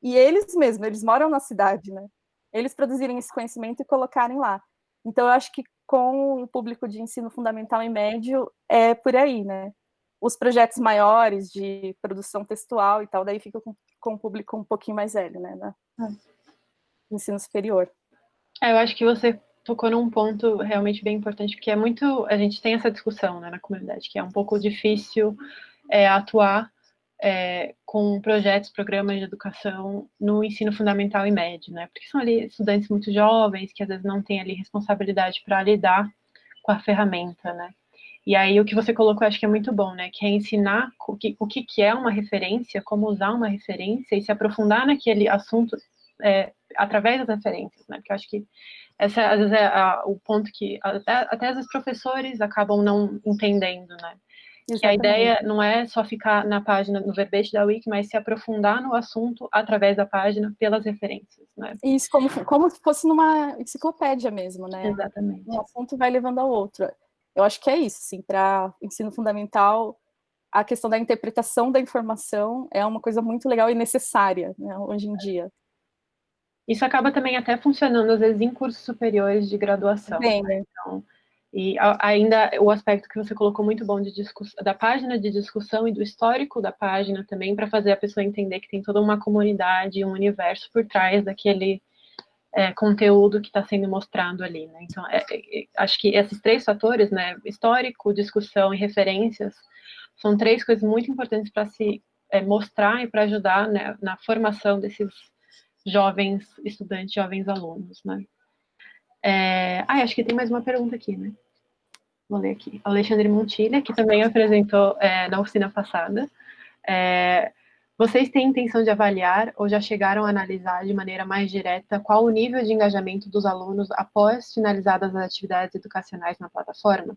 e eles mesmos, eles moram na cidade, né? Eles produzirem esse conhecimento e colocarem lá. Então, eu acho que com o público de ensino fundamental e médio é por aí, né? Os projetos maiores de produção textual e tal, daí fica com, com um público um pouquinho mais velho, né? Na, ensino superior. É, eu acho que você tocou num ponto realmente bem importante, porque é muito. A gente tem essa discussão né, na comunidade, que é um pouco difícil é, atuar é, com projetos, programas de educação no ensino fundamental e médio, né? Porque são ali estudantes muito jovens que às vezes não têm ali responsabilidade para lidar com a ferramenta, né? E aí o que você colocou, acho que é muito bom, né? Que é ensinar o que, o que é uma referência, como usar uma referência e se aprofundar naquele assunto é, através das referências, né? Porque eu acho que essa às vezes é a, o ponto que até, até os professores acabam não entendendo, né? Exatamente. A ideia não é só ficar na página, no verbete da Wiki, mas se aprofundar no assunto através da página, pelas referências, né? Isso, como, como se fosse numa enciclopédia mesmo, né? Exatamente. Um assunto vai levando ao outro. Eu acho que é isso, assim, para ensino fundamental, a questão da interpretação da informação é uma coisa muito legal e necessária né, hoje em dia. Isso acaba também até funcionando, às vezes, em cursos superiores de graduação. Bem, né? Então, e ainda o aspecto que você colocou muito bom de da página de discussão e do histórico da página também, para fazer a pessoa entender que tem toda uma comunidade, um universo por trás daquele é, conteúdo que está sendo mostrado ali, né? Então, é, é, acho que esses três fatores, né, histórico, discussão e referências, são três coisas muito importantes para se é, mostrar e para ajudar né, na formação desses jovens estudantes, jovens alunos, né? É, ah, acho que tem mais uma pergunta aqui, né? Vou ler aqui. Alexandre Montilha, que também apresentou é, na oficina passada. É, vocês têm intenção de avaliar ou já chegaram a analisar de maneira mais direta qual o nível de engajamento dos alunos após finalizadas as atividades educacionais na plataforma?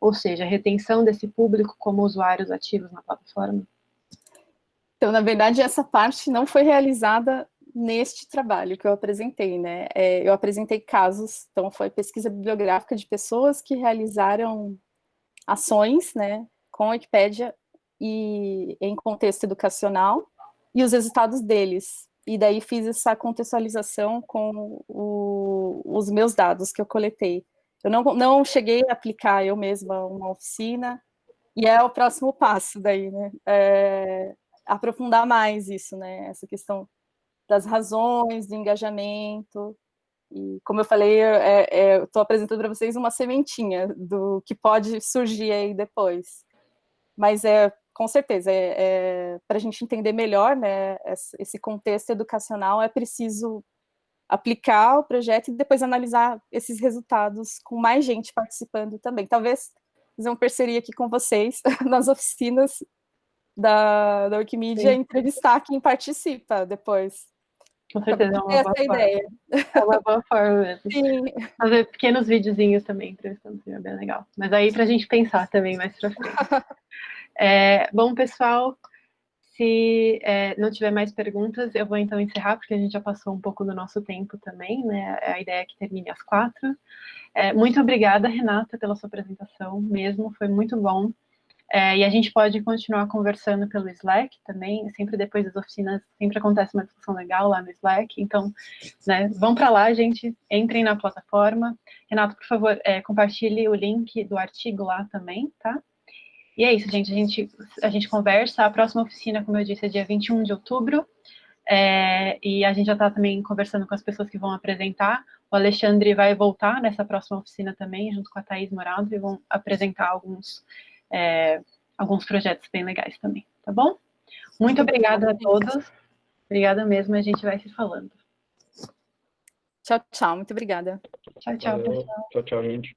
Ou seja, retenção desse público como usuários ativos na plataforma? Então, na verdade, essa parte não foi realizada neste trabalho que eu apresentei, né? É, eu apresentei casos, então foi pesquisa bibliográfica de pessoas que realizaram ações, né, com a Wikipédia e em contexto educacional e os resultados deles. E daí fiz essa contextualização com o, os meus dados que eu coletei. Eu não, não cheguei a aplicar eu mesma uma oficina, e é o próximo passo daí, né? É, aprofundar mais isso, né? Essa questão das razões de engajamento. E, como eu falei, é, é, eu estou apresentando para vocês uma sementinha do que pode surgir aí depois. Mas é com certeza, é, é para a gente entender melhor né, esse contexto educacional, é preciso aplicar o projeto e depois analisar esses resultados com mais gente participando também. Talvez fazer uma parceria aqui com vocês [laughs] nas oficinas da, da Wikimedia e entrevistar quem participa depois. Com certeza é uma boa forma. ideia. É uma boa forma mesmo. Sim. Fazer pequenos videozinhos também, entrevistando, seria bem legal. Mas aí para a gente pensar também mais para frente. [laughs] É, bom, pessoal, se é, não tiver mais perguntas, eu vou então encerrar, porque a gente já passou um pouco do nosso tempo também, né? A ideia é que termine às quatro. É, muito obrigada, Renata, pela sua apresentação mesmo, foi muito bom. É, e a gente pode continuar conversando pelo Slack também, sempre depois das oficinas, sempre acontece uma discussão legal lá no Slack, então, né, vão para lá, gente, entrem na plataforma. Renato, por favor, é, compartilhe o link do artigo lá também, tá? E é isso, gente. A gente, a gente conversa. A próxima oficina, como eu disse, é dia 21 de outubro. É, e a gente já está também conversando com as pessoas que vão apresentar. O Alexandre vai voltar nessa próxima oficina também, junto com a Thaís Morado, e vão apresentar alguns, é, alguns projetos bem legais também, tá bom? Muito obrigada a todos. Obrigada mesmo, a gente vai se falando. Tchau, tchau. Muito obrigada. Tchau, tchau, pessoal. Tchau, tchau, gente.